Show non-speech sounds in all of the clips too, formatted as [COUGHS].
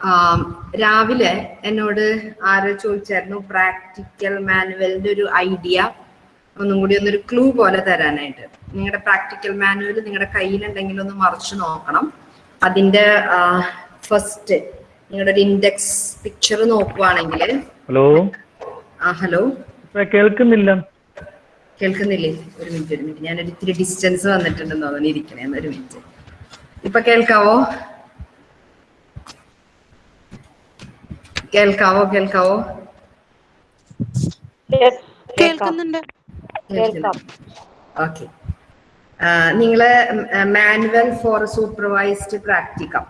ആം, രാവിലെ എന്നോട് ആരോ ചോദിച്ചായിരുന്നു പ്രാക്ടിക്കൽ മാനുവലിന്റെ ഒരു ഐഡിയ. ഒന്നും കൂടി ഒന്നൊരു ക്ലൂ പോലെ തരാനായിട്ട്. നിങ്ങളുടെ പ്രാക്ടിക്കൽ മാനുവൽ നിങ്ങളുടെ കയ്യിലുണ്ടെങ്കിൽ ഒന്ന് മറിച്ചു നോക്കണം. അതിന്റെ ഫസ്റ്റ് നിങ്ങളുടെ ഒരു ഇൻഡെക്സ് പിക്ചർ നോക്കുവാണെങ്കിൽ. ഹലോ? ആ ഹലോ? കേൾക്കുന്നില്ല. കേൾക്കുന്നില്ലേ? ഒരു മിനിറ്റ് ഒരു മിനിറ്റ്. ഞാനൊരു ഇത്തിരി ഡിസ്റ്റൻസ് വന്നിട്ടുണ്ടെന്ന് തോന്നുന്നു. ഇരിക്കണേ ഒരു മിനിറ്റ്. ഇപ്പൊ കേൾക്കാവോ? കേൾക്കാവോ? കേൾക്കാവോ? കേൾക്കുന്നുണ്ട്. കേൾക്കാം. ഓക്കെ. നിങ്ങൾ മാനുവൽ ഫോർ സൂപ്പർവൈസ്ഡ് പ്രാക്ടിക്കം.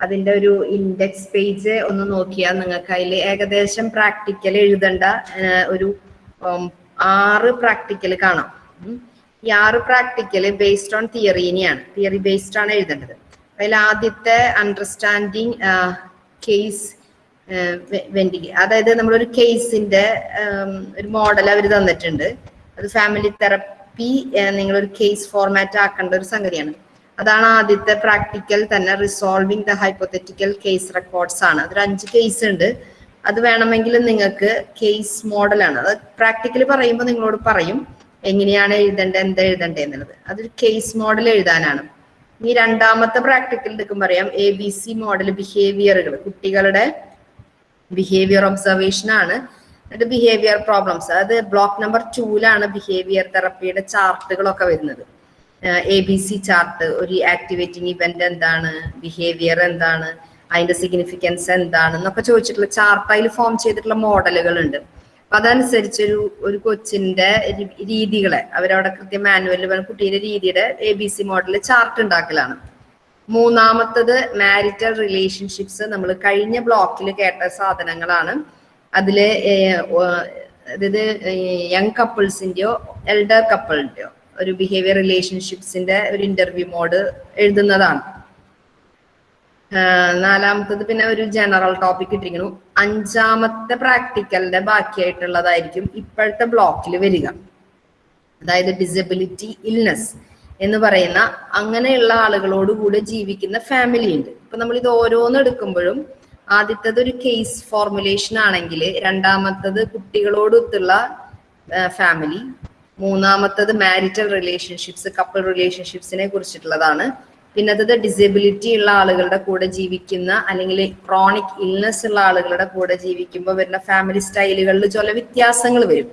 അതിന്റെ ഒരു ഇൻഡെക്സ് പേജ് ഒന്ന് നോക്കിയാൽ നിങ്ങൾക്ക് അതിൽ ഏകദേശം പ്രാക്ടിക്കൽ എഴുതേണ്ട ഒരു ആറ് പ്രാക്ടിക്കൽ കാണാം. ഈ ആറ് പ്രാക്ടിക്കൽ ബേസ്ഡ് ഓൺ തിയറീനെയാണ് തിയറി ബേസ്ഡ് ആണ് എഴുതേണ്ടത്. അതിൽ ആദ്യത്തെ അണ്ടർസ്റ്റാൻഡിങ് കേസ് വെന്റി അതായത് നമ്മളൊരു കേസിന്റെ ഒരു മോഡൽ അവർ തന്നിട്ടുണ്ട്. അത് ഫാമിലി തെറപ്പി നിങ്ങളൊരു കേസ് ഫോർമാറ്റ് ആക്കേണ്ട ഒരു സംഗതിയാണ്. അതാണ് ആദ്യത്തെ പ്രാക്ടിക്കൽ തന്നെ resolving the hypothetical case records ആണ്. അതൊരു അഞ്ച് കേസ് ഉണ്ട്. അത് വേണമെങ്കിൽ നിങ്ങൾക്ക് കേസ് മോഡലാണ് അത് പ്രാക്ടിക്കലി പറയുമ്പോൾ നിങ്ങളോട് പറയും എങ്ങനെയാണ് എഴുതേണ്ടത്? എന്താ എഴുതേണ്ടത്? എന്നുള്ളത്. അതൊരു കേസ് മോഡൽ എഴുതാനാണ്. ഇനി രണ്ടാമത്തെ പ്രാക്ടിക്കൽ എടുക്കുമ്പോൾ പറയാം. എ ബി സി മോഡൽ ബിഹേവിയറുകൾ കുട്ടികളുടെ ബിഹേവിയർ ഒബ്സർവേഷൻ ആണ്. എന്നിട്ട് ബിഹേവിയർ പ്രോബ്ലംസ് അതായത് ബ്ലോക്ക് നമ്പർ ടൂലാണ് ബിഹേവിയർ തെറപ്പിയുടെ ചാർട്ടുകളൊക്കെ വരുന്നത്. എ ബി സി ചാർട്ട് ഒരു ആക്ടിവേറ്റിംഗ് ഇവന്റ് എന്താണ് ബിഹേവിയർ എന്താണ് അതിന്റെ സിഗ്നിഫിക്കൻസ് എന്താണ് എന്നൊക്കെ ചോദിച്ചിട്ടുള്ള ചാർട്ട് അതിൽ ഫോം ചെയ്തിട്ടുള്ള മോഡലുകൾ ഉണ്ട് അപ്പൊ അതനുസരിച്ച് ഒരു ഒരു കൊച്ചിന്റെ രീതികളെ അവരവിടെ കൃത്യം മാനുവലിൽ കുട്ടിയുടെ രീതിയുടെ A B C model chart ഉണ്ടാക്കലാണ്. മൂന്നാമത്തത് മാരിറ്റൽ റിലേഷൻഷിപ്സ് നമ്മൾ കഴിഞ്ഞ ബ്ലോക്കിൽ കേട്ട സാധനങ്ങളാണ്. ഓ- അതായത് യങ് കപ്പിൾസിന്റെയോ എൽഡർ കപ്പിളിന്റെയോ ഒരു ബിഹേവിയർ റിലേഷൻഷിപ്സിന്റെ ഒരു ഇന്റർവ്യൂ മോഡ് എഴുതുന്നതാണ്. നാലാമത്തത് പിന്നെ ഒരു ജനറൽ ടോപ്പിക് ഇട്ടിരിക്കുന്നു. അഞ്ചാമത്തെ പ്രാക്ടിക്കലിന്റെ ബാക്കിയായിട്ടുള്ളതായിരിക്കും ഇപ്പോഴത്തെ ബ്ലോക്കിൽ വരിക. അതായത് ഡിസബിലിറ്റി ഇൽനെസ് എന്ന് പറയുന്ന അങ്ങനെയുള്ള ആളുകളോട് കൂടെ ജീവിക്കുന്ന ഫാമിലി ഉണ്ട്. ഇപ്പൊ നമ്മൾ ഇത് ഓരോന്ന് എടുക്കുമ്പോഴും ആദ്യത്തത് ഒരു കേസ് ഫോർമുലേഷൻ ആണെങ്കിൽ രണ്ടാമത്തത് കുട്ടികളോടൊത്തുള്ള ഫാമിലി മൂന്നാമത്തത് മാരിറ്റൽ റിലേഷൻഷിപ്സ് കപ്പിൾ റിലേഷൻഷിപ്സിനെ കുറിച്ചിട്ടുള്ളതാണ്. പിന്നത്തത് ഡിസബിലിറ്റി ഉള്ള ആളുകളുടെ കൂടെ ജീവിക്കുന്ന അല്ലെങ്കിൽ ക്രോണിക് ഇൽനെസ് ഉള്ള ആളുകളുടെ കൂടെ ജീവിക്കുമ്പോൾ വരുന്ന ഫാമിലി സ്റ്റൈലുകളിൽ ചില വ്യത്യാസങ്ങൾ വരും.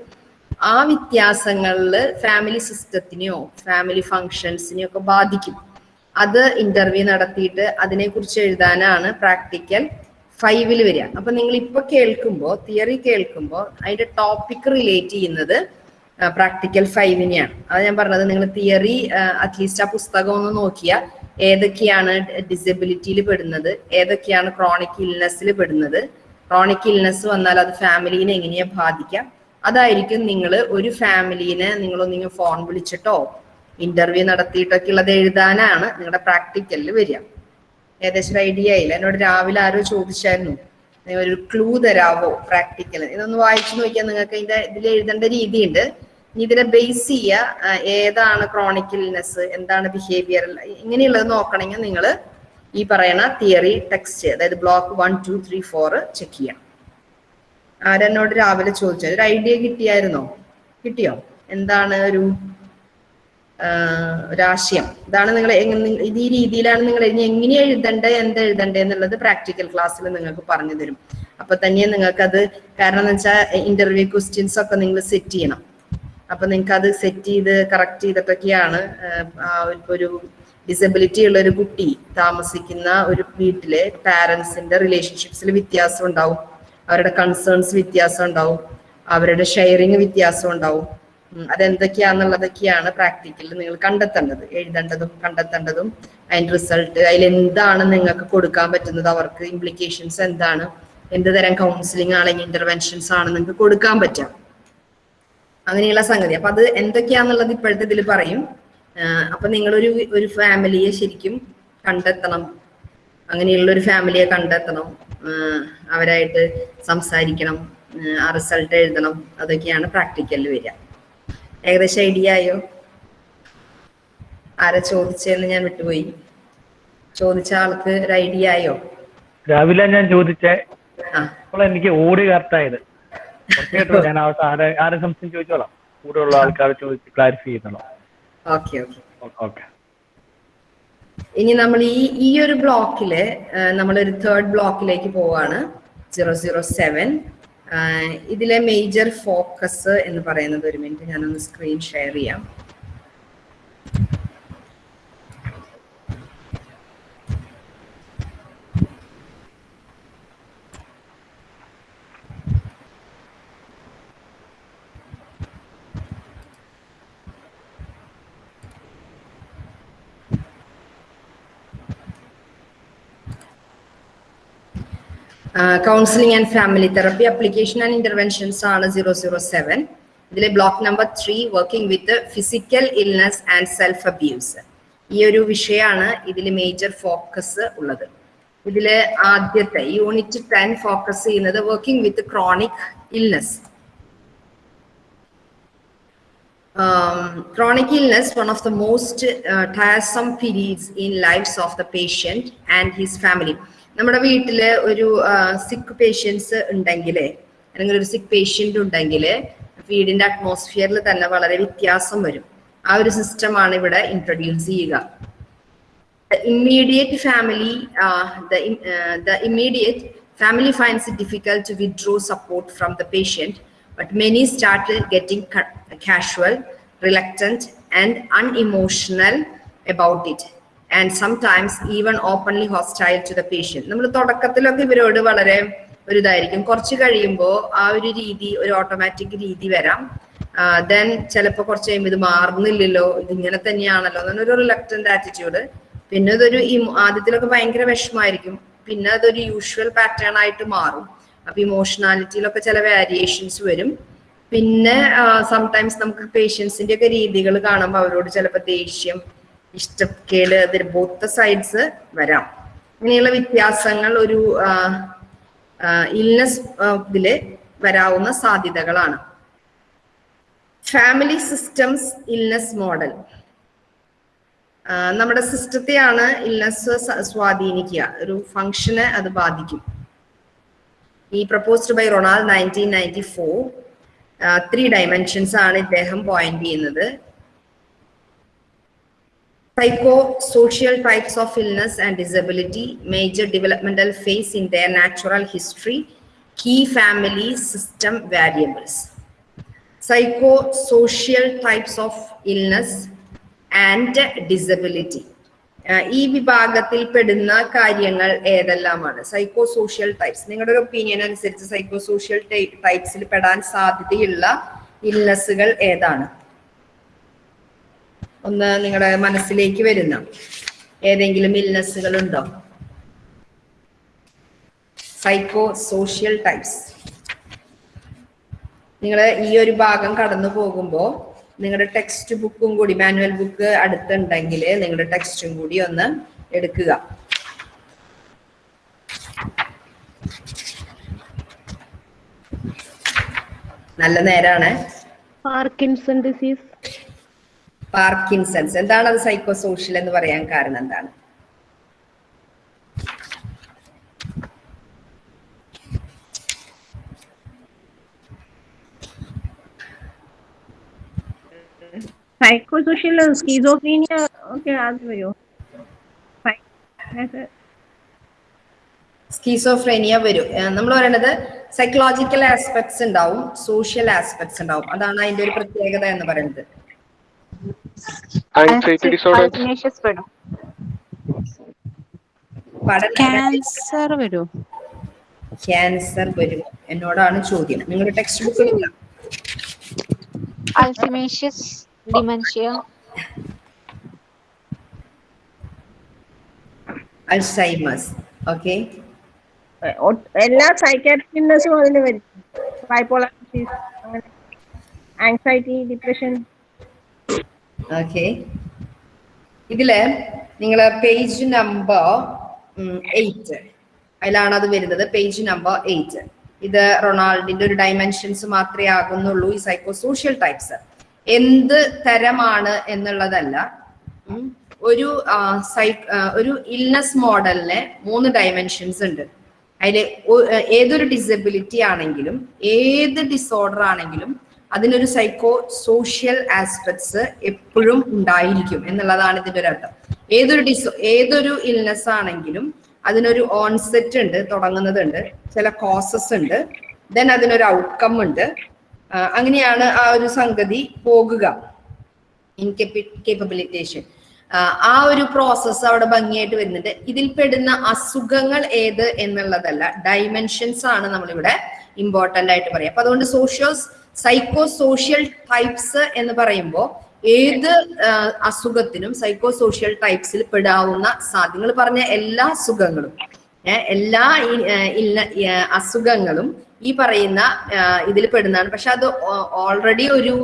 ആ വ്യത്യാസങ്ങളിൽ ഫാമിലി സിസ്റ്റത്തിനെയോ ഫാമിലി ഫങ്ഷൻസിനെയോ ഒക്കെ ബാധിക്കും. അത് ഇന്റർവ്യൂ നടത്തിയിട്ട് അതിനെക്കുറിച്ച് എഴുതാനാണ് പ്രാക്ടിക്കൽ ഫൈവിൽ വരിക. അപ്പൊ നിങ്ങൾ ഇപ്പൊ കേൾക്കുമ്പോൾ തിയറി കേൾക്കുമ്പോൾ അതിന്റെ ടോപ്പിക് റിലേറ്റ് ചെയ്യുന്നത് പ്രാക്ടിക്കൽ ഫൈവിനെയാണ് അത് ഞാൻ പറഞ്ഞത് നിങ്ങൾ തിയറി അറ്റ്ലീസ്റ്റ് ആ പുസ്തകം ഒന്ന് നോക്കിയാൽ ഏതൊക്കെയാണ് ഡിസബിലിറ്റിയിൽ പെടുന്നത് ഏതൊക്കെയാണ് ക്രോണിക് ഇൽനെസ്സിൽ പെടുന്നത് ക്രോണിക് ഇൽനെസ് വന്നാൽ അത് ഫാമിലീനെ എങ്ങനെയാ ബാധിക്കാം അതായിരിക്കും നിങ്ങൾ ഒരു ഫാമിലീനെ നിങ്ങളൊന്നിങ്ങനെ ഫോൺ വിളിച്ചിട്ടോ ഇന്റർവ്യൂ നടത്തിയിട്ടൊക്കെ ഉള്ളത് എഴുതാനാണ് നിങ്ങളുടെ പ്രാക്ടിക്കലിൽ വരിക. ഏകദേശം ഒരു ഐഡിയ ആയില്ല. എന്നോട് രാവിലെ ആരോ ചോദിച്ചായിരുന്നു. ഒരു ക്ലൂ തരാവോ പ്രാക്ടിക്കൽ ഇതൊന്ന് വായിച്ചു നോക്കിയാൽ നിങ്ങൾക്ക് ഇതിന്റെ ഇതിൽ എഴുതേണ്ട രീതിയുണ്ട്. ഇനി ഇതിനെ ബേസ് ചെയ്യുക ഏതാണ് ക്രോണിക് ഇൽനെസ് എന്താണ് ബിഹേവിയർ ഇങ്ങനെയുള്ളത് നോക്കണമെങ്കിൽ നിങ്ങൾ ഈ പറയുന്ന തിയറി ടെക്സ്റ്റ് അതായത് block one two three four check ചെയ്യണം ആരെന്നോട് രാവിലെ ചോദിച്ചത് ഒരു ഐഡിയ കിട്ടിയായിരുന്നോ? കിട്ടിയോ? എന്താണ് ഒരു ആഹ് ഒരാശയം ഇതാണ് നിങ്ങൾ ഈ രീതിയിലാണ് നിങ്ങൾ ഇനി എങ്ങനെ എഴുതണ്ടേ എന്ത് എഴുതണ്ടേ എന്നുള്ളത് പ്രാക്ടിക്കൽ ക്ലാസ്സിൽ നിങ്ങൾക്ക് പറഞ്ഞു തരും. അപ്പൊ തന്നെ നിങ്ങൾക്ക് അത് കാരണം എന്ന് വെച്ചാൽ ഇന്റർവ്യൂ ക്വസ്റ്റ്യൻസ് ഒക്കെ നിങ്ങൾ സെറ്റ് ചെയ്യണം. അപ്പൊ നിങ്ങൾക്ക് അത് സെറ്റ് ചെയ്ത് കറക്റ്റ് ചെയ്തിട്ടൊക്കെയാണ് ഒരു ഡിസബിലിറ്റി ഉള്ള ഒരു കുട്ടി താമസിക്കുന്ന ഒരു വീട്ടിലെ പാരന്റ്സിന്റെ റിലേഷൻഷിപ്സിൽ വ്യത്യാസം ഉണ്ടാവും. അവരുടെ കൺസേൺസ് വ്യത്യാസം ഉണ്ടാവും. അവരുടെ ഷെയറിങ് വ്യത്യാസം ഉണ്ടാവും. അതെന്തൊക്കെയാന്നുള്ളതൊക്കെയാണ് പ്രാക്ടിക്കലിൽ നിങ്ങൾ കണ്ടെത്തേണ്ടത് എഴുതേണ്ടതും കണ്ടെത്തേണ്ടതും അതിന്റെ റിസൾട്ട് അതിൽ എന്താണ് നിങ്ങൾക്ക് കൊടുക്കാൻ പറ്റുന്നത് അവർക്ക് ഇംപ്ലിക്കേഷൻസ് എന്താണ് എന്ത് തരം കൗൺസിലിംഗ് ആണെങ്കിൽ ഇന്റർവെൻഷൻസ് ആണ് നിങ്ങൾക്ക് കൊടുക്കാൻ പറ്റുക. അങ്ങനെയുള്ള സംഗതി. അപ്പൊ അത് എന്തൊക്കെയാന്നുള്ളത് ഇപ്പോഴത്തെ ഇതിൽ പറയും. അപ്പൊ നിങ്ങളൊരു ഒരു ഫാമിലിയെ ശരിക്കും കണ്ടെത്തണം. അങ്ങനെയുള്ള ഒരു ഫാമിലിയെ കണ്ടെത്തണം. അവരായിട്ട് സംസാരിക്കണം. ആ റിസൾട്ട് എഴുതണം. അതൊക്കെയാണ് പ്രാക്ടിക്കലിൽ വരിക. ഏകദേശം ഐഡിയ ആയോ ആരാ ചോദിച്ചെന്ന് ഞാൻ വിട്ടുപോയി. ചോദിച്ച ആൾക്ക് ഒരു ഐഡിയ ആയോ? രാവിലെ ഞാൻ ചോദിച്ചേ അപ്പോൾ എനിക്ക് ഓടി കറക്റ്റായത്. ഞാൻ ആരെ ആരെ സംശയം ചോദിച്ചോളാം. ആൾക്കാരെ ചോദിച്ച് ക്ലാരിഫൈ ചെയ്യുന്നോളാം ഓക്കെ ഓക്കെ. ഓക്കെ. ഇനി നമ്മൾ ഈ ഈ ഒരു ബ്ലോക്കിൽ നമ്മളൊരു തേർഡ് ബ്ലോക്കിലേക്ക് പോവാണ്. സീറോ സീറോ സെവൻ ഇതിലെ മേജർ ഫോക്കസ് എന്ന് പറയുന്നത് ഒരു മിനിറ്റ് ഞാനൊന്ന് സ്ക്രീൻ ഷെയർ ചെയ്യാം. Counselling and family therapy application and interventions ആണ് സീറോ സീറോ സെവൻ ഇതിലെ block number three working with physical illness and self abuse ഈ ഒരു വിഷയമാണ് ഇതിൽ മേജർ ഫോക്കസ് ഉള്ളത്. ഇതിൽ ആദ്യത്തെ യൂണിറ്റ് ടെൻ ഫോക്കസ് ചെയ്യുന്നത് working with chronic illness chronic illness one of the most uh, tiresome in lives of the patient and his family. നമ്മുടെ വീട്ടിൽ ഒരു സിക്ക് പേഷ്യൻസ് ഉണ്ടെങ്കിൽ അല്ലെങ്കിൽ ഒരു സിക്ക് പേഷ്യന്റ് ഉണ്ടെങ്കിൽ വീടിന്റെ അറ്റ്മോസ്ഫിയറിൽ തന്നെ വളരെ വ്യത്യാസം വരും. ആ ഒരു സിസ്റ്റം ആണ് ഇവിടെ ഇൻട്രൊഡ്യൂസ് ചെയ്യുക. Immediate family the immediate family finds it difficult to withdraw support from the patient but many start getting casual reluctant and unemotional about it And sometimes even openly hostile to the patient. നമ്മൾ തുടക്കത്തിലൊക്കെ ഇവരോട് വളരെ ഒരു ഇതായിരിക്കും കുറച്ച് കഴിയുമ്പോൾ ആ ഒരു രീതി ഒരു ഓട്ടോമാറ്റിക് രീതി വരാം. ദെൻ ചിലപ്പോൾ കുറച്ച് കഴിയുമ്പോൾ ഇത് മാറുന്നില്ലല്ലോ ഇത് ഇങ്ങനെ തന്നെയാണല്ലോ എന്നൊരു റിലക്റ്റന്റ് ആറ്റിറ്റ്യൂഡ് പിന്നെ ഇതൊരു ആദ്യത്തിലൊക്കെ ഭയങ്കര വിഷമായിരിക്കും പിന്നെ അതൊരു യൂഷ്വൽ പാറ്റേൺ ആയിട്ട് മാറും. അപ്പൊ ഇമോഷണാലിറ്റിയിലൊക്കെ ചില വേരിയേഷൻസ് വരും. പിന്നെ സംടൈംസ് നമുക്ക് പേഷ്യൻസിന്റെ ഒക്കെ രീതികൾ കാണുമ്പോൾ അവരോട് ചിലപ്പോൾ ദേഷ്യം ഇഷ്ടക്കേട് അതിൽ ബോത്ത് സൈഡ്സ് വരാം. ഇങ്ങനെയുള്ള വ്യത്യാസങ്ങൾ ഒരു ഇൽനെസ് ഇതിൽ വരാവുന്ന സാധ്യതകളാണ്. ഫാമിലി സിസ്റ്റംസ് ഇൽനെസ് മോഡൽ നമ്മുടെ സിസ്റ്റത്തെയാണ് ഇൽനെസ് സ്വാധീനിക്കുക. ഒരു ഫങ്ഷന് അത് ബാധിക്കും. ഈ proposed by Ronald nineteen ninety four three dimensions ആണ് ഇദ്ദേഹം പോയിന്റ് ചെയ്യുന്നത്. Psychosocial types of illness and disability, major developmental phase in their natural history, key family system variables. Psychosocial types of illness and disability. ഈ വിഭാഗത്തിൽ പെടുന്ന കാര്യങ്ങൾ ഏതെല്ലാമാണ് psycho social types നിങ്ങളുടെ ഒരു opinion അനുസരിച്ച് സൈക്കോ സോഷ്യൽ ടൈപ്സിൽ പെടാൻ സാധ്യതയുള്ള ഇല്ലസുകൾ ഏതാണ് ഒന്ന് നിങ്ങളുടെ മനസ്സിലേക്ക് വരുന്ന ഏതെങ്കിലും ഇൽനെസ്സുകൾ ഉണ്ടോ സൈക്കോ സോഷ്യൽ ടൈപ്സ് നിങ്ങൾ ഈ ഒരു ഭാഗം കടന്നു പോകുമ്പോൾ നിങ്ങളുടെ ടെക്സ്റ്റ് ബുക്കും കൂടി മാനുവൽ ബുക്ക് അടുത്തുണ്ടെങ്കിൽ നിങ്ങളുടെ ടെക്സ്റ്റും കൂടി ഒന്ന് എടുക്കുക. നല്ല നേരാണ്. Parkinson disease. പാർക്കിൻസൺസ് എന്താണ് അത് സൈക്കോ സോഷ്യൽ എന്ന് പറയാൻ കാരണം എന്താണ്? സൈക്കോ സോഷ്യൽ സ്കീസോഫ്രീനിയ ഒക്കെ അത് വരുമോ സ്കീസോഫ്രേനിയ വരും. നമ്മൾ പറയുന്നത് സൈക്കോളജിക്കൽ ആസ്പെക്ട്സ് ഉണ്ടാവും സോഷ്യൽ ആസ്പെക്ട്സ് ഉണ്ടാവും. അതാണ് അതിന്റെ ഒരു പ്രത്യേകത എന്ന് പറയുന്നത്. ആൻസൈറ്റി ഡിസോർഡർ അൽഷിമേഷ്യസ് വരും. ക്യാൻസർ വരും. ക്യാൻസർ വരും. എന്നോടാണ് ചോദ്യം. നിങ്ങളുടെ ടെക്സ്റ്റ് ബുക്കിലില്ല അൾസിമേഷ്യസ് ഡിമെൻഷ്യ അൾസൈമേഴ്സ് ഓക്കെ എല്ലാ സൈക്കാട്രിക് അതിൽ വരും. ബൈപോളർ ഡിസീസ് അങ്ങനെ. ആങ്സൈറ്റി ഡിപ്രഷൻ ഓക്കെ ഇതിൽ നിങ്ങൾ പേജ് നമ്പർ എയ്റ്റ് അതിലാണ് അത് വരുന്നത്. പേജ് നമ്പർ എയ്റ്റ് ഇത് റൊണാൾഡിന്റെ ഒരു ഡയമെൻഷൻസ് മാത്രമേ ആകുന്നുള്ളൂ ഈ സൈക്കോ സോഷ്യൽ ടൈപ്സ് എന്ത് തരമാണ് എന്നുള്ളതല്ല. ഒരു ആ, സൈ- ഒരു ഇൽനസ് മോഡലിന് മൂന്ന് ഡയമെൻഷൻസ് ഉണ്ട്. അതിൽ ഏതൊരു ഡിസബിലിറ്റി ആണെങ്കിലും ഏത് ഡിസോർഡർ ആണെങ്കിലും അതിനൊരു സൈക്കോ സോഷ്യൽ ആസ്പെക്ട്സ് എപ്പോഴും ഉണ്ടായിരിക്കും എന്നുള്ളതാണ് ഇതിന്റെ ഒരു അർത്ഥം. ഏതൊരു ഡിസോ ഏതൊരു ഇൽനെസ് ആണെങ്കിലും അതിനൊരു ഓൺസെറ്റ് ഉണ്ട് തുടങ്ങുന്നതുണ്ട് ചില കോസസ് ഉണ്ട് ദെൻ അതിനൊരു ഔട്ട്കം ഉണ്ട്. അങ്ങനെയാണ് ആ ഒരു സംഗതി പോകുക. ഇൻകേപ്പബിലിറ്റേഷൻ ആ ഒരു പ്രോസസ്സ് അവിടെ ഭംഗിയായിട്ട് വരുന്നുണ്ട്. ഇതിൽ പെടുന്ന അസുഖങ്ങൾ ഏത് എന്നുള്ളതല്ല ഡൈമെൻഷൻസ് ആണ് നമ്മളിവിടെ ഇമ്പോർട്ടന്റ് ആയിട്ട് പറയാം. അപ്പൊ അതുകൊണ്ട് സോഷ്യോ സൈക്കോ സോഷ്യൽ ടൈപ്സ് എന്ന് പറയുമ്പോൾ ഏത് അസുഖത്തിനും സൈക്കോ സോഷ്യൽ ടൈപ്സിൽ പെടാവുന്ന സാധ്യങ്ങൾ പറഞ്ഞ എല്ലാ അസുഖങ്ങളും എല്ലാ അസുഖങ്ങളും ഈ പറയുന്ന ഇതിൽ പെടുന്നതാണ്. പക്ഷെ അത് ഓൾറെഡി ഒരു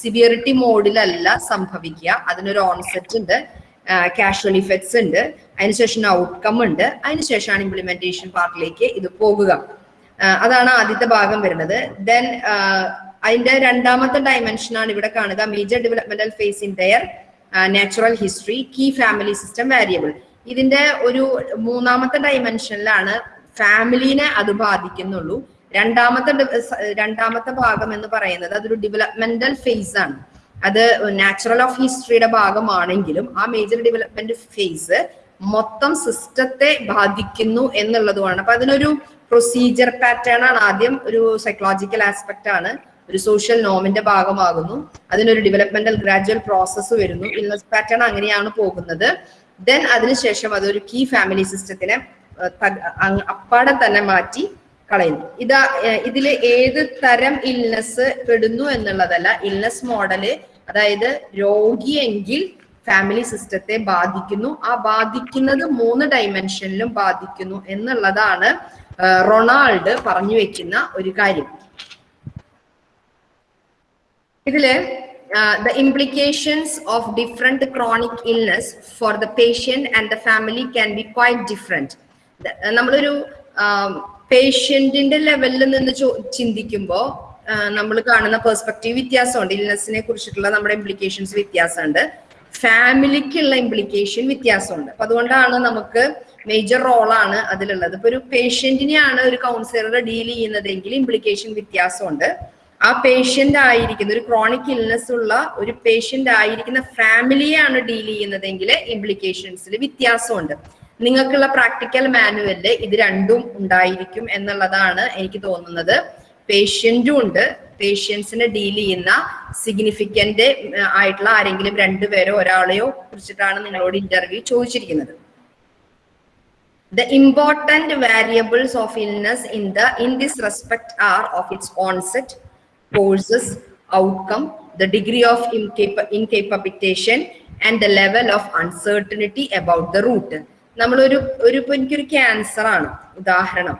സിവിയറിറ്റി മോഡിലല്ല സംഭവിക്കുക. അതിനൊരു ഓൺസെറ്റ് ഉണ്ട് കാഷ്വൽ ഇഫക്ട്സ് ഉണ്ട് അതിനുശേഷം ഔട്ട്കം ഉണ്ട് അതിനുശേഷമാണ് ഇംപ്ലിമെന്റേഷൻ പാർട്ടിലേക്ക് ഇത് പോകുക. അതാണ് ആദ്യത്തെ ഭാഗം വരുന്നത്. ദെൻ അതിന്റെ രണ്ടാമത്തെ ഡയമെൻഷൻ ആണ് ഇവിടെ കാണുക. Major developmental phase in their natural history key family system variable ഇതിന്റെ ഒരു മൂന്നാമത്തെ ഡയമെൻഷനിലാണ് ഫാമിലിനെ അത് ബാധിക്കുന്നുള്ളൂ. രണ്ടാമത്തെ രണ്ടാമത്തെ ഭാഗം എന്ന് പറയുന്നത് അതൊരു ഡെവലപ്മെന്റൽ ഫേസ് ആണ്. അത് നാച്ചുറൽ ഓഫ് ഹിസ്റ്ററിയുടെ ഭാഗമാണെങ്കിലും ആ മേജർ ഡെവലപ്മെന്റ് ഫേസ് മൊത്തം സിസ്റ്റത്തെ ബാധിക്കുന്നു എന്നുള്ളതുമാണ്. അപ്പൊ അതിനൊരു പ്രൊസീജിയർ പാറ്റേൺ ആണ് ആദ്യം ഒരു സൈക്കോളജിക്കൽ ആസ്പെക്ട് ആണ്. ഒരു സോഷ്യൽ നോമിന്റെ ഭാഗമാകുന്നു. അതിനൊരു ഡെവലപ്മെന്റൽ ഗ്രാജുവൽ പ്രോസസ്സ് വരുന്നു. ഇൽനസ് പാറ്റേൺ അങ്ങനെയാണ് പോകുന്നത്. ദെൻ അതിനുശേഷം അതൊരു കീ ഫാമിലി സിസ്റ്റത്തിനെ അപ്പാടെ തന്നെ മാറ്റി കളയുന്നു. ഇതാ ഇതിൽ ഇതിൽ ഏത് തരം ഇൽനെസ് പെടുന്നു എന്നുള്ളതല്ല ഇൽനസ് മോഡൽ അതായത് രോഗിയെങ്കിൽ ഫാമിലി സിസ്റ്റത്തെ ബാധിക്കുന്നു. ആ ബാധിക്കുന്നത് മൂന്ന് ഡൈമെൻഷനിലും ബാധിക്കുന്നു എന്നുള്ളതാണ് റൊണാൾഡ് പറഞ്ഞു വെക്കുന്ന ഒരു കാര്യം. ഇതിൽ the implications of different chronic illness for the patient and the family can be quite different നമ്മളൊരു പേഷ്യന്റിന്റെ ലെവലിൽ നിന്ന് ചിന്തിക്കുമ്പോൾ നമ്മൾ കാണുന്ന പെർസ്പെക്റ്റീവ് വ്യത്യാസമുണ്ട്. ഇൽനെസ്സിനെ കുറിച്ചിട്ടുള്ള നമ്മുടെ ഇംപ്ലിക്കേഷൻസ് വ്യത്യാസമുണ്ട്. ഫാമിലിക്കുള്ള ഇംപ്ലിക്കേഷൻ വ്യത്യാസമുണ്ട്. അപ്പൊ അതുകൊണ്ടാണ് നമുക്ക് മേജർ റോളാണ് അതിലുള്ളത്. ഇപ്പൊ ഒരു പേഷ്യന്റിനെയാണ് ഒരു കൗൺസിലർ ഡീൽ ചെയ്യുന്നതെങ്കിൽ ഇംപ്ലിക്കേഷൻ വ്യത്യാസമുണ്ട്. ആ പേഷ്യന്റ് ആയിരിക്കുന്ന ഒരു ക്രോണിക് ഇൽനെസ് ഉള്ള ഒരു പേഷ്യന്റ് ആയിരിക്കുന്ന ഫാമിലിയാണ് ഡീൽ ചെയ്യുന്നതെങ്കിൽ ഇംപ്ലിക്കേഷൻസിൽ വ്യത്യാസമുണ്ട്. നിങ്ങൾക്കുള്ള പ്രാക്ടിക്കൽ മാനുവലിൽ ഇത് രണ്ടും ഉണ്ടായിരിക്കും എന്നുള്ളതാണ് എനിക്ക് തോന്നുന്നത്. പേഷ്യന്റും ഉണ്ട്. പേഷ്യൻസിനെ ഡീൽ ചെയ്യുന്ന സിഗ്നിഫിക്കന്റ് ആയിട്ടുള്ള ആരെങ്കിലും രണ്ടുപേരോ ഒരാളെയോ കുറിച്ചിട്ടാണ് നിങ്ങളോട് ഇന്റർവ്യൂ ചോദിച്ചിരിക്കുന്നത്. The important variables of illness in the in this respect are of its onset courses outcome the degree of incapacitation and the level of uncertainty about the root നമ്മളൊരു ഒരു ഇപ്പൊ എനിക്കൊരു ക്യാൻസർ ആണ്. ഉദാഹരണം.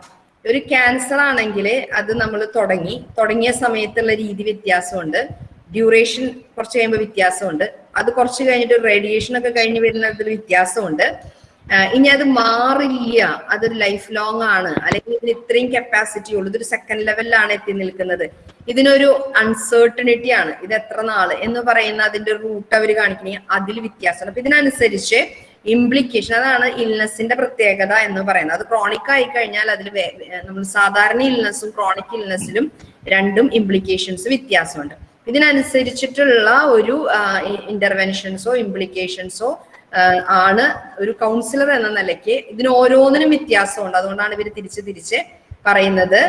ഒരു ക്യാൻസർ ആണെങ്കിൽ അത് നമ്മൾ തുടങ്ങി. തുടങ്ങിയ സമയത്തുള്ള രീതി വ്യത്യാസമുണ്ട്. ഡ്യൂറേഷൻ കുറച്ച് കഴിയുമ്പോൾ വ്യത്യാസമുണ്ട്. അത് കുറച്ച് കഴിഞ്ഞിട്ട് റേഡിയേഷൻ ഒക്കെ കഴിഞ്ഞ് വരുന്നതിൽ വ്യത്യാസമുണ്ട്. ഇനി അത് മാറില്ല. അതൊരു ലൈഫ് ലോങ് ആണ്. അല്ലെങ്കിൽ ഇതിന് ഇത്രയും കപ്പാസിറ്റി ഉള്ളൂ. ഇതൊരു സെക്കൻഡ് ലെവലിലാണ് എത്തി നിൽക്കുന്നത്. ഇതിനൊരു അൺസേർട്ടണിറ്റി ആണ്. ഇത് എത്ര നാൾ എന്ന് പറയുന്ന അതിന്റെ റൂട്ട് അവർ കാണിക്കണെങ്കിൽ അതിൽ വ്യത്യാസമാണ് അപ്പൊ ഇതിനനുസരിച്ച് ഇംപ്ലിക്കേഷൻ അതാണ് ഇൽനെസ്സിന്റെ പ്രത്യേകത എന്ന് പറയുന്നത്. അത് ക്രോണിക് ആയി കഴിഞ്ഞാൽ അതിൽ നമ്മൾ സാധാരണ ഇൽനെസ്സും ക്രോണിക് ഇൽനെസ്സിലും രണ്ടും ഇംപ്ലിക്കേഷൻസ് വ്യത്യാസമുണ്ട്. ഇതിനനുസരിച്ചിട്ടുള്ള ഒരു ഇന്റർവെൻഷൻസോ ഇംപ്ലിക്കേഷൻസോ ആണ് ഒരു കൗൺസിലർ എന്ന നിലയ്ക്ക് ഇതിന് ഓരോന്നിനും വ്യത്യാസമുണ്ട്. അതുകൊണ്ടാണ് ഇവർ തിരിച്ച് തിരിച്ച് പറയുന്നത്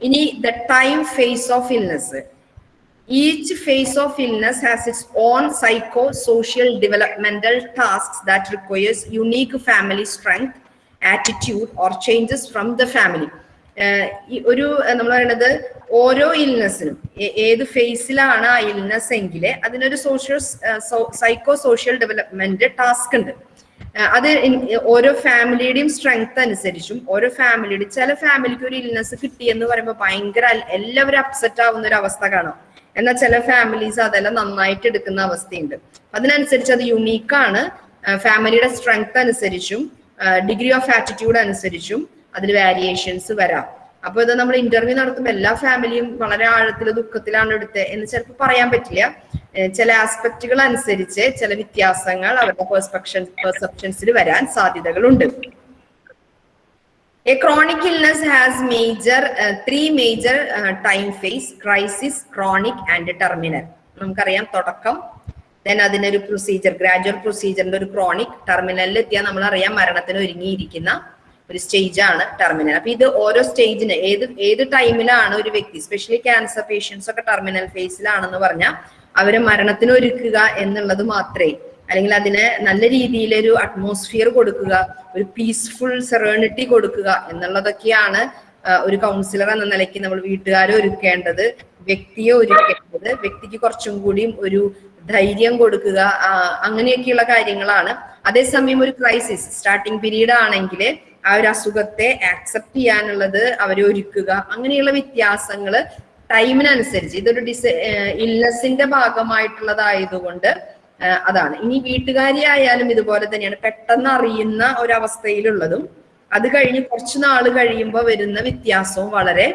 ഇനി the time phase of illness Each phase of illness has its own psychosocial developmental tasks that requires unique family strength, attitude, or changes from the family. ഒരു നമ്മൾ പറയുന്നത് ഓരോ ഇൽനെസ്സിനും ഏത് ഫേസിലാണ് ആ ഇൽനെസ് എങ്കിൽ അതിനൊരു social psycho social development task ഉണ്ട് അത് ഓരോ ഫാമിലിയുടെയും സ്ട്രെങ്ത് അനുസരിച്ചും ഓരോ ഫാമിലിയുടെ ചില ഫാമിലിക്ക് ഒരു ഇൽനെസ് കിട്ടിയെന്ന് പറയുമ്പോൾ ഭയങ്കര എല്ലാവരും അപ്സെറ്റ് ആവുന്ന ഒരു അവസ്ഥ കാണാം എന്നാൽ ചില ഫാമിലീസ് അതെല്ലാം നന്നായിട്ട് എടുക്കുന്ന അവസ്ഥയുണ്ട്. അതിനനുസരിച്ച് അത് യുണീക്കാണ് ഫാമിലിയുടെ സ്ട്രെങ്ത് അനുസരിച്ചും ഡിഗ്രി ഓഫ് ആറ്റിറ്റ്യൂഡ് അനുസരിച്ചും അതിൽ വേരിയേഷൻസ് വരാം. അപ്പൊ ഇത് നമ്മൾ ഇന്റർവ്യൂ നടത്തുമ്പോൾ എല്ലാ ഫാമിലിയും വളരെ ആഴത്തിൽ ദുഃഖത്തിലാണ് എടുത്തത് എന്ന് ചിലപ്പോൾ പറയാൻ പറ്റില്ല. ചില ആസ്പെക്റ്റുകൾ അനുസരിച്ച് ചില വ്യത്യാസങ്ങൾ അവരുടെ പെർസെപ്ഷൻ പെർസെപ്ഷൻസിൽ വരാൻ സാധ്യതകളുണ്ട്. A chronic illness has major uh, three major uh, time phase crisis, chronic and terminal. നമുക്കറിയാം തുടക്കം ദെൻ അതിനൊരു പ്രൊസീജിയർ ഗ്രാജുവൽ പ്രൊസീജിയറിന്റെ ഒരു ക്രോണിക് ടെർമിനലിൽ എത്തിയാൽ നമ്മൾ അറിയാം മരണത്തിന് ഒരുങ്ങിയിരിക്കുന്ന ഒരു സ്റ്റേജ് ആണ് ടെർമിനൽ അപ്പൊ ഇത് ഓരോ സ്റ്റേജിന് ഏത് ഏത് ടൈമിലാണ് ഒരു വ്യക്തി സ്പെഷ്യലി ക്യാൻസർ പേഷ്യൻസ് ഒക്കെ ടെർമിനൽ ഫേസിലാണെന്ന് പറഞ്ഞാൽ അവരെ മരണത്തിന് ഒരുക്കുക എന്നുള്ളത് മാത്രമേ അല്ലെങ്കിൽ അതിനെ നല്ല രീതിയിലൊരു അറ്റ്മോസ്ഫിയർ കൊടുക്കുക ഒരു പീസ്ഫുൾ സെറേണിറ്റി കൊടുക്കുക എന്നുള്ളതൊക്കെയാണ് ഒരു കൗൺസിലർ എന്ന നിലയ്ക്ക് നമ്മൾ വീട്ടുകാരെ ഒരുക്കേണ്ടത്. വ്യക്തിയെ ഒരുക്കേണ്ടത്. വ്യക്തിക്ക് കുറച്ചും കൂടിയും ഒരു ധൈര്യം കൊടുക്കുക അങ്ങനെയൊക്കെയുള്ള കാര്യങ്ങളാണ്. അതേസമയം ഒരു ക്രൈസിസ് സ്റ്റാർട്ടിങ് പീരീഡ് ആണെങ്കിൽ ആ ഒരു അസുഖത്തെ ആക്സെപ്റ്റ് ചെയ്യാനുള്ളത് അവരെ ഒരുക്കുക. അങ്ങനെയുള്ള വ്യത്യാസങ്ങൾ ടൈമിനനുസരിച്ച് ഇതൊരു ഡിസ ഇല്ലസിന്റെ ഭാഗമായിട്ടുള്ളതായതുകൊണ്ട് അതാണ്. ഇനി വീട്ടുകാരി ആയാലും ഇതുപോലെ തന്നെയാണ് പെട്ടെന്ന് അറിയുന്ന ഒരവസ്ഥയിലുള്ളതും അത് കഴിഞ്ഞ് കുറച്ച് നാൾ കഴിയുമ്പോൾ വരുന്ന വ്യത്യാസവും വളരെ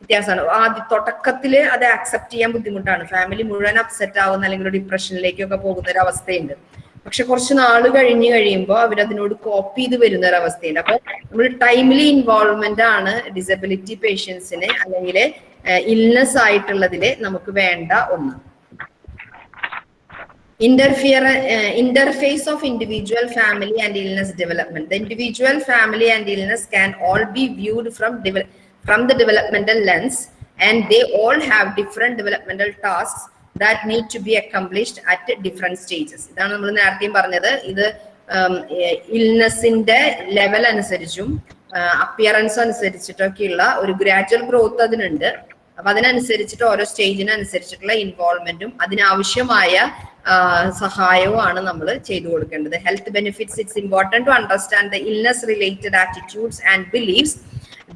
വ്യത്യാസമാണ്. ആദ്യ തുടക്കത്തിൽ അത് ആക്സെപ്റ്റ് ചെയ്യാൻ ബുദ്ധിമുട്ടാണ്. ഫാമിലി മുഴുവൻ അപ്സെറ്റ് ആവുന്ന അല്ലെങ്കിൽ ഡിപ്രഷനിലേക്കൊക്കെ പോകുന്ന ഒരു അവസ്ഥയുണ്ട് പക്ഷെ കുറച്ച് നാൾ കഴിഞ്ഞ് കഴിയുമ്പോൾ അവരതിനോട് കോപ്പ് ചെയ്ത് വരുന്ന ഒരു അവസ്ഥയുണ്ട് അപ്പൊ നമ്മൾ ടൈംലി ഇൻവോൾവ്മെന്റ് ആണ് ഡിസബിലിറ്റി പേഷ്യൻസിന് അല്ലെങ്കിൽ ഇൽനെസ് ആയിട്ടുള്ളതിൽ നമുക്ക് വേണ്ട ഒന്ന്. Interfere uh, interface of individual family and illness development the individual family and illness can all be viewed from from the developmental lens and they all have different developmental tasks that need to be accomplished at different stages ഇതാണ് നമ്മൾ നേരത്തെയും പറഞ്ഞത് ഇത് ഇൽനെസിന്റെ level അനുസരിച്ചും appearance അനുസരിച്ചിട്ടൊക്കെയുള്ള ഒരു gradual growth അതിനുണ്ട് അപ്പൊ അതിനനുസരിച്ചിട്ട് ഓരോ സ്റ്റേജിനനുസരിച്ചിട്ടുള്ള ഇൻവോൾവ്മെന്റും അതിനാവശ്യമായ സഹായവുമാണ് നമ്മൾ ചെയ്തു കൊടുക്കേണ്ടത്. Health benefits it's important to understand the illness related attitudes and beliefs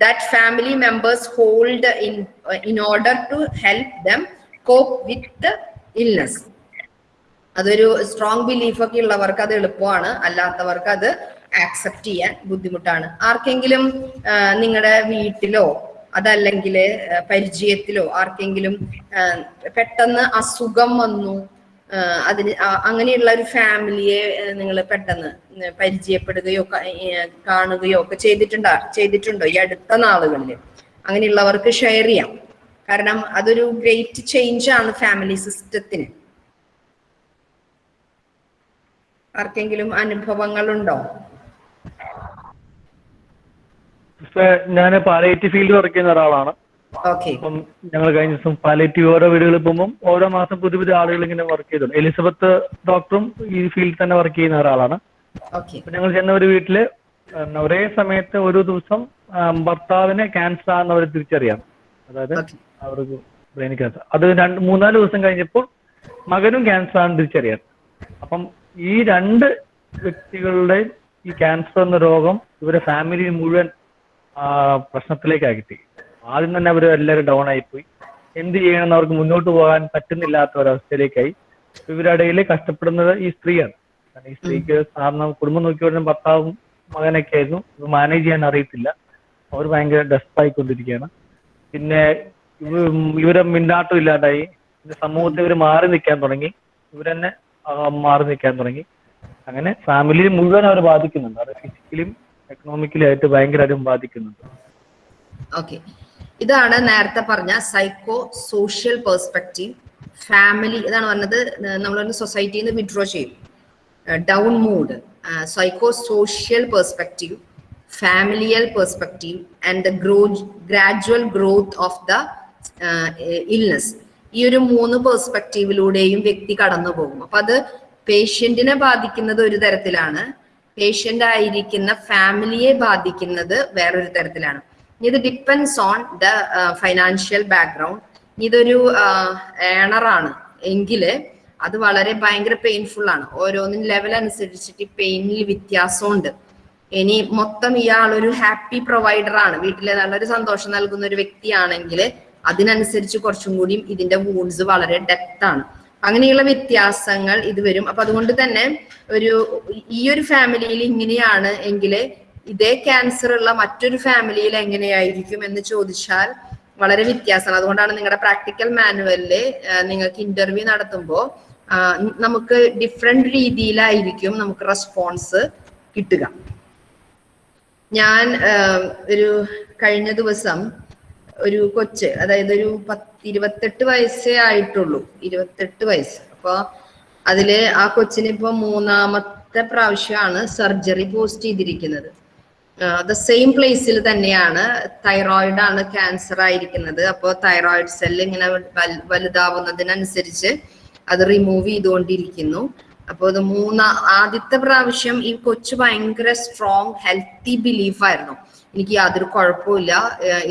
that family members hold in in order to help them cope with illness. അതൊരു സ്ട്രോങ് ബിലീഫ് ഒക്കെ ഉള്ളവർക്ക് അത് എളുപ്പമാണ്. അല്ലാത്തവർക്ക് അത് ആക്സെപ്റ്റ് ചെയ്യാൻ ബുദ്ധിമുട്ടാണ്. ആർക്കെങ്കിലും നിങ്ങളുടെ വീട്ടിലോ അതല്ലെങ്കിൽ പരിചയത്തിലോ ആർക്കെങ്കിലും പെട്ടെന്ന് അസുഖം വന്നു അതിന് അങ്ങനെയുള്ള ഒരു ഫാമിലിയെ നിങ്ങൾ പെട്ടെന്ന് പരിചയപ്പെടുകയോ കാണുകയോ ഒക്കെ ചെയ്തിട്ടുണ്ടോ ചെയ്തിട്ടുണ്ടോ ഈ അടുത്ത നാളുകളിൽ അങ്ങനെയുള്ളവർക്ക് ഷെയർ ചെയ്യാം. കാരണം അതൊരു ഗ്രേറ്റ് ചേഞ്ച് ആണ് ഫാമിലി സിസ്റ്റത്തിന് ആർക്കെങ്കിലും അനുഭവങ്ങളുണ്ടോ? ഞാൻ ഫീൽഡ് വർക്ക് ചെയ്യുന്ന ഒരാളാണ്. അപ്പം ഞങ്ങൾ കഴിഞ്ഞ ദിവസം പാലേറ്റീവ് ഓരോ വീടുകളിൽ പോകുമ്പോൾ ഓരോ മാസം പുതിയ പുതിയ ആളുകൾ ഇങ്ങനെ വർക്ക് ചെയ്തിട്ടുണ്ട് എലിസബത്ത് ഡോക്ടറും ഈ ഫീൽഡിൽ തന്നെ വർക്ക് ചെയ്യുന്ന ഒരാളാണ്. ഞങ്ങൾ ചെന്ന ഒരു വീട്ടിൽ ഒരേ സമയത്ത് ഒരു ദിവസം ഭർത്താവിനെ ക്യാൻസർ ആണെന്ന് അവർ തിരിച്ചറിയാം. അതായത് അവർക്ക് ബ്രെയിൻ ക്യാൻസർ അത് രണ്ട് മൂന്നാൽ ദിവസം കഴിഞ്ഞപ്പോൾ മകനും ക്യാൻസർ ആണെന്ന് തിരിച്ചറിയാം. അപ്പം ഈ രണ്ട് വ്യക്തികളുടെ ഈ ക്യാൻസർ എന്ന രോഗം ഇവരെ ഫാമിലി മുഴുവൻ പ്രശ്നത്തിലേക്ക് അകറ്റി ആദ്യം തന്നെ അവർ എല്ലാവരും ഡൗൺ ആയിപ്പോയി. എന്ത് ചെയ്യണമെന്ന് അവർക്ക് മുന്നോട്ട് പോകാൻ പറ്റുന്നില്ലാത്ത ഒരവസ്ഥയിലേക്കായി ഇവരുടെ കഷ്ടപ്പെടുന്നത് ഈ സ്ത്രീയാണ്. കാരണം ഈ സ്ത്രീക്ക് സാറിന് കുടുംബം നോക്കി വരുന്ന ഭർത്താവും മകനൊക്കെ ആയിരുന്നു ഇത് മാനേജ് ചെയ്യാൻ അറിയത്തില്ല. അവർ ഭയങ്കര ഡെസ്പായിക്കൊണ്ടിരിക്കുകയാണ് പിന്നെ ഇവ- ഇവരെ മിണ്ടാട്ടം ഇല്ലാണ്ടായി സമൂഹത്തിൽ ഇവർ മാറി നിൽക്കാൻ തുടങ്ങി. ഇവരെന്നെ മാറി നിൽക്കാൻ തുടങ്ങി. അങ്ങനെ ഫാമിലി മുഴുവൻ അവർ ബാധിക്കുന്നുണ്ട്. അത് ഫിസിക്കലിയും എക്കണോമിക്കലി ആയിട്ട് ഭയങ്കരമായിട്ടും ബാധിക്കുന്നുണ്ട്. ഓക്കെ ഇതാണ് നേരത്തെ പറഞ്ഞ സൈക്കോ സോഷ്യൽ പെർസ്പെക്റ്റീവ് ഫാമിലി ഇതാണ് പറഞ്ഞത് നമ്മൾ സൊസൈറ്റിയിൽ നിന്ന് വിഡ്രോ ചെയ്യും. Down mood psycho social perspective familial perspective and the grow gradual growth of the illness ഈ ഒരു മൂന്ന് പെർസ്പെക്റ്റീവിലൂടെയും വ്യക്തി കടന്നു പോകും. അപ്പൊ അത് പേഷ്യന്റിനെ ബാധിക്കുന്നത് ഒരു തരത്തിലാണ്. പേഷ്യന്റ് ആയിരിക്കുന്ന ഫാമിലിയെ ബാധിക്കുന്നത് വേറൊരു തരത്തിലാണ്. ഇത് depends on the financial background ഇതൊരു ഏണറാണ് എങ്കിൽ അത് വളരെ ഭയങ്കര പെയിൻഫുൾ ആണ്. ഓരോന്നും ലെവൽ അനുസരിച്ചിട്ട് പെയിനിൽ വ്യത്യാസമുണ്ട്. ഇനി മൊത്തം ഇയാൾ ഒരു ഹാപ്പി പ്രൊവൈഡർ ആണ്. വീട്ടിലെ നല്ലൊരു സന്തോഷം നൽകുന്ന ഒരു വ്യക്തിയാണെങ്കിൽ അതിനനുസരിച്ച് കുറച്ചും കൂടിയും ഇതിന്റെ വൂൺസ് വളരെ ഡെപ്ത് ആണ്. അങ്ങനെയുള്ള വ്യത്യാസങ്ങൾ ഇത് വരും. അപ്പൊ അതുകൊണ്ട് തന്നെ ഒരു ഈ ഒരു ഫാമിലിയിൽ ഇങ്ങനെയാണ് എങ്കിൽ ഇതേ ക്യാൻസർ ഉള്ള മറ്റൊരു ഫാമിലിയിൽ എങ്ങനെയായിരിക്കും എന്ന് ചോദിച്ചാൽ വളരെ വ്യത്യാസമാണ്. അതുകൊണ്ടാണ് നിങ്ങളുടെ പ്രാക്ടിക്കൽ മാനുവലിൽ നിങ്ങൾക്ക് ഇന്റർവ്യൂ നടത്തുമ്പോൾ നമുക്ക് ഡിഫറെന്റ് രീതിയിലായിരിക്കും നമുക്ക് റെസ്പോൺസ് കിട്ടുക. ഞാൻ ഒരു കഴിഞ്ഞ ദിവസം ഒരു കൊച്ച് അതായത് ഒരു പത്ത് ഇരുപത്തെട്ട് വയസ്സേ ആയിട്ടുള്ളൂ. ഇരുപത്തെട്ട് വയസ്സ്. അപ്പോൾ അതിൽ ആ കൊച്ചിന് ഇപ്പൊ മൂന്നാമത്തെ പ്രാവശ്യമാണ് സർജറി പോസ്റ്റ് ചെയ്തിരിക്കുന്നത്. ദ സെയിം പ്ലേസിൽ തന്നെയാണ് തൈറോയിഡ് ആണ് ക്യാൻസർ ആയിരിക്കുന്നത്. അപ്പോൾ തൈറോയിഡ് സെല്ല് ഇങ്ങനെ വലുതാവുന്നതിനനുസരിച്ച് അത് റിമൂവ് ചെയ്തുകൊണ്ടിരിക്കുന്നു. അപ്പോൾ ഇത് മൂന്ന ആദ്യത്തെ പ്രാവശ്യം ഈ കൊച്ചു ഭയങ്കര സ്ട്രോങ് ഹെൽത്തി ബിലീഫ് ആയിരുന്നു. എനിക്ക് യാതൊരു കുഴപ്പമില്ല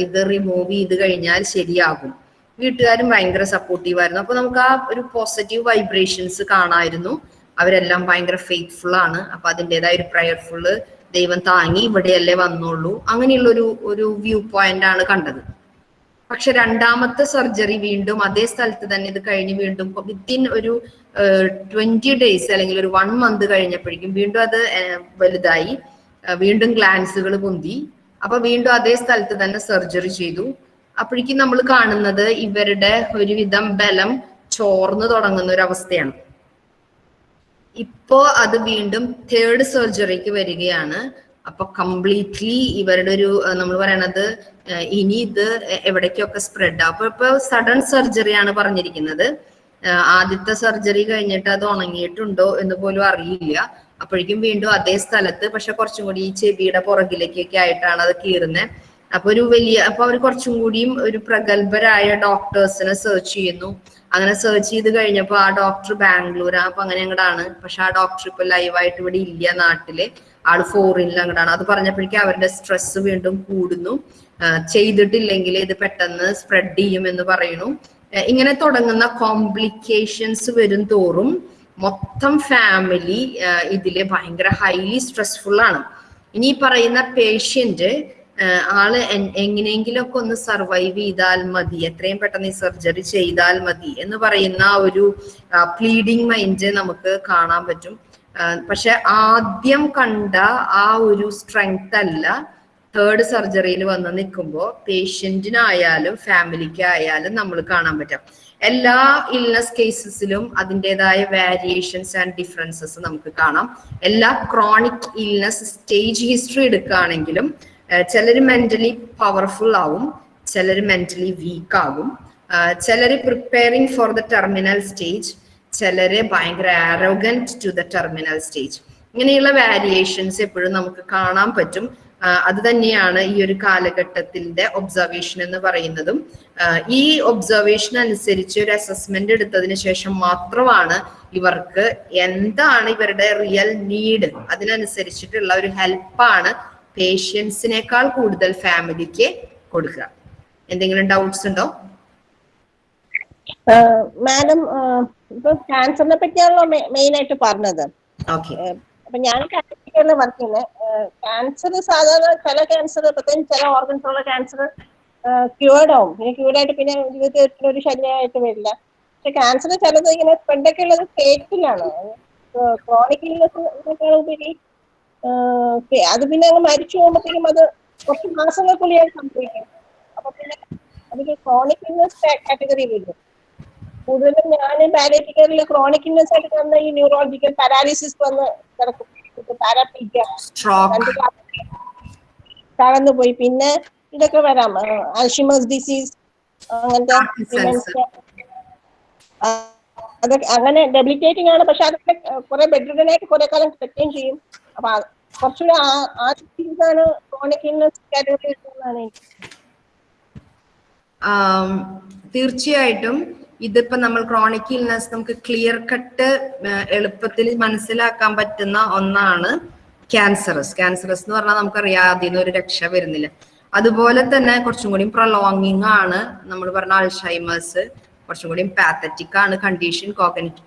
ഇത് റിമൂവ് ചെയ്ത് കഴിഞ്ഞാൽ ശരിയാകും. വീട്ടുകാരും ഭയങ്കര സപ്പോർട്ടീവ് ആയിരുന്നു. അപ്പൊ നമുക്ക് ആ ഒരു പോസിറ്റീവ് വൈബ്രേഷൻസ് കാണായിരുന്നു. അവരെല്ലാം ഭയങ്കര ഫെയ്ത്ത്ഫുൾ ആണ്. അപ്പൊ അതിന്റെതായ ഒരു പ്രയർഫുള്ള് ദൈവം താങ്ങി ഇവിടെയല്ലേ വന്നുള്ളൂ. അങ്ങനെയുള്ള ഒരു ഒരു വ്യൂ പോയിന്റ് ആണ് കണ്ടത്. പക്ഷെ രണ്ടാമത്തെ സർജറി വീണ്ടും അതേ സ്ഥലത്ത് തന്നെ ഇത് കഴിഞ്ഞ് വീണ്ടും വിത്തിൻ ഒരു ട്വന്റി ഡേയ്സ് അല്ലെങ്കിൽ ഒരു വൺ മന്ത് കഴിഞ്ഞപ്പോഴേക്കും വീണ്ടും അത് വലുതായി. വീണ്ടും ഗ്ലാൻസുകൾ പൊന്തി. അപ്പൊ വീണ്ടും അതേ സ്ഥലത്ത് തന്നെ സർജറി ചെയ്തു. അപ്പോഴേക്കും നമ്മൾ കാണുന്നത് ഇവരുടെ ഒരുവിധം ബലം ചോർന്നു തുടങ്ങുന്ന ഒരു അവസ്ഥയാണ്. ഇപ്പോ അത് വീണ്ടും തേർഡ് സർജറിക്ക് വരികയാണ്. അപ്പൊ കംപ്ലീറ്റ്ലി ഇവരുടെ ഒരു നമ്മൾ പറയണത് ഇനി ഇത് എവിടേക്കൊക്കെ സ്പ്രെഡ് അപ്പൊ ഇപ്പൊ സഡൻ സർജറിയാണ് പറഞ്ഞിരിക്കുന്നത്. ആദ്യത്തെ സർജറി കഴിഞ്ഞിട്ട് അത് ഉണങ്ങിയിട്ടുണ്ടോ എന്ന് പോലും അറിയില്ല. അപ്പോഴേക്കും വീണ്ടും അതേ സ്ഥലത്ത് പക്ഷെ കുറച്ചും കൂടി ഈ ചെവിയുടെ പുറകിലേക്കൊക്കെ ആയിട്ടാണ് അത് കീറുന്നത് അപ്പൊ ഒരു വലിയ അപ്പൊ അവർ കുറച്ചും കൂടിയും ഒരു പ്രഗത്ഭരായ ഡോക്ടേഴ്സിനെ സെർച്ച് ചെയ്യുന്നു. അങ്ങനെ സെർച്ച് ചെയ്ത് കഴിഞ്ഞപ്പോ ആ ഡോക്ടർ ബാംഗ്ലൂർ അപ്പൊ അങ്ങനെ അങ്ങടാണ്. പക്ഷെ ആ ഡോക്ടർ ഇപ്പൊ ലൈവായിട്ട് ഇവിടെ ഇല്ല നാട്ടിൽ. ആൾ ഫോറിനിൽ അങ്ങടാണ്. അത് പറഞ്ഞപ്പോഴേക്കും അവരുടെ സ്ട്രെസ് വീണ്ടും കൂടുന്നു. ചെയ്തിട്ടില്ലെങ്കിൽ ഇത് പെട്ടെന്ന് സ്പ്രെഡ് ചെയ്യും എന്ന് പറയുന്നു. ഇങ്ങനെ തുടങ്ങുന്ന കോംപ്ലിക്കേഷൻസ് വരും തോറും മൊത്തം ഫാമിലി ഇതിൽ ഭയങ്കര ഹൈലി സ്ട്രെസ്ഫുൾ ആണ്. ഇനി പറയുന്ന പേഷ്യന്റ് ആൾ എങ്ങനെയെങ്കിലൊക്കെ ഒന്ന് സർവൈവ് ചെയ്താൽ മതി. എത്രയും പെട്ടെന്ന് ഈ സർജറി ചെയ്താൽ മതി എന്ന് പറയുന്ന ഒരു പ്ലീഡിങ് മൈൻഡ് നമുക്ക് കാണാൻ പറ്റും. പക്ഷെ ആദ്യം കണ്ട ആ ഒരു സ്ട്രെങ്ത് അല്ല തേർഡ് സർജറിയിൽ വന്ന് നിൽക്കുമ്പോൾ പേഷ്യന്റിനായാലും ഫാമിലിക്കായാലും നമ്മൾ കാണാൻ പറ്റും എല്ലാ ഇൽനസ് കേസസിലും അതിന്റെതായ വേരിയേഷൻസ് ആൻഡ് ഡിഫറൻസസ് നമുക്ക് കാണാം. എല്ലാ ക്രോണിക് ഇൽനസ് സ്റ്റേജ് ഹിസ്റ്ററി എടുക്കുകയാണെങ്കിലും ചിലർ മെന്റലി പവർഫുൾ ആവും ചിലർ മെന്റലി വീക്ക് ആകും. ചിലർ preparing for the terminal stage ചിലർ ഭയങ്കര arrogant to the terminal stage ഇങ്ങനെയുള്ള വാരിയേഷൻസ് എപ്പോഴും നമുക്ക് കാണാൻ പറ്റും. ആ, അത് തന്നെയാണ് ഈ ഒരു കാലഘട്ടത്തിന്റെ ഒബ്സർവേഷൻ എന്ന് പറയുന്നതും. ഈ ഒബ്സർവേഷൻ അനുസരിച്ച് ഒരു അസസ്മെന്റ് എടുത്തതിന് ശേഷം മാത്രമാണ് ഇവർക്ക് എന്താണ് ഇവരുടെ റിയൽ നീഡ് അതിനനുസരിച്ചിട്ടുള്ള ഒരു ഹെൽപ്പാണ് പേഷ്യൻസിനേക്കാൾ കൂടുതൽ ഫാമിലിക്ക് കൊടുക്കുക. എന്തെങ്കിലും ഡൗട്ട്സ് ഉണ്ടോ? മാഡം ഇപ്പൊ ക്യാൻസറിനെ പറ്റിയാണല്ലോ മെയിൻ ആയിട്ട് പറഞ്ഞത്. അപ്പൊ ഞാൻ കാറ്റഗറിയിൽ വർക്ക് ചെയ്യുന്നത് ക്യാൻസർ സാധാരണ ചില ക്യാൻസർ പ്രത്യേകിച്ച് ചില ഓർഗൻസ് ഉള്ള ക്യാൻസർ ക്യൂർഡ് ആവും. പിന്നെ ക്യൂർഡ് ആയിട്ട് പിന്നെ ജീവിതത്തിൽ ഒരു ശല്യമായിട്ട് വരില്ല. പക്ഷെ ക്യാൻസർ ചിലത് ഇങ്ങനെ സ്പ്രെഡൊക്കെ ഉള്ളത് ഫേറ്റിലാണ് ക്രോണിക് ഇൽനെസ് ഉപരി അത് പിന്നെ അങ്ങ് മരിച്ചു പോകുമ്പോഴത്തേക്കും അത് കുറച്ച് മാസങ്ങൾക്കുള്ളിൽ സംഭവിക്കും. അപ്പൊ പിന്നെ അതിന് ക്രോണിക് ഇന്നസ് കാറ്റഗറി വരും കൂടുതലും ഞാൻ പാലിയേറ്റീവ് കെയറിൽ ക്രോണിക് ഇന്നസ് ആയിട്ട് വന്ന ഈ ന്യൂറോളജിക്കൽ പാരാലിസിസ് വന്ന് കിടക്കും. പാരാപ്പീക്ക സ്ട്രോക്ക് തകർന്നു പോയി. പിന്നെ ഇതൊക്കെ വരാം. അൽഷിമസ് ഡിസീസ് അങ്ങനത്തെ അതൊക്കെ അങ്ങനെ ഡെബിലിറ്റേറ്റിംഗ് ആണ്. പക്ഷെ അതൊക്കെ കുറെ ബെഡ്രിഡനായിട്ട് കുറെ കാലം കിടക്കുകയും ചെയ്യും. അപ്പൊ തീർച്ചയായിട്ടും ഇതിപ്പോ നമ്മൾ ക്രോണിക് ഇൽനസ് നമുക്ക് ക്ലിയർ കട്ട് എളുപ്പത്തിൽ മനസ്സിലാക്കാൻ പറ്റുന്ന ഒന്നാണ് ക്യാൻസറസ് ക്യാൻസറസ് എന്ന് പറഞ്ഞാൽ നമുക്കറിയാം അതിൽ നിന്ന് ഒരു രക്ഷ വരുന്നില്ല. അതുപോലെ തന്നെ കുറച്ചും കൂടി പ്രൊലോങ്ങിങ് ആണ് നമ്മൾ പറഞ്ഞ അൾഷൈമേഴ്സ് കുറച്ചും കൂടി പാത്തറ്റിക് ആണ് കണ്ടീഷൻ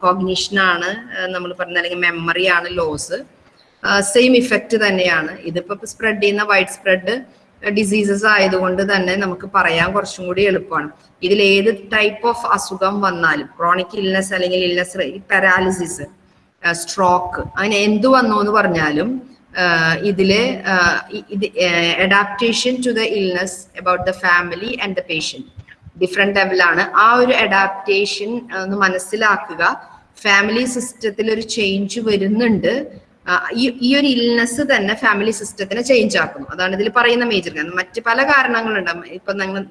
കോഗ്നിഷൻ ആണ് നമ്മൾ പറഞ്ഞ അല്ലെങ്കിൽ മെമ്മറി ആണ് ലോസ് സെയിം ഇഫക്റ്റ് തന്നെയാണ്. ഇതിപ്പോ സ്പ്രെഡ് ചെയ്യുന്ന വൈഡ് സ്പ്രെഡ് ഡിസീസസ് ആയതുകൊണ്ട് തന്നെ നമുക്ക് പറയാൻ കുറച്ചും കൂടി എളുപ്പമാണ്. ഇതിൽ ഏത് ടൈപ്പ് ഓഫ് അസുഖം വന്നാലും ക്രോണിക് ഇൽനെസ് അല്ലെങ്കിൽ ഇൽനെസ് പാരാലിസിസ് സ്ട്രോക്ക് അങ്ങനെ എന്തു വന്നു എന്ന് പറഞ്ഞാലും ഇതിൽ ഇത് adaptation to the illness about the family and the patient different ലെവലാണ് ആ ഒരു അഡാപ്റ്റേഷൻ ഒന്ന് മനസ്സിലാക്കുക. ഫാമിലി സിസ്റ്റത്തിൽ ഒരു ചേഞ്ച് വരുന്നുണ്ട്. ഈ ഒരു ഇൽനെസ് തന്നെ ഫാമിലി സിസ്റ്റത്തിനെ ചേഞ്ച് ആക്കും അതാണ് ഇതിൽ പറയുന്ന മേജർ കാരണം മറ്റ് പല കാരണങ്ങളുണ്ട് ഇപ്പൊ ഞങ്ങൾ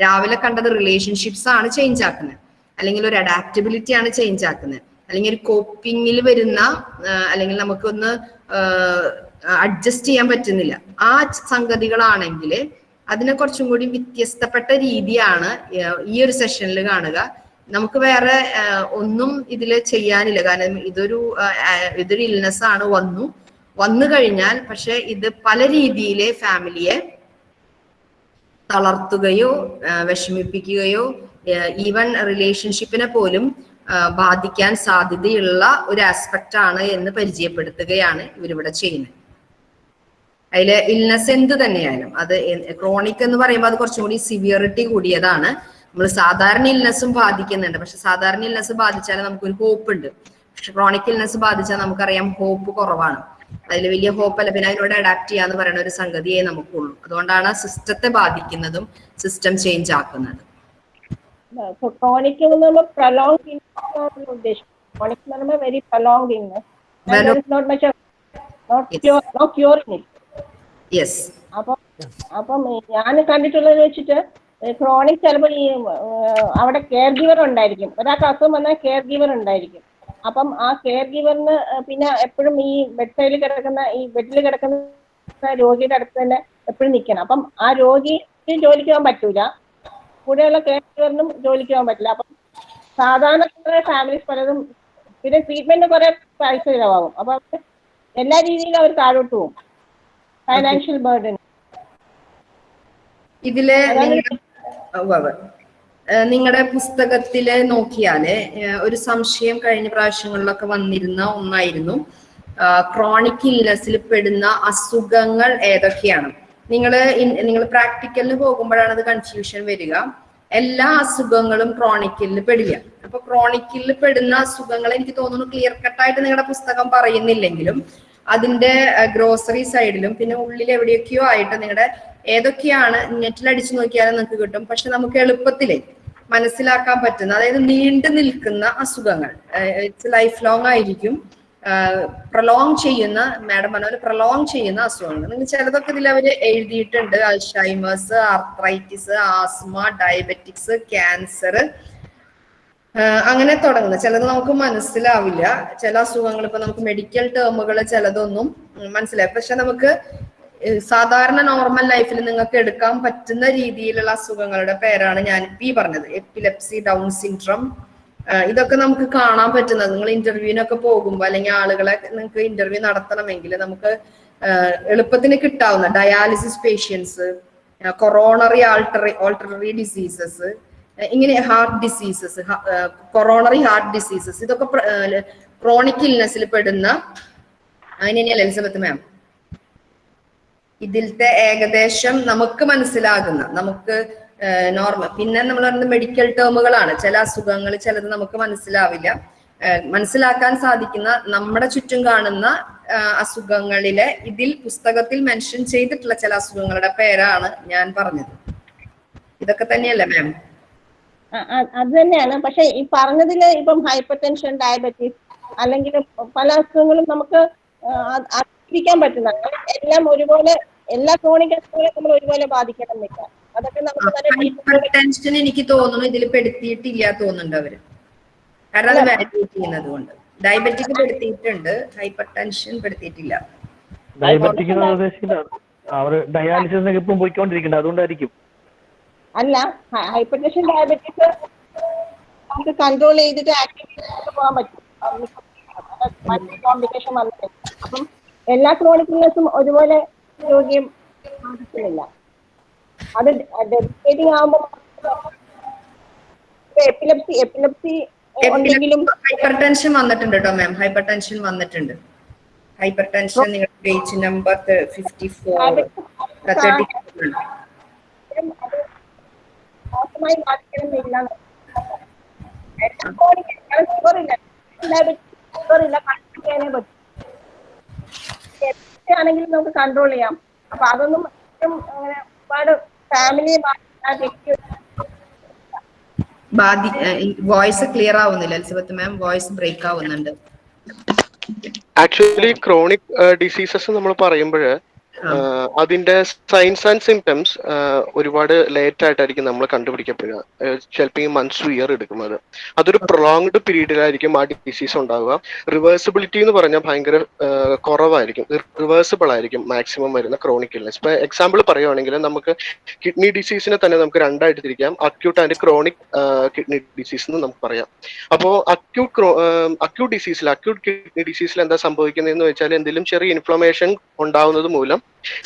രാവിലെ കണ്ടത് റിലേഷൻഷിപ്സ് ആണ് ചേഞ്ച് ആക്കുന്നത് അല്ലെങ്കിൽ ഒരു അഡാപ്റ്റബിലിറ്റി ആണ് ചേഞ്ച് ആക്കുന്നത് അല്ലെങ്കിൽ ഒരു കോപ്പിങ്ങിൽ വരുന്ന അല്ലെങ്കിൽ നമുക്കൊന്ന് അഡ്ജസ്റ്റ് ചെയ്യാൻ പറ്റുന്നില്ല. ആ സംഗതികളാണെങ്കിൽ അതിനെ കുറച്ചും കൂടി വ്യത്യസ്തപ്പെട്ട രീതിയാണ് ഈ ഒരു സെഷനിൽ കാണുക. നമുക്ക് വേറെ ഒന്നും ഇതിൽ ചെയ്യാനില്ല. കാരണം ഇതൊരു ഇതൊരു ഇൽനെസ് ആണ് വന്നു. വന്നു കഴിഞ്ഞാൽ പക്ഷെ ഇത് പല രീതിയിലെ ഫാമിലിയെ തളർത്തുകയോ വിഷമിപ്പിക്കുകയോ ഈവൻ റിലേഷൻഷിപ്പിനെ പോലും ബാധിക്കാൻ സാധ്യതയുള്ള ഒരു ആസ്പെക്റ്റ് ആണ് എന്ന് പരിചയപ്പെടുത്തുകയാണ് ഇവരിവിടെ ചെയ്യുന്നത്. അതിൽ ഇൽനെസ് എന്ത് തന്നെയായാലും അത് ക്രോണിക് എന്ന് പറയുമ്പോൾ അത് കുറച്ചും കൂടി സിവിയറിറ്റി കൂടിയതാണ്. നമ്മൾ സാധാരണ ഇൽനെസ്സും ബാധിക്കുന്നുണ്ട്. പക്ഷെ സാധാരണ ഇൽനെസ് ബാധിച്ചാൽ നമുക്കൊരു ഹോപ്പ് ഉണ്ട്. പക്ഷെ ക്രോണിക് ഇൽനെസ് ബാധിച്ചാൽ നമുക്കറിയാം ഹോപ്പ് കുറവാണ്. അതിൽ വലിയ ഹോപ്പ് അല്ല. പിന്നെ അതിനോട് അഡാപ്റ്റ് ചെയ്യാന്ന് പറയുന്ന ഒരു സംഗതിയെ നമുക്കുള്ളൂ. അതുകൊണ്ടാണ് സിസ്റ്റത്തെ ബാധിക്കുന്നതും സിസ്റ്റം ചേഞ്ച് ആക്കുന്നത്. അപ്പം ഞാൻ കണ്ടിട്ടുള്ളത് വെച്ചിട്ട് ക്രോണിക് ചിലപ്പോൾ ഈ അവിടെ കെയർ ഗിവർ ഉണ്ടായിരിക്കും. ഒരാൾക്ക് അസുഖം വന്നാൽ കെയർ ഗിവർ ഉണ്ടായിരിക്കും. അപ്പം ആ കെയർ ഗിവറിന് പിന്നെ എപ്പോഴും ഈ ബെഡ് സൈഡിൽ കിടക്കുന്ന ഈ ബെഡിൽ കിടക്കുന്ന രോഗിയുടെ അടുത്ത് തന്നെ എപ്പോഴും നിൽക്കണം അപ്പം ആ രോഗിക്ക് ജോലിക്ക് പോകാൻ പറ്റൂല. കൂടെയുള്ള കെയർ ഗിവറിനും ജോലിക്ക് പോകാൻ പറ്റില്ല. അപ്പം സാധാരണ ഫാമിലീസ് പലതും പിന്നെ ട്രീറ്റ്മെന്റ് കുറെ പൈസ ചിലവാകും. അപ്പൊ എല്ലാ രീതിയിലും അവർ താഴോട്ട് പോകും. ഫൈനാൻഷ്യൽ ബേർഡൻ ഇതിൽ അതാണ് നിങ്ങളുടെ പുസ്തകത്തിൽ നോക്കിയാൽ ഒരു സംശയം കഴിഞ്ഞ പ്രാവശ്യങ്ങളിലൊക്കെ വന്നിരുന്ന ഒന്നായിരുന്നു. ക്രോണിക് ഇല്ലസിൽ പെടുന്ന അസുഖങ്ങൾ ഏതൊക്കെയാണ്? നിങ്ങൾ നിങ്ങൾ പ്രാക്ടിക്കലിന് പോകുമ്പോഴാണ് അത് കൺഫ്യൂഷൻ വരിക. എല്ലാ അസുഖങ്ങളും ക്രോണിക്കിൽ പെടില്ല അപ്പൊ ക്രോണിക്കിൽ പെടുന്ന അസുഖങ്ങൾ എനിക്ക് തോന്നുന്നു ക്ലിയർ കട്ടായിട്ട് നിങ്ങളുടെ പുസ്തകം പറയുന്നില്ലെങ്കിലും അതിന്റെ ഗ്രോസറി സൈഡിലും പിന്നെ ഉള്ളിൽ എവിടെയൊക്കെയോ ആയിട്ട് നിങ്ങളുടെ ഏതൊക്കെയാണ് നെറ്റിൽ അടിച്ചു നോക്കിയാലും നമുക്ക് കിട്ടും. പക്ഷെ നമുക്ക് എളുപ്പത്തിൽ മനസ്സിലാക്കാൻ പറ്റുന്ന അതായത് നീണ്ടു നിൽക്കുന്ന അസുഖങ്ങൾ ഇറ്റ്സ് ലൈഫ് ലോങ് ആയിരിക്കും. പ്രൊലോങ് ചെയ്യുന്ന മാഡം പറഞ്ഞ പ്രൊലോങ് ചെയ്യുന്ന അസുഖങ്ങൾ. നിങ്ങൾ ചിലതൊക്കെ ഇതിൽ അവർ എഴുതിയിട്ടുണ്ട്. Alzheimer's arthritis asthma diabetics cancer. അങ്ങനെ തുടങ്ങുന്നത് ചിലത് നമുക്ക് മനസ്സിലാവില്ല. ചില അസുഖങ്ങൾ ഇപ്പൊ നമുക്ക് മെഡിക്കൽ ടേമുകൾ ചിലതൊന്നും മനസ്സിലായി പക്ഷെ നമുക്ക് സാധാരണ നോർമൽ ലൈഫിൽ നിങ്ങൾക്ക് എടുക്കാൻ പറ്റുന്ന രീതിയിലുള്ള അസുഖങ്ങളുടെ പേരാണ് ഞാൻ ഈ പറഞ്ഞത്. എപ്പിലെപ്സി ഡൗൺ സിൻഡ്രം ഇതൊക്കെ നമുക്ക് കാണാൻ പറ്റുന്നത്. നിങ്ങൾ ഇന്റർവ്യൂവിനൊക്കെ പോകുമ്പോൾ അല്ലെങ്കിൽ ആളുകളെ നിങ്ങൾക്ക് ഇന്റർവ്യൂ നടത്തണമെങ്കിൽ നമുക്ക് എളുപ്പത്തിന് കിട്ടാവുന്ന dialysis patients coronary artery artery diseases ഇങ്ങനെ heart diseases coronary heart diseases ഇതൊക്കെ ക്രോണിക് ഇൽനെസ്സിൽ പെടുന്ന അതിനെ എലിസബത്ത് മാം ഇതിലത്തെ ഏകദേശം നമുക്ക് മനസ്സിലാകുന്ന നമുക്ക് നോർമൽ പിന്നെ നമ്മൾ പറയുന്നത് മെഡിക്കൽ ടേമുകളാണ് ചില അസുഖങ്ങൾ ചിലത് നമുക്ക് മനസ്സിലാവില്ല. മനസ്സിലാക്കാൻ സാധിക്കുന്ന നമ്മുടെ ചുറ്റും കാണുന്ന അസുഖങ്ങളിലെ ഇതിൽ പുസ്തകത്തിൽ മെൻഷൻ ചെയ്തിട്ടുള്ള ചില അസുഖങ്ങളുടെ പേരാണ് ഞാൻ പറഞ്ഞത്. ഇതൊക്കെ തന്നെയല്ലേ മാം അത് തന്നെയാണ്. പക്ഷെ ഈ പറഞ്ഞതിൽ ഇപ്പം ഹൈപ്പർ ടെൻഷൻ ഡയബറ്റീസ് അല്ലെങ്കിൽ പല അസുഖങ്ങളും നമുക്ക് അത് പറ്റുന്നതാണ് എല്ലാം ഒരുപോലെ എല്ലാ ക്രോണിക് അസുഖങ്ങളും നമ്മൾ ഒരുപോലെ ബാധിക്കണമെന്നില്ല അതൊക്കെ നമുക്ക് നല്ല ടെൻഷൻ എനിക്ക് തോന്നുന്നു ഇതിൽ പെടുത്തിയിട്ടില്ല തോന്നുന്നുണ്ട് അവർ. കാരണം അത് വാലിഡേറ്റ് ചെയ്യുന്നത് കൊണ്ട്. ഡയബറ്റിക് പെടുത്തിയിട്ടുണ്ട് ഹൈപ്പർ ടെൻഷൻ പെടുത്തിയിട്ടില്ല. ഡയബറ്റിക് അവർ ഡയാലിസിസ് ഇപ്പം പോയിക്കൊണ്ടിരിക്കുന്നുണ്ട് അതുകൊണ്ടായിരിക്കും. അല്ല ഹൈപ്പർ ടെൻഷൻ ഡയബറ്റീസ് നമുക്ക് കൺട്രോൾ ചെയ്തിട്ട് ആക്ടിവിറ്റി പോകാൻ പറ്റും. കോംപ്ലിക്കേഷൻ വന്നിട്ട്. അപ്പം എല്ലാ ക്രോണിക്കലേഴ്സും ഒരുപോലെ രോഗിയും ബാധിക്കുന്നില്ല അത് ഡെഡിക്കേറ്റിംഗ് ആകുമ്പോൾ എപ്പിലപ്സി എപ്പിലപ്സി ഉണ്ടെങ്കിലും ഹൈപ്പർ ടെൻഷൻ വന്നിട്ടുണ്ട്. കേട്ടോ മാം ഹൈപ്പർ ടെൻഷൻ വന്നിട്ടുണ്ട് ഹൈപ്പർ ടെൻഷൻ നിങ്ങളുടെ page number fifty four thirty മോശമായി ബാധിക്കണമെന്നില്ല. ഷുഗറില്ല കൺട്രോൾ ചെയ്യാനേ പറ്റും ആണെങ്കിലും നമുക്ക് കൺട്രോൾ ചെയ്യാം. അപ്പൊ അതൊന്നും അങ്ങനെ ഒരുപാട് ഫാമിലിയെ ബാധി വോയിസ് ക്ലിയർ ആവുന്നില്ല എലിസബത്ത് മാം വോയിസ് ബ്രേക്ക് ആവുന്നുണ്ട്. ആക്ച്വലി ക്രോണിക് ഡിസീസസ് നമ്മൾ പറയുമ്പോൾ അതിന്റെ സൈൻസ് ആൻഡ് സിംറ്റംസ് ഒരുപാട് ലേറ്റ് ആയിട്ടായിരിക്കും നമ്മൾ കണ്ടുപിടിക്കപ്പെടുക. ചിലപ്പോൾ ഈ മന്ത്സ് ഇയർ എടുക്കുന്നത്. അതൊരു പ്രൊളോങ്ഡ് പീരീഡിലായിരിക്കും ആ ഡിസീസ് ഉണ്ടാവുക. റിവേഴ്സിബിലിറ്റി എന്ന് പറഞ്ഞാൽ ഭയങ്കര കുറവായിരിക്കും. റിവേഴ്സിബിൾ ആയിരിക്കും മാക്സിമം വരുന്ന ക്രോണിക് ഇൽനെസ് ഇപ്പൊ എക്സാമ്പിൾ പറയുവാണെങ്കിൽ നമുക്ക് കിഡ്നി ഡിസീസിനെ തന്നെ നമുക്ക് രണ്ടായിട്ട് തിരിക്കാം. Acute and chronic kidney disease എന്ന് നമുക്ക് പറയാം. അപ്പോൾ അക്യൂട്ട് അക്യൂട്ട് ഡിസീസിൽ അക്യൂട്ട് കിഡ്നി ഡിസീസിൽ എന്താ സംഭവിക്കുന്നത് എന്ന് വെച്ചാൽ എന്തെങ്കിലും ചെറിയ ഇൻഫ്ലമേഷൻ ഉണ്ടാവുന്നത് മൂലം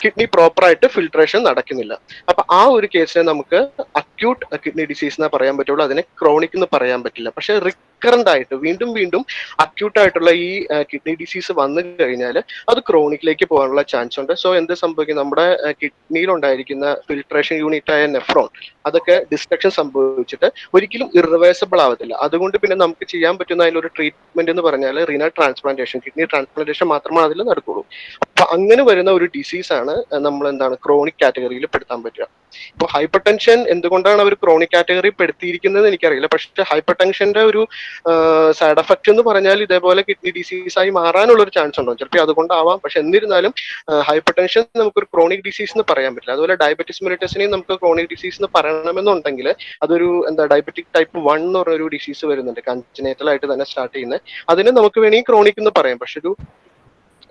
കിഡ്നി പ്രോപ്പറായിട്ട് ഫിൽട്രേഷൻ നടക്കുന്നില്ല. അപ്പൊ ആ ഒരു കേസിനെ നമുക്ക് അക്യൂട്ട് കിഡ്നി ഡിസീസ് എന്നേ പറയാൻ പറ്റുള്ളൂ. അതിനെ ക്രോണിക് എന്ന് പറയാൻ പറ്റില്ല. പക്ഷെ റിക്കറന്റ് ആയിട്ട് വീണ്ടും വീണ്ടും അക്യൂട്ട് ആയിട്ടുള്ള ഈ കിഡ്നി ഡിസീസ് വന്നു കഴിഞ്ഞാൽ അത് ക്രോണിക്കിലേക്ക് പോകാനുള്ള ചാൻസ് ഉണ്ട്. സോ എന്ത് സംഭവിക്കും? നമ്മുടെ കിഡ്നിയിൽ ഉണ്ടായിരിക്കുന്ന ഫിൽട്രേഷൻ യൂണിറ്റ് ആയ നെഫ്രോൺ അതൊക്കെ ഡിസ്ട്രക്ഷൻ സംഭവിച്ചിട്ട് ഒരിക്കലും ഇറിവേഴ്സബിൾ ആവത്തില്ല. അതുകൊണ്ട് പിന്നെ നമുക്ക് ചെയ്യാൻ പറ്റുന്ന അതിലൊരു ട്രീറ്റ്മെന്റ് എന്ന് പറഞ്ഞാൽ റീന ട്രാൻസ്പ്ലാന്റേഷൻ കിഡ്നി ട്രാൻസ്പ്ലാന്റേഷൻ മാത്രമാണ് അതിൽ നടക്കുള്ളൂ. അപ്പൊ അങ്ങനെ വരുന്ന ഒരു ഡിസീസ് ആണ് നമ്മൾ എന്താണ് ക്രോണിക് കാറ്റഗറിയിൽ പെടുത്താൻ പറ്റുക. ഇപ്പൊ ഹൈപ്പർ ടെൻഷൻ എന്തുകൊണ്ടാണ് അവർ ക്രോണിക് കാറ്റഗറി പെടുത്തിയിരിക്കുന്നത് എനിക്കറിയില്ല. പക്ഷെ ഹൈപ്പർ ടെൻഷന്റെ ഒരു സൈഡ് എഫക്റ്റ് എന്ന് പറഞ്ഞാൽ ഇതേപോലെ കിഡ്നി ഡിസീസ് ആയി മാറാനുള്ള ഒരു ചാൻസ് ഉണ്ടോ? ചിലപ്പോൾ അതുകൊണ്ടാവാം. പക്ഷെ എന്നിരുന്നാലും ഹൈപ്പർ ടെൻഷൻ നമുക്കൊരു ക്രോണിക് ഡിസീസ് എന്ന് പറയാൻ പറ്റില്ല. അതുപോലെ ഡയബറ്റിസ് മെലിറ്റസിനെയും നമുക്ക് ക്രോണിക് ഡിസീസ് എന്ന് പറയണമെന്നുണ്ടെങ്കിൽ അതൊരു എന്താ ഡയബറ്റിക് ടൈപ്പ് വൺ എന്ന് പറഞ്ഞ ഒരു ഡിസീസ് വരുന്നുണ്ട്. കൺജനേറ്റൽ ആയിട്ട് തന്നെ സ്റ്റാർട്ട് ചെയ്യുന്നത് അതിനെ നമുക്ക് വേണമെങ്കിൽ ക്രോണിക് എന്ന് പറയാം. പക്ഷെ ഒരു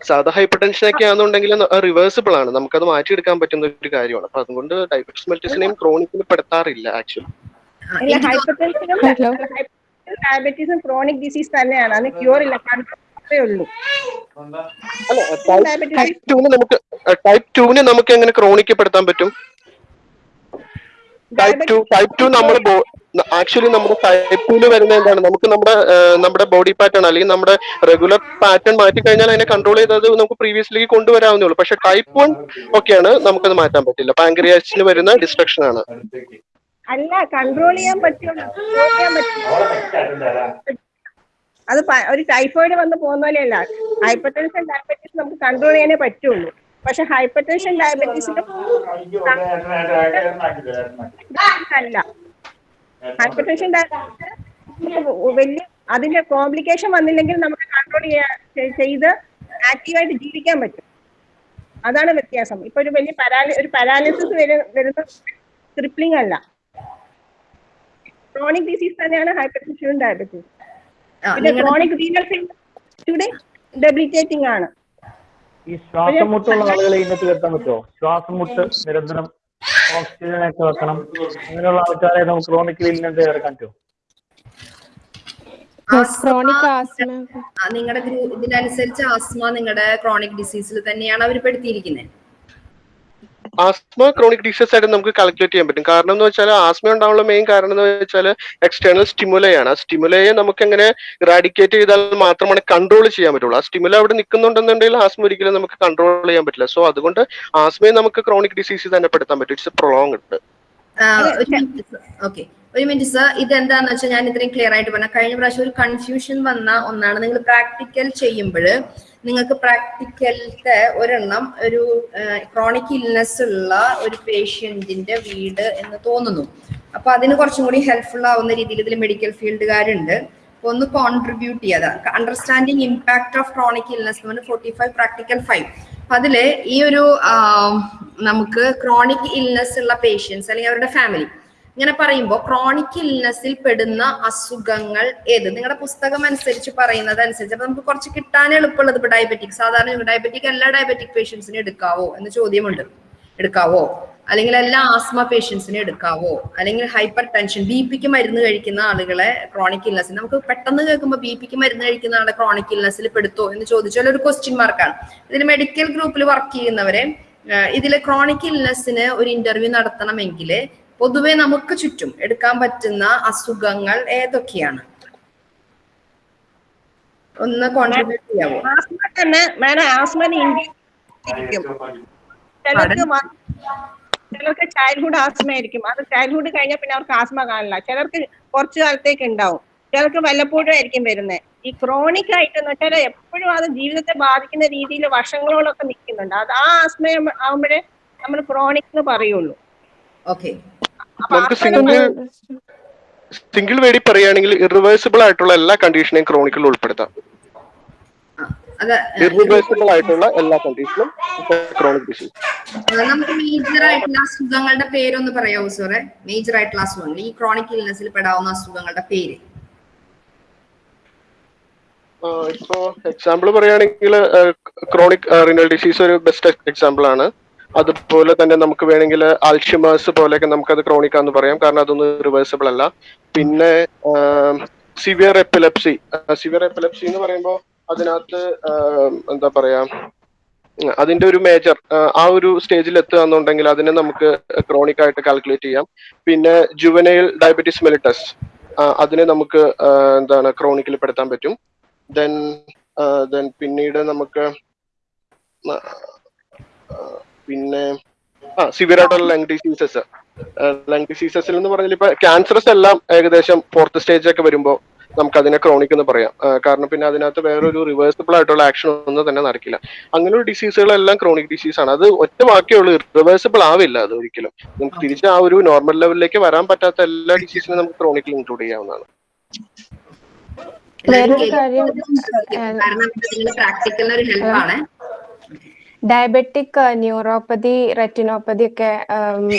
സാധാ ഹൈപ്പർ ടെൻഷൻ ഒക്കെ ആണെന്നുണ്ടെങ്കിൽ റിവേഴ്സിബിൾ ആണ്. നമുക്കത് മാറ്റിയെടുക്കാൻ പറ്റുന്ന ഒരു കാര്യമാണ്. അപ്പൊ അതുകൊണ്ട് ഡയബറ്റിസ് മെലിറ്റസിനെയും ക്രോണിക്കിന് പെടുത്താറില്ല ആക്ച്വലി ഹൈപ്പർ ടെൻഷനും ഡയബറ്റീസും ക്രോണിക് ഡിസീസ് തന്നെയാണ്. അതിന് ക്യൂർ ഇല്ല. മാത്രമേ ഉള്ളൂ. നമുക്ക് ടൈപ്പ് ടൂന് നമുക്ക് എങ്ങനെ ക്രോണിക്ക് പെടുത്താൻ പറ്റും ടൈപ്പ് ടു ടൈപ്പ് ടു നമ്മുടെ ആക്ച്വലി നമ്മുടെ ടൈപ്പ് ടൂൽ വരുന്ന എന്താണ്? നമുക്ക് നമ്മുടെ നമ്മുടെ ബോഡി പാറ്റേൺ അല്ലെങ്കിൽ നമ്മുടെ റെഗുലർ പാറ്റേൺ മാറ്റി കഴിഞ്ഞാൽ അതിനെ കൺട്രോൾ ചെയ്തത് നമുക്ക് പ്രീവിയസ്ലേക്ക് കൊണ്ടുവരാവുന്നേ ഉള്ളൂ. പക്ഷെ ടൈപ്പ് വൺ ഒക്കെയാണ് നമുക്കത് മാറ്റാൻ പറ്റില്ല. പാങ്ക്രിയാസിന് വരുന്ന ഡിസ്ട്രക്ഷൻ ആണ്. അല്ല കൺട്രോൾ ചെയ്യാൻ പറ്റുള്ളൂ ചെയ്യാൻ അത് ഒരു ടൈഫോയിഡ് വന്ന് പോകുന്ന പോലെയല്ല. ഹൈപ്പർ ടെൻഷൻ ഡയബറ്റീസ് നമുക്ക് കൺട്രോൾ ചെയ്യാനേ പറ്റുള്ളൂ. പക്ഷെ ഹൈപ്പർ ടെൻഷൻ ഡയബറ്റീസിന്റെ അല്ല ഹൈപ്പർ ടെൻഷൻ വലിയ അതിന്റെ കോംപ്ലിക്കേഷൻ വന്നില്ലെങ്കിൽ നമുക്ക് കൺട്രോൾ ചെയ്ത് ആക്റ്റീവായിട്ട് ജീവിക്കാൻ പറ്റും. അതാണ് വ്യത്യാസം. ഇപ്പൊ ഒരു വലിയ പരാലി ഒരു പാരാലിസിസ് വരുന്ന ക്രിപ്ലിംഗ് അല്ല. ക്രോണിക് ഡിസീസ് തന്നെയാണ് ഹൈപ്പർ ടെൻഷനും ഡയബറ്റീസ് പിന്നെ ക്രോണിക് റീനൽ ഫെയിലിയർ ഡെബിലിറ്റേറ്റിംഗ് ആണ്. ഈ ശ്വാസം മുട്ടുള്ള ആളുകളെ ഇന്നത്തെ വരുത്താൻ പറ്റുമോ? ശ്വാസം മുട്ട് നിരന്തരം ഓക്സിജൻ ഒക്കെ വെക്കണം. അങ്ങനെയുള്ള ആൾക്കാരെ നമുക്ക് ക്രോണിക്കലി ഇന്നത്തെ ചേർക്കാൻ പറ്റുമോ? ക്രോണിക് ആസ്മ നിങ്ങളുടെ ഇതിനനുസരിച്ച് ആസ്മ നിങ്ങളുടെ ക്രോണിക് ഡിസീസിൽ തന്നെയാണ് അവർ പെടുത്തിയിരിക്കുന്നത്. ആസ്മ ക്രോണിക് ഡിസീസ് ആയിട്ട് നമുക്ക് കാൽക്കുലേറ്റ് ചെയ്യാൻ പറ്റും. കാരണം എന്ന് വെച്ചാൽ ആസ്മ ഉണ്ടാവാനുള്ള മെയിൻ കാരണം എന്ന് വെച്ചാൽ എക്സ്റ്റേണൽ സ്റ്റിമുലയാണ് ആ സ്റ്റിമുലയെ നമുക്ക് എങ്ങനെ റാഡിക്കേറ്റ് ചെയ്താൽ മാത്രമാണ് കൺട്രോൾ ചെയ്യാൻ പറ്റുള്ളൂ. ആ സ്റ്റിമുല അവിടെ നിൽക്കുന്നുണ്ടെന്നുണ്ടെങ്കിൽ ആസ്മ ഒരിക്കലും നമുക്ക് കൺട്രോൾ ചെയ്യാൻ പറ്റില്ല. സോ അതുകൊണ്ട് ആസ്മയെ നമുക്ക് ക്രോണിക് ഡിസീസ് തന്നെ പെടുത്താൻ പറ്റും. ഇറ്റ്സ് പ്രൊളോങ്ഡ് ഓക്കെ ഒരു മിനിറ്റ് സർ ഇതെന്താന്ന് വെച്ചാൽ ഞാൻ ഇത്രയും ക്ലിയർ ആയിട്ട് പറഞ്ഞ കഴിഞ്ഞ പ്രാവശ്യം ഒരു കൺഫ്യൂഷൻ വന്ന ഒന്നാണ്. നിങ്ങൾ പ്രാക്ടിക്കൽ ചെയ്യുമ്പോൾ നിങ്ങൾക്ക് പ്രാക്ടിക്കലത്തെ ഒരെണ്ണം ഒരു ക്രോണിക് ഇൽനെസ് ഉള്ള ഒരു പേഷ്യന്റിന്റെ വീട് എന്ന് തോന്നുന്നു. അപ്പൊ അതിന് കുറച്ചും കൂടി ഹെൽപ്ഫുൾ ആവുന്ന രീതിയിൽ ഇതിൽ മെഡിക്കൽ ഫീൽഡുകാരുണ്ട് അപ്പൊ ഒന്ന് കോൺട്രിബ്യൂട്ട് ചെയ്യാതെ understanding impact of chronic illness എന്ന് ഫോർട്ടി ഫൈവ് പ്രാക്ടിക്കൽ ഫൈവ് അതിൽ ഈ ഒരു നമുക്ക് ക്രോണിക് ഇൽനെസ് ഉള്ള പേഷ്യൻസ് അല്ലെങ്കിൽ അവരുടെ ഫാമിലി ഇങ്ങനെ പറയുമ്പോൾ ക്രോണിക് ഇൽനെസ്സിൽ പെടുന്ന അസുഖങ്ങൾ ഏത്? നിങ്ങളുടെ പുസ്തകം അനുസരിച്ച് പറയുന്നത് അനുസരിച്ച് അപ്പൊ നമുക്ക് കുറച്ച് കിട്ടാൻ എളുപ്പമുള്ളത് ഇപ്പൊ ഡയബറ്റിക് സാധാരണ ഡയബറ്റിക് എല്ലാ ഡയബറ്റിക് പേഷ്യൻസിനും എടുക്കാവോ എന്ന ചോദ്യമുണ്ട്. എടുക്കാവോ? അല്ലെങ്കിൽ എല്ലാ ആസ്മ പേഷ്യൻസിനും എടുക്കാവോ? അല്ലെങ്കിൽ ഹൈപ്പർ ടെൻഷൻ ബി പിക്ക് മരുന്ന് കഴിക്കുന്ന ആളുകളെ ക്രോണിക് ഇൽനസ് നമുക്ക് പെട്ടെന്ന് കേൾക്കുമ്പോൾ ബി പിക്ക് മരുന്ന് കഴിക്കുന്ന ആളെ ക്രോണിക് ഇൽനെസ്സിൽ പെടുത്തോ എന്ന് ചോദിച്ചാൽ ഒരു ക്വസ്റ്റ്യൻ മാർക്കാണ് ഇതിൽ മെഡിക്കൽ ഗ്രൂപ്പിൽ വർക്ക് ചെയ്യുന്നവരെ ഇതിൽ ക്രോണിക് ഇൽനെസ്സിന് ഒരു ഇന്റർവ്യൂ നടത്തണമെങ്കിൽ പൊതുവെ നമുക്ക് ചുറ്റും എടുക്കാൻ പറ്റുന്ന അസുഖങ്ങൾ ഏതൊക്കെയാണ്? ഒന്ന് കോൺട്രിബ്യൂട്ട് ചെയ്യാമോ തന്നെ മാഡം ചിലർക്ക് ചിലർക്ക് ചൈൽഡ്ഹുഡ് ആസ്മ ആയിരിക്കും അത് ചൈൽഡ്ഹുഡ് കഴിഞ്ഞാൽ പിന്നെ അവർക്ക് ആസ്മ കാണില്ല. ചിലർക്ക് കുറച്ചു കാലത്തേക്ക് ഉണ്ടാവും. ചിലർക്ക് വല്ലപ്പോഴും ആയിരിക്കും വരുന്നത് ഈ ക്രോണിക് ആയിട്ട് എന്ന് വെച്ചാൽ എപ്പോഴും അത് ജീവിതത്തെ ബാധിക്കുന്ന രീതിയിൽ വർഷങ്ങളോളൊക്കെ നിൽക്കുന്നുണ്ട്. അത് ആ ആസ്മ ആവുമ്പോഴേ നമ്മൾ ക്രോണിക് എന്ന് പറയുള്ളൂ. ഓക്കെ നമുക്ക് സിംഗിൾ സിംഗിൾ വേടി പറയുകയാണെങ്കിൽ ഇറിവേഴ്സിബിൾ ആയിട്ടുള്ള എല്ലാ കണ്ടീഷനെയും ക്രോണിക്കിൽ ഉൾപ്പെടുത്താം. ഇറിവേഴ്സിബിൾ ആയിട്ടുള്ള എല്ലാ കണ്ടീഷനും ക്രോണിക് ഡിസീസ് നമുക്ക് മേജർ ആയിട്ടുള്ള അസുഖങ്ങളുടെ പേരൊന്ന് പറയാവോ സാറേ? മേജർ ആയിട്ടുള്ള അസുഖങ്ങൾ. ഈ ക്രോണിക് ഇൽനെസ്സിൽ പെടാവുന്ന അസുഖങ്ങളുടെ പേര്. ഇപ്പോ എക്സാമ്പിൾ പറയുകയാണെങ്കിൽ ക്രോണിക് റിനൽ ഡിസീസ് ഒരു ബെസ്റ്റ് എക്സാമ്പിൾ ആണ്. അതുപോലെ തന്നെ നമുക്ക് വേണമെങ്കിൽ അൽഷിമേഴ്സ് പോലെയൊക്കെ നമുക്കത് ക്രോണിക് ആണെന്ന് പറയാം. കാരണം അതൊന്നും റിവേഴ്സിബിൾ അല്ല. പിന്നെ സിവിയർ എപ്പിലെപ്സി സിവിയർ എപ്പിലെപ്സി എന്ന് പറയുമ്പോൾ അതിനകത്ത് എന്താ പറയാ അതിന്റെ ഒരു മേജർ ആ ഒരു സ്റ്റേജിൽ എത്തുക എന്നുണ്ടെങ്കിൽ അതിനെ നമുക്ക് ക്രോണിക് ആയിട്ട് കാൽക്കുലേറ്റ് ചെയ്യാം. പിന്നെ ജുവനൈൽ ഡയബറ്റിസ് മെലിറ്റസ് അതിനെ നമുക്ക് എന്താണ് ക്രോണിക്കിൽ പെടുത്താൻ പറ്റും. ദെൻ ദെൻ പിന്നീട് നമുക്ക് പിന്നെ ആ സിവിയർ ആയിട്ടുള്ള ലങ് ഡിസീസസ് ലങ് ഡിസീസസിൽ എന്ന് പറഞ്ഞാൽ ഇപ്പൊ ക്യാൻസറസ് എല്ലാം ഏകദേശം ഫോർത്ത് സ്റ്റേജ് ഒക്കെ വരുമ്പോൾ നമുക്ക് അതിനെ ക്രോണിക് എന്ന് പറയാം. കാരണം പിന്നെ അതിനകത്ത് വേറൊരു റിവേഴ്സിബിൾ ആയിട്ടുള്ള ആക്ഷൻ ഒന്നും തന്നെ നടക്കില്ല. അങ്ങനെയുള്ള ഡിസീസുകളെല്ലാം ക്രോണിക് ഡിസീസ് ആണ്. അത് ഒറ്റ വാക്യമുള്ളൂ റിവേഴ്സിബിൾ ആവില്ല അത് ഒരിക്കലും. നമുക്ക് തിരിച്ച് ആ ഒരു നോർമൽ ലെവലിലേക്ക് വരാൻ പറ്റാത്ത എല്ലാ ഡിസീസിനും നമുക്ക് ക്രോണിക്കിൽ ഇൻക്ലൂഡ് ചെയ്യാവുന്നതാണ്. വേറൊരു കാര്യം, പ്രാക്ടിക്കലിന് ഒരു ഹെൽപ്പാണ് ഡയബറ്റിക് ന്യൂറോപ്പതി റെറ്റിനോപ്പതി ഒക്കെ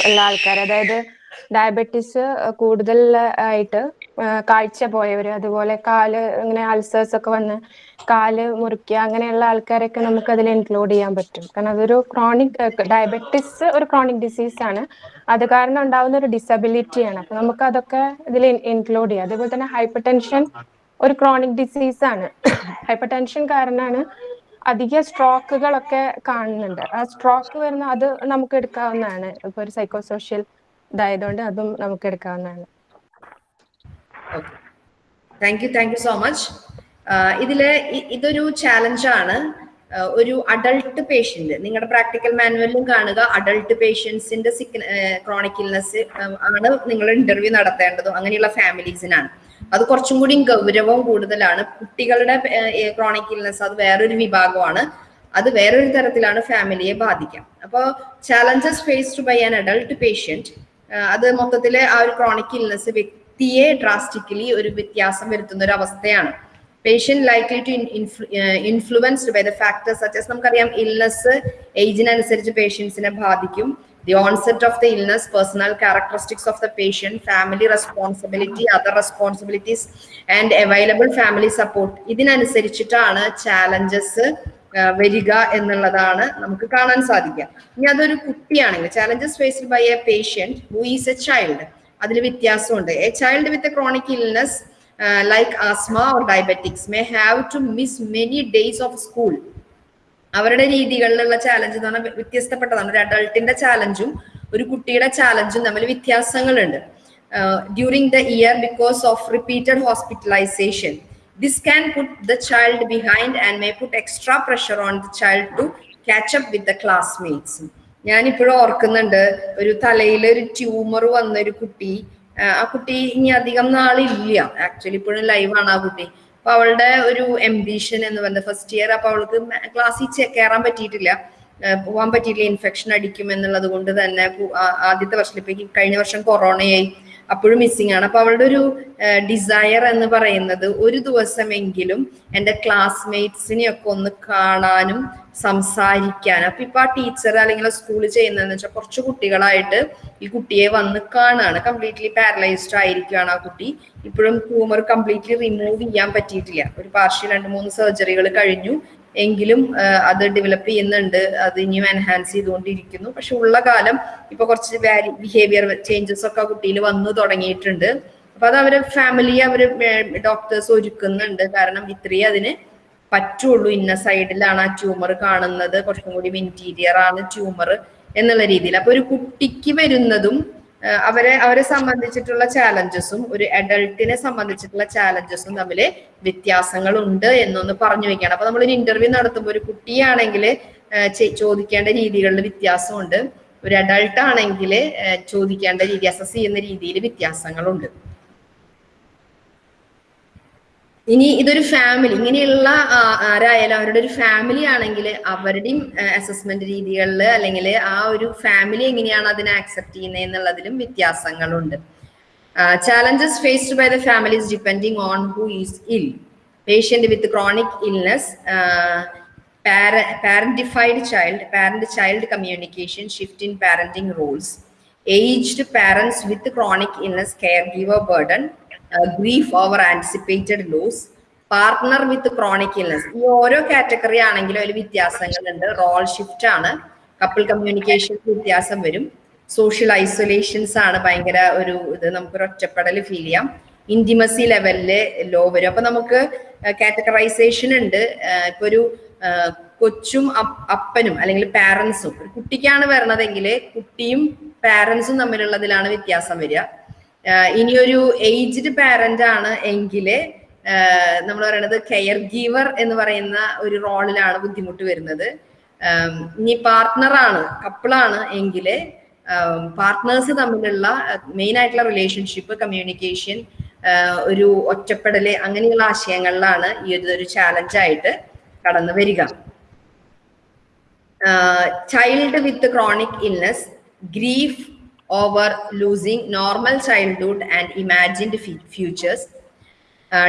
ഉള്ള ആൾക്കാർ അതായത് ഡയബറ്റിസ് കൂടുതൽ ആയിട്ട് കാഴ്ച പോയവര് അതുപോലെ കാൽ ഇങ്ങനെ അൾസേഴ്സ് ഒക്കെ വന്ന് കാൽ മുറിക്കുക അങ്ങനെയുള്ള ആൾക്കാരൊക്കെ നമുക്ക് അതിൽ ഇൻക്ലൂഡ് ചെയ്യാൻ പറ്റും. കാരണം അതൊരു ക്രോണിക് ഡയബറ്റിസ് ഒരു ക്രോണിക് ഡിസീസ് ആണ്. അത് കാരണം ഉണ്ടാവുന്ന ഒരു ഡിസബിലിറ്റി ആണ്. അപ്പൊ നമുക്ക് അതൊക്കെ ഇതിൽ ഇൻക്ലൂഡ് ചെയ്യാം. അതുപോലെ തന്നെ ഹൈപ്പർ ടെൻഷൻ ഒരു ക്രോണിക് ഡിസീസ് ആണ്. [COUGHS] ഹൈപ്പർ ടെൻഷൻ കാരണമാണ് അധിക സ്ട്രോക്കുകളൊക്കെ കാണുന്നുണ്ട്. ആ സ്ട്രോക്ക് വരുന്ന അത് നമുക്ക് എടുക്കാവുന്നതാണ്. ഇപ്പൊ ഒരു സൈക്കോ സോഷ്യൽ ഇതായതുകൊണ്ട് അതും നമുക്ക് എടുക്കാവുന്നതാണ്. Thank you thank you so much ഇതിൽ ഇതൊരു ചാലഞ്ചാണ് ഒരു അഡൾട്ട് പേഷ്യന്റ് നിങ്ങളുടെ പ്രാക്ടിക്കൽ മാനുവലിലും കാണുക. അഡൾട്ട് പേഷ്യൻസിന്റെ സിക്ക് ക്രോണിക് ഇൽനെസ് ആണ് നിങ്ങൾ ഇന്റർവ്യൂ നടത്തേണ്ടതും. അങ്ങനെയുള്ള ഫാമിലീസിനാണ് അത് കുറച്ചും കൂടി ഗൗരവം കൂടുതലാണ്. കുട്ടികളുടെ ക്രോണിക് ഇൽനെസ് അത് വേറൊരു വിഭാഗമാണ്. അത് വേറൊരു തരത്തിലാണ് ഫാമിലിയെ ബാധിക്കാം. അപ്പോൾ challenges faced by an adult patient അത് മൊത്തത്തിൽ ആ ഒരു ക്രോണിക് ഇൽനെസ് വ്യക്തിയെ ഡ്രാസ്റ്റിക്കലി ഒരു വ്യത്യാസം വരുത്തുന്ന ഒരു അവസ്ഥയാണ്. Patient likely to influenced by the factors such as നമുക്കറിയാം ഇൽനെസ് ഏജിനനുസരിച്ച് പേഷ്യൻസിനെ ബാധിക്കും. The onset of the illness personal characteristics of the patient family responsibility other responsibilities and available family support ഇതിനനുസരിച്ചിട്ടാണ് ചാലഞ്ചസ് വരിക എന്നുള്ളതാണ് നമുക്ക് കാണാൻ സാധിക്കുക. ഇനി അതൊരു കുട്ടിയാണെങ്കിൽ challenges faced by a patient who is a child അതിൽ വ്യത്യാസമുണ്ട്. A child with a chronic illness like asthma or diabetics may have to miss many days of school അവരുടെ രീതികളിലുള്ള ചാലഞ്ച് എന്ന് പറഞ്ഞാൽ വ്യത്യസ്തപ്പെട്ടതാണ്. ഒരു അഡൾട്ടിന്റെ ചാലഞ്ചും ഒരു കുട്ടിയുടെ ചാലഞ്ചും തമ്മിൽ വ്യത്യാസങ്ങളുണ്ട്. During the year because of repeated hospitalisation this can put the child behind and may put extra pressure on the child to catch up with the classmates ഞാനിപ്പോഴും ഓർക്കുന്നുണ്ട് ഒരു തലയിൽ ഒരു ട്യൂമർ വന്ന ഒരു കുട്ടി ആ, ആ കുട്ടി ഇനി അധികം നാളില്ല. ആക്ച്വലി ഇപ്പോഴും ലൈവാണ് ആ കുട്ടി. അപ്പൊ അവളുടെ ഒരു എംബിഷൻ എന്ന് പറഞ്ഞത് ഫസ്റ്റ് ഇയർ അപ്പൊ അവൾക്ക് ക്ലാസ്സിൽ കയറാൻ പറ്റിയിട്ടില്ല. പോകാൻ പറ്റിയില്ല ഇൻഫെക്ഷൻ അടിക്കും എന്നുള്ളത് കൊണ്ട് തന്നെ ആദ്യത്തെ വർഷം ഇപ്പൊ കഴിഞ്ഞ വർഷം കൊറോണയായി. അപ്പോഴും മിസ്സിംഗ് ആണ്. അപ്പൊ അവളുടെ ഒരു ഡിസയർ എന്ന് പറയുന്നത് ഒരു ദിവസമെങ്കിലും എന്റെ ക്ലാസ്മേറ്റ്സിനെയൊക്കെ ഒന്ന് കാണാനും സംസാരിക്കാനും. അപ്പൊ ഇപ്പൊ ആ ടീച്ചർ അല്ലെങ്കിൽ സ്കൂളിൽ ചെയ്യുന്നതെന്ന് വെച്ചാൽ കുറച്ച് കുട്ടികളായിട്ട് ഈ കുട്ടിയെ വന്ന് കാണാണ്. കംപ്ലീറ്റ്ലി പാരലൈസ്ഡ് ആയിരിക്കുകയാണ് ആ കുട്ടി. ഇപ്പോഴും ട്യൂമർ കംപ്ലീറ്റ്ലി റിമൂവ് ചെയ്യാൻ പറ്റിയിട്ടില്ല. ഒരു പാർഷ്യൽ രണ്ട് മൂന്ന് സർജറികൾ കഴിഞ്ഞു. എങ്കിലും അത് ഡെവലപ്പ് ചെയ്യുന്നുണ്ട്. അത് ഇനിയും എൻഹാൻസ് ചെയ്തുകൊണ്ടിരിക്കുന്നു. പക്ഷെ ഉള്ള കാലം ഇപ്പൊ കുറച്ച് ബിഹേവിയർ ചേഞ്ചസ് ഒക്കെ കുട്ടിയിൽ വന്നു തുടങ്ങിയിട്ടുണ്ട്. അപ്പൊ അത് അവരെ ഫാമിലി അവർ ഡോക്ടേഴ്സ് ഒരുക്കുന്നുണ്ട്. കാരണം ഇത്രയും അതിന് പറ്റുള്ളൂ. ഇന്ന സൈഡിലാണ് ആ ട്യൂമർ കാണുന്നത്. കുറച്ചും കൂടി ഇന്റീരിയർ ആണ് ട്യൂമർ എന്നുള്ള രീതിയിൽ. അപ്പൊ ഒരു കുട്ടിക്ക് വരുന്നതും അവരെ അവരെ സംബന്ധിച്ചിട്ടുള്ള ചാലഞ്ചസും ഒരു അഡൾട്ടിനെ സംബന്ധിച്ചിട്ടുള്ള ചാലഞ്ചസും തമ്മിൽ വ്യത്യാസങ്ങളുണ്ട് എന്നൊന്ന് പറഞ്ഞു വെക്കുകയാണ്. അപ്പൊ നമ്മളൊരു ഇന്റർവ്യൂ നടത്തുമ്പോൾ ഒരു കുട്ടിയാണെങ്കിൽ ചോദിക്കേണ്ട രീതികളിൽ വ്യത്യാസമുണ്ട്. ഒരു അഡൾട്ട് ആണെങ്കിൽ ചോദിക്കേണ്ട രീതി അസസ് ചെയ്യുന്ന രീതിയിൽ വ്യത്യാസങ്ങളുണ്ട്. ഇനി ഇതൊരു ഫാമിലി ഇങ്ങനെയുള്ള ആരായാലും അവരുടെ ഒരു ഫാമിലി ആണെങ്കിൽ അവരുടെയും അസസ്മെന്റ് രീതികളിൽ അല്ലെങ്കിൽ ആ ഒരു ഫാമിലി എങ്ങനെയാണ് അതിനെ ആക്സെപ്റ്റ് ചെയ്യുന്നത് എന്നുള്ളതിലും വ്യത്യാസങ്ങളുണ്ട്. Challenges faced by the families depending on who is ill patient with chronic illness parentified child parent child communication shift in parenting rules aged parents with chronic chronic care caregiver burden uh, grief over anticipated loss partner with chronic illness ഈ ഓരോ category ആണെങ്കിലും അതിൽ വ്യത്യാസങ്ങളുണ്ട്. Role shift ആണ്. Couple communication വ്യത്യാസം വരും. Social ഐസൊലേഷൻസ് ആണ് ഭയങ്കര ഒരു ഇത്. നമുക്കൊരു ഒറ്റപ്പെടൽ ഫീൽ ചെയ്യാം. ഇന്റിമസി ലെവലിൽ ലോ വരും. അപ്പൊ നമുക്ക് കാറ്റഗറൈസേഷൻ ഉണ്ട്. ആഹ് ഇപ്പൊ ഒരു കൊച്ചും അപ്പനും അല്ലെങ്കിൽ പാരൻസും ഒരു കുട്ടിക്കാണ് വരണതെങ്കിൽ കുട്ടിയും പാരൻസും തമ്മിലുള്ളതിലാണ് വ്യത്യാസം വരിക. ഇനിയൊരു ഏജ്ഡ് പാരന്റ് ആണ് എങ്കിൽ നമ്മൾ പറയുന്നത് കെയർ ഗീവർ എന്ന് പറയുന്ന ഒരു റോളിലാണ് ബുദ്ധിമുട്ട് വരുന്നത്. ഇനി പാർട്ട്ണറാണ് കപ്പിളാണ് എങ്കിൽ പാർട്ട്നേഴ്സ് തമ്മിലുള്ള മെയിൻ ആയിട്ടുള്ള റിലേഷൻഷിപ്പ് കമ്മ്യൂണിക്കേഷൻ ഒരു ഒറ്റപ്പെടൽ അങ്ങനെയുള്ള ആശയങ്ങളിലാണ് ഈ ഒരു ചാലഞ്ചായിട്ട് കടന്നു വരിക. Child with chronic illness grief over losing normal childhood and imagined futures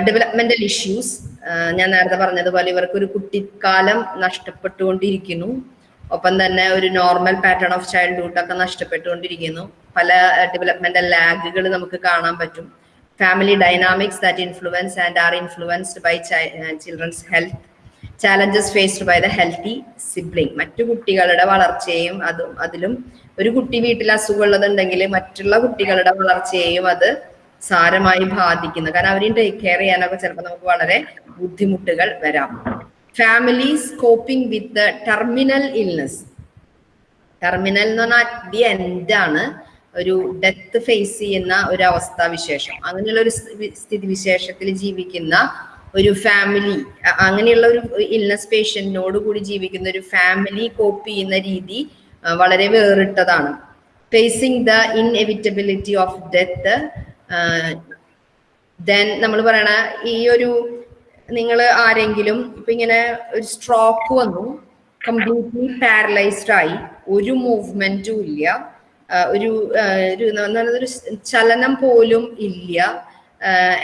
developmental issues ഞാൻ നേരത്തെ പറഞ്ഞതുപോലെ ഇവർക്ക് ഒരു കുട്ടിക്കാലം നഷ്ടപ്പെട്ടുകൊണ്ടിരിക്കുന്നു. ഒപ്പം തന്നെ ഒരു നോർമൽ പാറ്റേൺ ഓഫ് ചൈൽഡ്ഹുഡ് ഒക്കെ നഷ്ടപ്പെട്ടുകൊണ്ടിരിക്കുന്നു. പല ഡെവലപ്മെന്റൽ ലാഗുകൾ നമുക്ക് കാണാൻ പറ്റും. Family dynamics that influence and are influenced by children's health challenges faced by the healthy sibling മറ്റു കുട്ടികളുടെ വളർച്ചയും അതും അതിലും ഒരു കുട്ടി വീട്ടിൽ അസുഖമുള്ളതുണ്ടെങ്കിൽ മറ്റുള്ള കുട്ടികളുടെ വളർച്ചയെയും അത് സാരമായി ബാധിക്കുന്നു. കാരണം അവരെയും ടേക്ക് കെയർ ചെയ്യാനൊക്കെ ചിലപ്പോൾ നമുക്ക് വളരെ ബുദ്ധിമുട്ടുകൾ വരാം. Families coping with terminal illness terminal എന്ന് പറഞ്ഞാൽ അറ്റ് ദി എൻഡ് ആണ് ഒരു ഡെത്ത് ഫേസ് ചെയ്യുന്ന ഒരു അവസ്ഥാവിശേഷം അങ്ങനെയുള്ള ഒരു സ്ഥിതി സ്ഥിതിവിശേഷത്തിൽ ജീവിക്കുന്ന ഒരു ഫാമിലി അങ്ങനെയുള്ള ഒരു ഇൽനസ് പേഷ്യന്റിനോട് കൂടി ജീവിക്കുന്ന ഒരു ഫാമിലി കോപ്പ് ചെയ്യുന്ന രീതി വളരെ വേറിട്ടതാണ്. Facing the inevitability of death then നമ്മൾ പറയണ ഈ ഒരു നിങ്ങൾ ആരെങ്കിലും ഇപ്പൊ ഇങ്ങനെ ഒരു സ്ട്രോക്ക് വന്നു കംപ്ലീറ്റ്ലി പാരലൈസ്ഡ് ആയി ഒരു മൂവ്മെന്റും ഇല്ല ഒരു ഒരു ചലനം പോലും ഇല്ല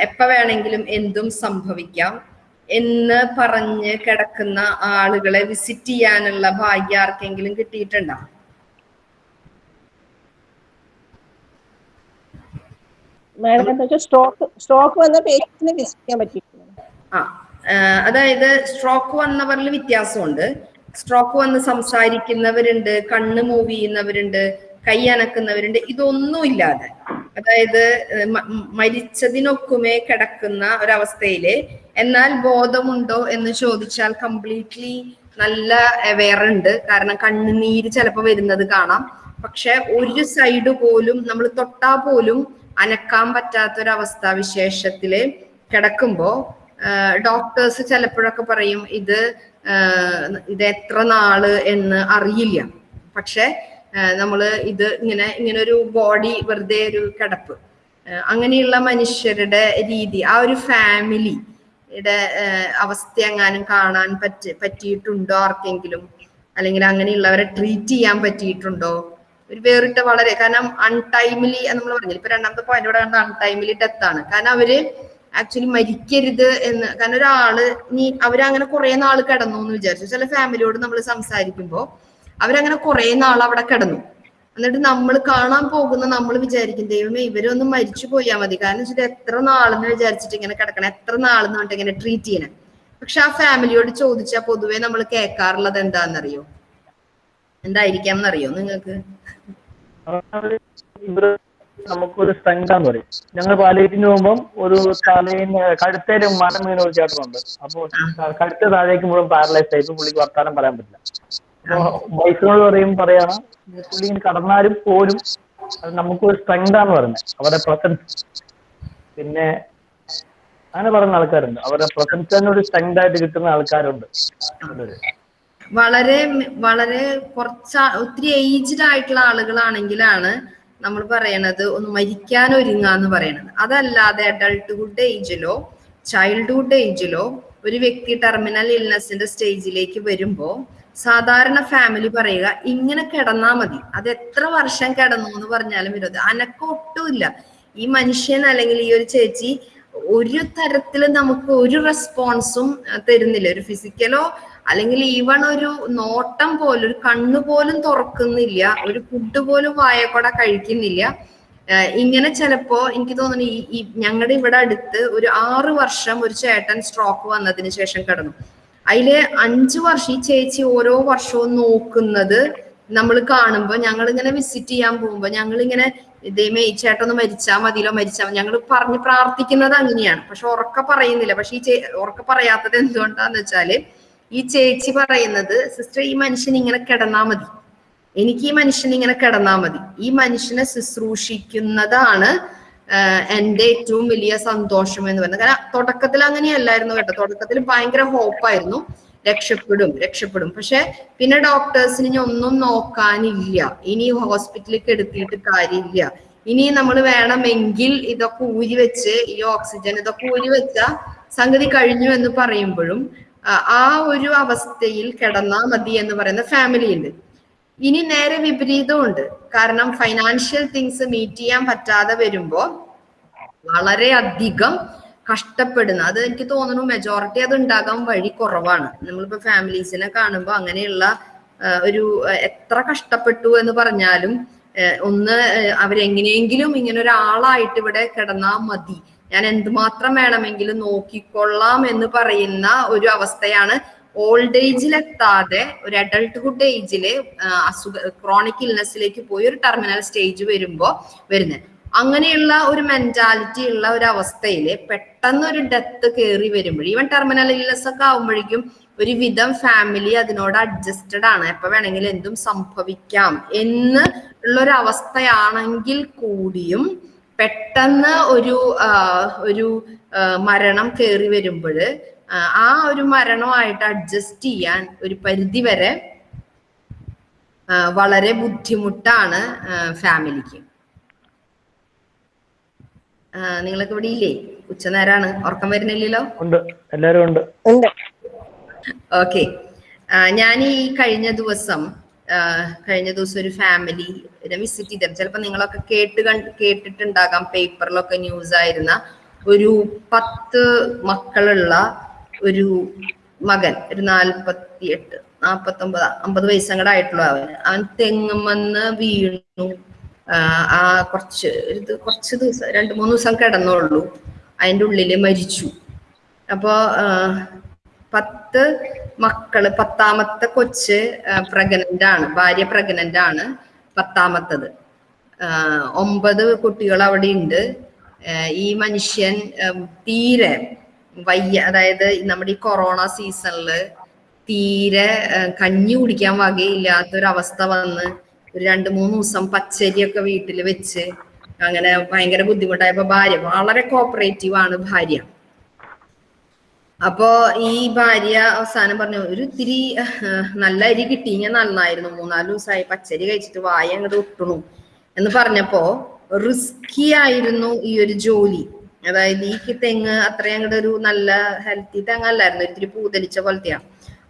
എപ്പ വേണമെങ്കിലും എന്തും സംഭവിക്കാം. എന്ന് പറഞ്ഞ് കിടക്കുന്ന ആളുകളെ വിസിറ്റ് ചെയ്യാനുള്ള ഭാഗ്യം ആർക്കെങ്കിലും കിട്ടിയിട്ടുണ്ടോ? സ്ട്രോക്ക് വന്ന പേഷ്യന്റിനെ വിസിറ്റ് ചെയ്യാൻ ആ, അതായത് സ്ട്രോക്ക് വന്നവരിൽ വ്യത്യാസമുണ്ട്. സ്ട്രോക്ക് വന്ന് സംസാരിക്കുന്നവരുണ്ട് കണ്ണ് മൂവ് ചെയ്യുന്നവരുണ്ട്. കൈ അനക്കുന്നവരുണ്ട് ഇതൊന്നും ഇല്ലാതെ അതായത് മരിച്ചതിനൊക്കുമേ കിടക്കുന്ന ഒരവസ്ഥയിൽ എന്നാൽ ബോധമുണ്ടോ എന്ന് ചോദിച്ചാൽ കംപ്ലീറ്റ്ലി നല്ല അവെയർ കാരണം കണ്ണുനീര് ചിലപ്പോൾ വരുന്നത് കാണാം. പക്ഷെ ഒരു സൈഡ് പോലും നമ്മൾ തൊട്ടാ പോലും അനക്കാൻ പറ്റാത്തൊരവസ്ഥ വിശേഷത്തിൽ കിടക്കുമ്പോ ഡോക്ടേഴ്സ് ചിലപ്പോഴൊക്കെ പറയും ഇത് ഇത് എത്ര നാൾ എന്ന് അറിയില്ല. പക്ഷെ നമ്മൾ ഇത് ഇങ്ങനെ ഇങ്ങനെ ഒരു ബോഡി വെറുതെ ഒരു കിടപ്പ്. അങ്ങനെയുള്ള മനുഷ്യരുടെ രീതി ആ ഒരു ഫാമിലിയുടെ അവസ്ഥ എങ്ങാനും കാണാൻ പറ്റി പറ്റിയിട്ടുണ്ടോ ആർക്കെങ്കിലും? അല്ലെങ്കിൽ അങ്ങനെയുള്ളവരെ ട്രീറ്റ് ചെയ്യാൻ പറ്റിയിട്ടുണ്ടോ? ഒരു വേറിട്ട വളരെ കാരണം അൺടൈമിലി നമ്മൾ പറഞ്ഞില്ല? ഇപ്പൊ രണ്ടാമത്തെ പോയിന്റ് ഇവിടെ കണ്ട അൺടൈമിലി ഡെത്ത് ആണ്. കാരണം അവർ ആക്ച്വലി മരിക്കരുത് എന്ന് കാരണം ഒരാൾ നീ അവരങ്ങനെ കുറെ നാൾ കിടന്നു എന്ന് വിചാരിച്ചു. ചില ഫാമിലിയോട് നമ്മൾ സംസാരിക്കുമ്പോ അവരങ്ങനെ കുറെ നാൾ അവിടെ കിടന്നു. എന്നിട്ട് നമ്മൾ കാണാൻ പോകുന്ന നമ്മൾ വിചാരിക്കും ദൈവമേ ഇവരൊന്നും മരിച്ചു പോയാൽ മതി. കാരണം വെച്ചിട്ട് എത്ര നാളെന്ന് വിചാരിച്ചിട്ട് ഇങ്ങനെ കിടക്കണം? എത്ര നാളെന്ന് പറഞ്ഞിട്ട് ഇങ്ങനെ ട്രീറ്റ് ചെയ്യണം? പക്ഷെ ആ ഫാമിലിയോട് ചോദിച്ചാൽ പൊതുവെ നമ്മൾ കേൾക്കാറുള്ളത് എന്താണെന്നറിയോ? എന്തായിരിക്കാം എന്നറിയോ നിങ്ങൾക്ക്? നമുക്കൊരു സ്ട്രെങ്ത് ആന്ന് പറയും. ഞങ്ങൾ പാലേറ്റിന് പോകുമ്പോൾ ഒരു തലേന്ന് കഴുത്തേൽ മരം വീണ ഒരു ചേട്ടനുണ്ട്. അപ്പോൾ കഴുത്ത് താഴേക്ക് മുഴുവൻ പാരലൈസ് ആയിട്ട് പുള്ളിക്ക് വർത്താനം പറയാൻ പറ്റില്ല. വൈഫിനോട് പറയും പറയാണ് പുള്ളി ഇങ്ങനെ കടന്നാലും പോലും അത് നമുക്കൊരു സ്ട്രെങ്ത് ആണ് പറയുന്നത് അവരുടെ പ്രസൻസ് പിന്നെ അങ്ങനെ പറയുന്ന ആൾക്കാരുണ്ട്. അവരുടെ പ്രസൻസ് തന്നെ ഒരു സ്ട്രെങ്ത് ആയിട്ട് കിട്ടുന്ന ആൾക്കാരുണ്ട്. വളരെ വളരെ കുറച്ച് ഒത്തിരി ഏജ്ഡ് ആയിട്ടുള്ള ആളുകളാണെങ്കിലാണ് നമ്മൾ പറയണത് ഒന്ന് മരിക്കാൻ ഒരുങ്ങാന്ന് പറയണത്. അതല്ലാതെ അഡൾട്ട്ഹുഡ് ഏജിലോ ചൈൽഡ്ഹുഡ് ഏജിലോ ഒരു വ്യക്തി ടെർമിനൽ ഇൽനെസിന്റെ സ്റ്റേജിലേക്ക് വരുമ്പോ സാധാരണ ഫാമിലി പറയുക ഇങ്ങനെ കിടന്നാ മതി. അത് എത്ര വർഷം കിടന്നു എന്ന് പറഞ്ഞാലും വിരോധം. അനക്കം ഒട്ടുമില്ല ഈ മനുഷ്യൻ അല്ലെങ്കിൽ ഈ ഒരു ചേച്ചി ഒരു തരത്തിലും നമുക്ക് ഒരു റെസ്പോൺസും തരുന്നില്ല. ഒരു ഫിസിക്കലോ അല്ലെങ്കിൽ ഈവൺ ഒരു നോട്ടം പോലും ഒരു കണ്ണു പോലും തുറക്കുന്നില്ല. ഒരു ഫുഡ് പോലും വായക്കൂടെ കഴിക്കുന്നില്ല. ഇങ്ങനെ ചിലപ്പോ എനിക്ക് തോന്നുന്നു ഈ ഞങ്ങളുടെ ഇവിടെ അടുത്ത് ഒരു ആറു വർഷം ഒരു ചേട്ടൻ സ്ട്രോക്ക് വന്നതിന് ശേഷം കിടന്നു. അതിൽ അഞ്ചു വർഷം ഈ ചേച്ചി ഓരോ വർഷവും നോക്കുന്നത് നമ്മൾ കാണുമ്പോൾ ഞങ്ങൾ ഇങ്ങനെ വിസിറ്റ് ചെയ്യാൻ പോകുമ്പോൾ ഞങ്ങൾ ഇങ്ങനെ ഇതേമേ ഈ ചേട്ടൊന്ന് മരിച്ചാ മതിയല്ലോ മരിച്ചാ ഞങ്ങൾ പറഞ്ഞ് പ്രാർത്ഥിക്കുന്നത് അങ്ങനെയാണ്. പക്ഷെ ഉറക്ക പറയുന്നില്ല. പക്ഷെ ഈ ചേ ഉറക്ക പറയാത്തത് എന്തുകൊണ്ടാന്ന് വെച്ചാൽ ഈ ചേച്ചി പറയുന്നത് സിസ്റ്റർ ഈ മനുഷ്യൻ ഇങ്ങനെ കിടന്നാ മതി. എനിക്ക് ഈ മനുഷ്യൻ ഇങ്ങനെ കിടന്നാ മതി. ഈ മനുഷ്യനെ ശുശ്രൂഷിക്കുന്നതാണ് എന്റെ ഏറ്റവും വലിയ സന്തോഷം എന്ന് പറയുന്നത് കാരണം തുടക്കത്തിൽ അങ്ങനെയല്ലായിരുന്നു കേട്ടോ. തുടക്കത്തിൽ ഭയങ്കര ഹോപ്പായിരുന്നു രക്ഷപ്പെടും രക്ഷപ്പെടും. പക്ഷെ പിന്നെ ഡോക്ടേഴ്സിന് ഇനി ഒന്നും നോക്കാനില്ല. ഇനി ഹോസ്പിറ്റലിൽ എടുത്തിട്ട് കാര്യമില്ല. ഇനി നമ്മൾ വേണമെങ്കിൽ ഇതൊക്കെ ഊരി വെച്ച് ഈ ഓക്സിജൻ ഇതൊക്കെ ഊരി വെച്ച സംഗതി കഴിഞ്ഞു എന്ന് പറയുമ്പോഴും ആ- ഒരു അവസ്ഥയിൽ കിടന്നാൽ മതി എന്ന് പറയുന്ന ഫാമിലി ഉണ്ട്. ഇനി നേരെ വിപരീതമുണ്ട്. കാരണം ഫൈനാൻഷ്യൽ തിങ്സ് മീറ്റ് ചെയ്യാൻ പറ്റാതെ വരുമ്പോ വളരെ അധികം കഷ്ടപ്പെടുന്ന അത് എനിക്ക് തോന്നുന്നു മെജോറിറ്റി അത് ഉണ്ടാകാൻ വഴി കുറവാണ്. നമ്മളിപ്പോ ഫാമിലീസിനെ കാണുമ്പോൾ അങ്ങനെയുള്ള ഒരു എത്ര കഷ്ടപ്പെട്ടു എന്ന് പറഞ്ഞാലും ഒന്ന് അവരെങ്ങനെയെങ്കിലും ഇങ്ങനെ ഒരാളായിട്ട് ഇവിടെ കിടന്നാ മതി. ഞാൻ എന്തുമാത്രം വേണമെങ്കിലും നോക്കിക്കൊള്ളാം എന്ന് പറയുന്ന ഒരു അവസ്ഥയാണ് ഓൾഡ് ഏജിൽ എത്താതെ ഒരു അഡൾട്ട്ഹുഡ് ഏജിൽ അസുഖ ക്രോണിക് ഇൽനെസ്സിലേക്ക് പോയി ഒരു ടെർമിനൽ സ്റ്റേജ് വരുമ്പോ വരുന്നത് അങ്ങനെയുള്ള ഒരു മെന്റാലിറ്റി ഉള്ള ഒരു അവസ്ഥയിൽ പെട്ടെന്ന് ഒരു ഡെത്ത് കയറി വരുമ്പോൾ ഈവൻ ടെർമിനൽ ഇൽനെസ് ഒക്കെ ഒരു വിധം ഫാമിലി അതിനോട് അഡ്ജസ്റ്റഡ് ആണ്. എപ്പോ വേണമെങ്കിലും എന്തും സംഭവിക്കാം എന്ന് ഉള്ളൊരു അവസ്ഥയാണെങ്കിൽ കൂടിയും പെട്ടെന്ന് ഒരു ഒരു മരണം കയറി വരുമ്പോൾ ആ ഒരു മരണമായിട്ട് അഡ്ജസ്റ്റ് ചെയ്യാൻ ഒരു പരിധി വരെ വളരെ ബുദ്ധിമുട്ടാണ് ഫാമിലിക്ക് നിങ്ങളൊക്കെ ഇവിടെ ഇല്ലേ? ഉച്ചനേരാണ്. ഉറക്കം വരുന്നില്ലല്ലോ? ഉണ്ട്. എല്ലാരും ഉണ്ട്. ഉണ്ട്. ഓക്കെ. ഞാൻ ഈ കഴിഞ്ഞ ദിവസം കഴിഞ്ഞ ദിവസം ഒരു ഫാമിലി വിസിറ്റ് ചെയ്തിരുന്നു. ചിലപ്പോൾ നിങ്ങളൊക്കെ കേട്ട് കണ്ട് കേട്ടിട്ടുണ്ടാകാം. പേപ്പറിലൊക്കെ ന്യൂസ് ആയിരുന്ന ഒരു പത്ത് മക്കളുള്ള ഒരു മകൻ ഒരു നാൽപ്പത്തി എട്ട് നാൽപ്പത്തൊമ്പത് അമ്പത് വയസ്സങ്ങടെ ആയിട്ടുള്ള അവൻ. അവൻ തെങ്ങുമെന്ന് വീണു. ആ, കുറച്ച് ഇത് കുറച്ച് ദിവസം രണ്ട് മൂന്ന് ദിവസം കിടന്നുള്ളൂ അതിന്റെ ഉള്ളിൽ മരിച്ചു. അപ്പോ പത്ത് മക്കൾ പത്താമത്തെ കൊച്ച് പ്രഗ്നന്റ് ആണ് ഭാര്യ പ്രഗ്നന്റ് ആണ് പത്താമത്തത് ഒമ്പത് കുട്ടികൾ അവിടെ ഉണ്ട് ഈ മനുഷ്യൻ തീരെ വയ്യ അതായത് നമ്മുടെ ഈ കൊറോണ സീസണിൽ തീരെ കഞ്ഞി കുടിക്കാൻ വകയില്ലാത്തൊരവസ്ഥ വന്ന് ഒരു രണ്ട് മൂന്ന് ദിവസം പച്ചരിയൊക്കെ വീട്ടിൽ വെച്ച് അങ്ങനെ ഭയങ്കര ബുദ്ധിമുട്ടായപ്പോ ഭാര്യ വളരെ കോപ്പറേറ്റീവ് ആണ് ഭാര്യ. അപ്പോ ഈ ഭാര്യ അവസാനം പറഞ്ഞു ഒരു ഇത്തിരി നല്ല അരി കിട്ടിയെങ്കിൽ നന്നായിരുന്നു. മൂന്നാൽ ദിവസമായി പച്ചരി കഴിച്ചിട്ട് വായ അങ്ങോട്ട് ഒട്ടണു. എന്ന് പറഞ്ഞപ്പോ റിസ്കി ആയിരുന്നു ഈ ഒരു ജോലി. അതായത് ഈ തെങ്ങ് അത്രയും അങ്ങോട്ട് ഒരു നല്ല ഹെൽത്തി തെങ്ങല്ലായിരുന്നു ഇത്തിരി പൂതലിച്ച പോലത്തെയാണ്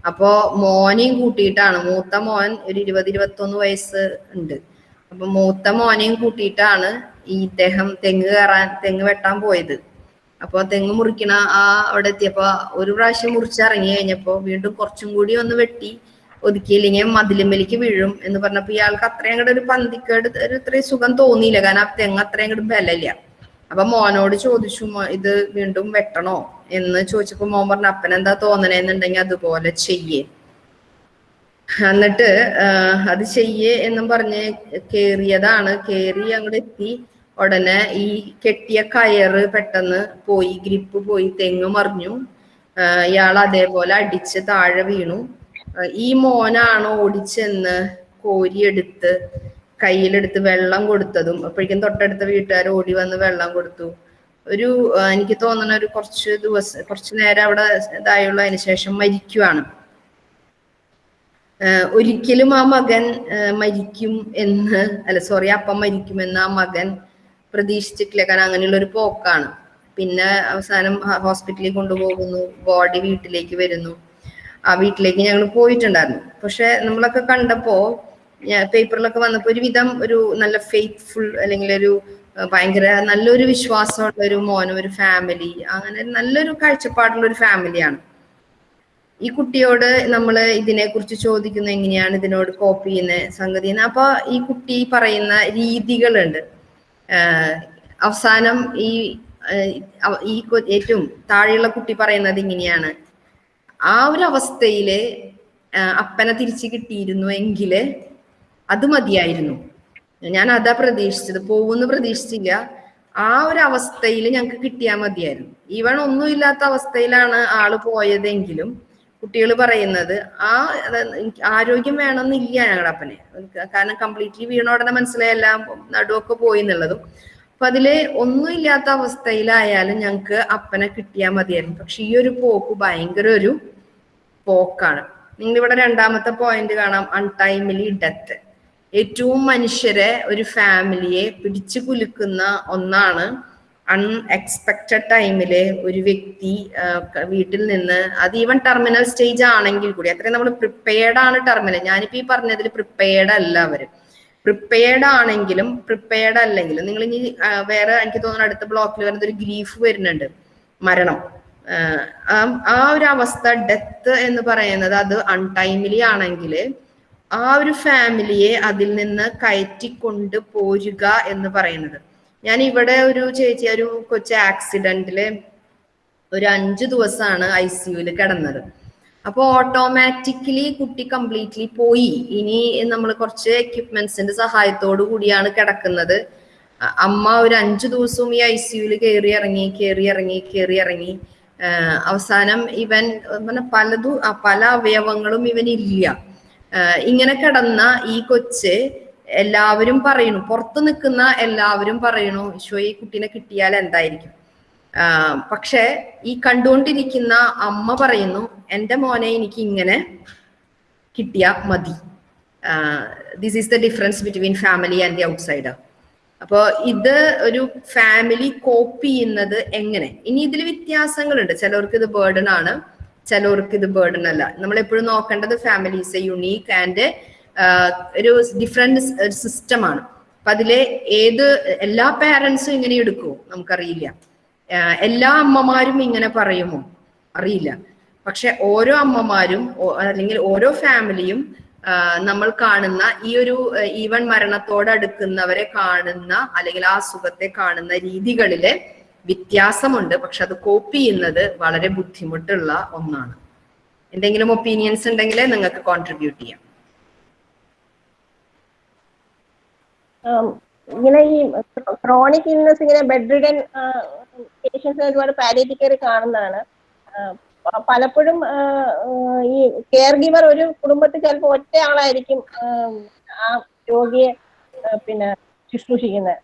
അപ്പോ മോനെയും കൂട്ടിയിട്ടാണ് മൂത്ത മോൻ ഒരു ഇരുപത് ഇരുപത്തൊന്ന് വയസ്സ് ഉണ്ട്. അപ്പൊ മൂത്ത മോനെയും കൂട്ടിയിട്ടാണ് ഈ ഇദ്ദേഹം തെങ്ങ് കയറാൻ തെങ്ങ് വെട്ടാൻ പോയത്. അപ്പൊ തെങ്ങ് മുറിക്കണ ആ അവിടെ എത്തിയപ്പോ ഒരു പ്രാവശ്യം മുറിച്ചിറങ്ങി കഴിഞ്ഞപ്പോ വീണ്ടും കുറച്ചും കൂടി ഒന്ന് വെട്ടി ഒതുക്കിയില്ലെങ്കിൽ മതിലുമ്മലിക്ക് വീഴും എന്ന് പറഞ്ഞപ്പോ ഇയാൾക്ക് അത്രയും കൂടെ ഒരു പന്തിക്കേട് ഒരു ഇത്രയും സുഖം തോന്നിയില്ല. കാരണം ആ തെങ്ങ് അത്രയും കൂടെ ബലമില്ല. അപ്പൊ മോനോട് ചോദിച്ചു ഇത് വീണ്ടും വെട്ടണോ? എന്ന് ചോദിച്ചപ്പോ മോൻ പറഞ്ഞു അപ്പനെന്താ തോന്നണേന്നുണ്ടെങ്കിൽ അതുപോലെ ചെയ്യേ. എന്നിട്ട് അത് ചെയ്യേ എന്നും പറഞ്ഞ് കേറിയതാണ്. കേറി അങ്ങോട്ട് എത്തി. ഉടനെ ഈ കെട്ടിയ കയറ് പെട്ടെന്ന് പോയി ഗ്രിപ്പ് പോയി തെങ്ങ് മറിഞ്ഞു. ഇയാൾ അതേപോലെ അടിച്ച് താഴെ വീണു. ഈ മോനാണ് ഓടിച്ചെന്ന് കോരിയെടുത്ത് കയ്യിലെടുത്ത് വെള്ളം കൊടുത്തതും അപ്പോഴേക്കും തൊട്ടടുത്ത വീട്ടുകാർ ഓടി വന്ന് വെള്ളം കൊടുത്തു. ഒരു എനിക്ക് തോന്നുന്ന ഒരു കുറച്ച് ദിവസം കുറച്ച് നേരം അവിടെ ഇതായുള്ള അതിന് ശേഷം മരിക്കുവാണ്. ഒരിക്കലും ആ മകൻ മരിക്കും എന്ന് അല്ല സോറി അപ്പം മരിക്കുമെന്ന് ആ മകൻ പ്രതീക്ഷിച്ചിട്ടില്ല. കാരണം അങ്ങനെയുള്ള ഒരു പോക്കാണ്. പിന്നെ അവസാനം ഹോസ്പിറ്റലിൽ കൊണ്ടുപോകുന്നു ബോഡി വീട്ടിലേക്ക് വരുന്നു. ആ വീട്ടിലേക്ക് ഞങ്ങൾ പോയിട്ടുണ്ടായിരുന്നു. പക്ഷെ നമ്മളൊക്കെ കണ്ടപ്പോ പേപ്പറിലൊക്കെ വന്നപ്പോൾ ഒരുവിധം ഒരു നല്ല ഫെയ്ത്ത്ഫുൾ അല്ലെങ്കിൽ ഒരു ഭയങ്കര നല്ലൊരു വിശ്വാസമുള്ള ഒരു മോനും ഒരു ഫാമിലി അങ്ങനെ നല്ലൊരു കാഴ്ചപ്പാടുള്ള ഒരു ഫാമിലിയാണ് ഈ കുട്ടിയോട് നമ്മൾ ഇതിനെക്കുറിച്ച് ചോദിക്കുന്ന എങ്ങനെയാണ് ഇതിനോട് കോപ്പ് ചെയ്യുന്ന സംഗതി അപ്പോൾ അപ്പൊ ഈ കുട്ടി പറയുന്ന രീതികളുണ്ട്. അവസാനം ഈ ഈ ഏറ്റവും താഴെയുള്ള കുട്ടി പറയുന്നത് ഇങ്ങനെയാണ്. ആ ഒരു അവസ്ഥയിൽ അപ്പനെ തിരിച്ചു കിട്ടിയിരുന്നു എങ്കിൽ അത് മതിയായിരുന്നു. ഞാൻ അതാ പ്രതീക്ഷിച്ചത്. പോകുമെന്ന് പ്രതീക്ഷിച്ചില്ല. ആ ഒരു അവസ്ഥയിൽ ഞങ്ങൾക്ക് കിട്ടിയാൽ മതിയായിരുന്നു. ഈവൺ ഒന്നുമില്ലാത്ത അവസ്ഥയിലാണ് ആൾ പോയതെങ്കിലും കുട്ടികൾ പറയുന്നത് ആ ആരോഗ്യം വേണമെന്നില്ല ഞങ്ങളുടെ അപ്പനെ. കാരണം കംപ്ലീറ്റ്ലി വീണ ഉടനെ മനസ്സിലായല്ല നടുവൊക്കെ പോയി എന്നുള്ളതും. അപ്പൊ അതിൽ ഒന്നുമില്ലാത്ത അവസ്ഥയിലായാലും ഞങ്ങൾക്ക് അപ്പനെ കിട്ടിയാൽ മതിയായിരുന്നു. പക്ഷെ ഈ ഒരു പോക്ക് ഭയങ്കര ഒരു പോക്കാണ്. നിങ്ങൾ ഇവിടെ രണ്ടാമത്തെ പോയിന്റ് കാണാം. അൺടൈമിലി ഡെത്ത് ഏറ്റവും മനുഷ്യരെ ഒരു ഫാമിലിയെ പിടിച്ചു കുലുക്കുന്ന ഒന്നാണ് അൺഎക്സ്പെക്റ്റഡ് ടൈമിൽ ഒരു വ്യക്തി വീട്ടിൽ നിന്ന് അത് ഈവൻ ടെർമിനൽ സ്റ്റേജ് ആണെങ്കിൽ കൂടി അത്രയും നമ്മൾ പ്രിപ്പയർഡ് ആണ് ടെർമിനൽ ഞാനിപ്പോ ഈ പറഞ്ഞതിൽ പ്രിപ്പയർഡ് അല്ല അവർ. പ്രിപ്പയർഡ് ആണെങ്കിലും പ്രിപ്പയർഡ് അല്ലെങ്കിലും നിങ്ങൾ ഇനി വേറെ എനിക്ക് തോന്നുന്നു അടുത്ത ബ്ലോക്കിൽ വരുന്ന ഒരു ഗ്രീഫ് വരുന്നുണ്ട്. മരണം. ആ- ഒരു അവസ്ഥ ഡെത്ത് എന്ന് പറയുന്നത് അത് അൺടൈമിലി ആണെങ്കിൽ ആ ഒരു ഫാമിലിയെ അതിൽ നിന്ന് കയറ്റിക്കൊണ്ട് പോരുക എന്ന് പറയുന്നത്. ഞാൻ ഇവിടെ ഒരു ചേച്ചി ഒരു കൊച്ചു ആക്സിഡന്റിൽ ഒരു അഞ്ചു ദിവസമാണ് ഐ സിയുൽ കിടന്നത്. അപ്പൊ ഓട്ടോമാറ്റിക്കലി കുട്ടി കംപ്ലീറ്റ്ലി പോയി. ഇനി നമ്മൾ കുറച്ച് എക്യുപ്മെന്റ്സിന്റെ സഹായത്തോടു കൂടിയാണ് കിടക്കുന്നത്. അമ്മ ഒരു അഞ്ചു ദിവസവും ഈ ഐ സിയുൽ കയറി ഇറങ്ങി കയറി ഇറങ്ങി കയറി ഇറങ്ങി. അവസാനം ഇവൻ പലതും പല അവയവങ്ങളും ഇവൻ ഇല്ല ഇങ്ങനെ കിടന്ന ഈ കൊച്ച് എല്ലാവരും പറയണു പുറത്ത് നിൽക്കുന്ന എല്ലാവരും പറയണു ഈശോ ഈ കുട്ടീനെ കിട്ടിയാൽ എന്തായിരിക്കും? പക്ഷെ ഈ കണ്ടുകൊണ്ടിരിക്കുന്ന അമ്മ പറയുന്നു എന്റെ മോനെ എനിക്ക് ഇങ്ങനെ കിട്ടിയാൽ മതി. This is the difference between family and the outsider അപ്പോൾ ഇത് ഒരു ഫാമിലി കോപ്പ് ചെയ്യുന്നത് എങ്ങനെ? ഇനി ഇതിൽ വ്യത്യാസങ്ങളുണ്ട്. ചിലവർക്ക് ഇത് ബേർഡൺ ആണ്. ചിലവർക്ക് ഇത് ബേർഡൻ അല്ല. നമ്മൾ എപ്പോഴും നോക്കേണ്ടത് family is a unique and ഒരു ഡിഫറെന്റ് സിസ്റ്റം ആണ്. അപ്പൊ അതിലെ ഏത് എല്ലാ പാരൻസും ഇങ്ങനെ എടുക്കുമോ നമുക്കറിയില്ല. എല്ലാ അമ്മമാരും ഇങ്ങനെ പറയുമോ? അറിയില്ല. പക്ഷെ ഓരോ അമ്മമാരും അല്ലെങ്കിൽ ഓരോ ഫാമിലിയും നമ്മൾ കാണുന്ന ഈ ഒരു ഈവൻ മരണത്തോടടുക്കുന്നവരെ കാണുന്ന അല്ലെങ്കിൽ ആ സുഖത്തെ കാണുന്ന രീതികളിൽ വ്യത്യാസമുണ്ട്. പക്ഷെ അത് കോപ്പി ചെയ്യുന്നത് വളരെ ബുദ്ധിമുട്ടുള്ള ഒന്നാണ്. എന്തെങ്കിലും ഒപ്പീനിയൻസ് ഉണ്ടെങ്കിൽ നിങ്ങൾക്ക് കോൺട്രിബ്യൂട്ട് ചെയ്യാം. ഇങ്ങനെ ഈ ക്രോണിക് ഇൽനെസ് ഇങ്ങനെ ബെഡ് റിഡൻ പേഷ്യൻസ് ഒരുപാട് പാലിയേറ്റീവ് കെയർ കാണുന്നതാണ്. പലപ്പോഴും ഈ കെയർ ഗിവർ ഒരു കുടുംബത്തിൽ ചിലപ്പോൾ ഒറ്റ ആളായിരിക്കും ആ രോഗിയെ പിന്നെ ശുശ്രൂഷിക്കുന്നത്.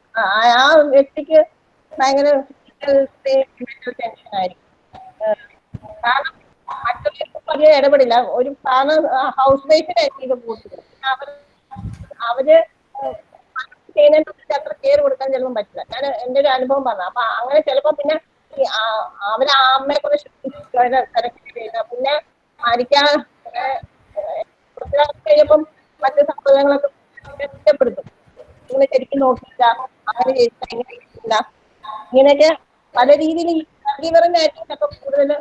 ആ വ്യക്തിക്ക് ഭയങ്കര ടെൻഷൻ ആയിരിക്കും. മറ്റുള്ളവർക്ക് വലിയ ഇടപെടില്ല. ഒരു കാരണം ഹൗസ് വൈഫിനായിരിക്കും ഇത് കൂടുതൽ. അവർ ചെയ്യുന്നതിനെ അത്ര കെയർ കൊടുക്കാൻ ചിലപ്പോൾ പറ്റില്ല. ഞാൻ എന്റെ ഒരു അനുഭവം പറഞ്ഞു അപ്പൊ അങ്ങനെ ചിലപ്പോ പിന്നെ അവരെ അമ്മയെ കൂടെ തിരക്കില്ല പിന്നെ മരിക്കാൻ കഴിഞ്ഞപ്പം മറ്റു സംഭവങ്ങളൊക്കെ കുറ്റപ്പെടുത്തും ഇങ്ങനെ ശരിക്കും നോക്കിയില്ല. അങ്ങനെ ചെയ്തില്ല. ഇങ്ങനെയൊക്കെ പല രീതിയിൽ caregiver-നായിരിക്കും ചിലപ്പോ കൂടുതൽ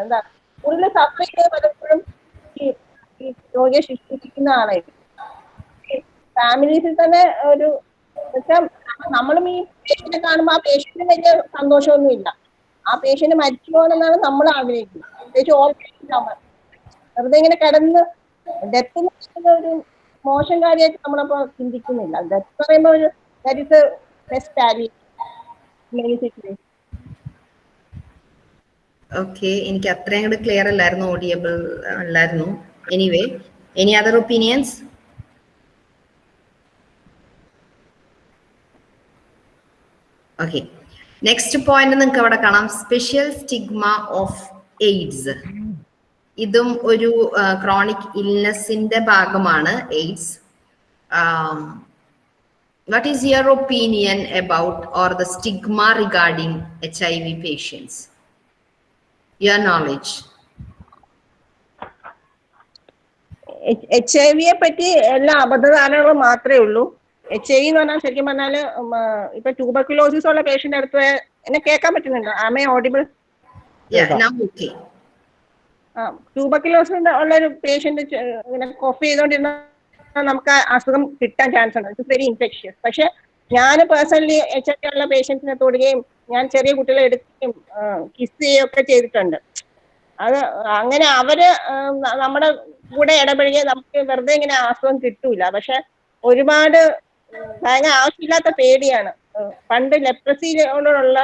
എന്താ കൂടുതൽ സഫർ ചെയ്ത് പലപ്പോഴും ഈ രോഗിയെ ശുശ്രൂഷിക്കുന്ന ആളായിരിക്കും. ഫാമിലീസിൽ തന്നെ ഒരു നമ്മളും ഈ പേഷ്യന്റിനെ കാണുമ്പോൾ ആ പേഷ്യന്റിന് വലിയ സന്തോഷമൊന്നും ഇല്ല ആ പേഷ്യന്റ് മരിച്ചു പോകണമെന്നാണ് നമ്മൾ ആഗ്രഹിക്കുന്നത്. പ്രത്യേകിച്ച് ഓപ്പറേഷൻ വെറുതെ ഇങ്ങനെ കിടന്ന് ഡെത്ത് ഒരു മോശം കാര്യമായിട്ട് നമ്മളപ്പോ ചിന്തിക്കുന്നില്ല. ഡെത്ത് പറയുമ്പോൾ ഒരു that is best situation okay എനിക്ക് അത്രയും കൂടെ ക്ലിയർ അല്ലായിരുന്നു ഓഡിയബിൾ അല്ലായിരുന്നു. Anyway any other opinions okay next point നിങ്ങൾക്ക് അവിടെ കാണാം. സ്പെഷ്യൽ സ്റ്റിഗ്മ ഓഫ് എയ്ഡ്സ് ഇതും ഒരു ക്രോണിക് ഇൽനെസിന്റെ ഭാഗമാണ് AIDS your opinion about or the stigma regarding H I V patients your knowledge H I വിയെ പറ്റി എല്ലാ അബദ്ധധാരണകളും മാത്രമേ ഉള്ളൂ. എച്ച് ഐ വി എന്ന് പറഞ്ഞാൽ ശരിക്കും ആ, ഇപ്പൊ ട്യൂബർക്കുലോസിസ് ഉള്ള പേഷ്യന്റ് അടുത്ത് എന്നെ കേൾക്കാൻ പറ്റുന്നുണ്ടോ? ആമേ ഓഡിബിൾ ഓക്കെ ട്യൂബർക്കുലോസിസ് ഉള്ള ഒരു പേഷ്യന്റ് ഇങ്ങനെ കോഫ് ചെയ്തോണ്ടിരുന്ന നമുക്ക് അസുഖം കിട്ടാൻ ചാൻസ് ഉണ്ട്. ഇറ്റ്സ് വെരി ഇൻഫെക്ഷ്യസ് പക്ഷെ ഞാൻ പേഴ്സണലി എച്ച് ഐ ഉള്ള പേഷ്യൻസിനെ തൊടുകയും ഞാൻ ചെറിയ കുട്ടികളെ എടുക്കുകയും കിസ് ചെയ്യുകയും ഒക്കെ ചെയ്തിട്ടുണ്ട്. അത് അങ്ങനെ അവർ നമ്മുടെ കൂടെ ഇടപഴകിയ നമുക്ക് വെറുതെ ഇങ്ങനെ അസുഖം കിട്ടൂല. പക്ഷെ ഒരുപാട് ഭയങ്കര ആവശ്യമില്ലാത്ത പേടിയാണ്. പണ്ട് ലെപ്രസിയോടുള്ള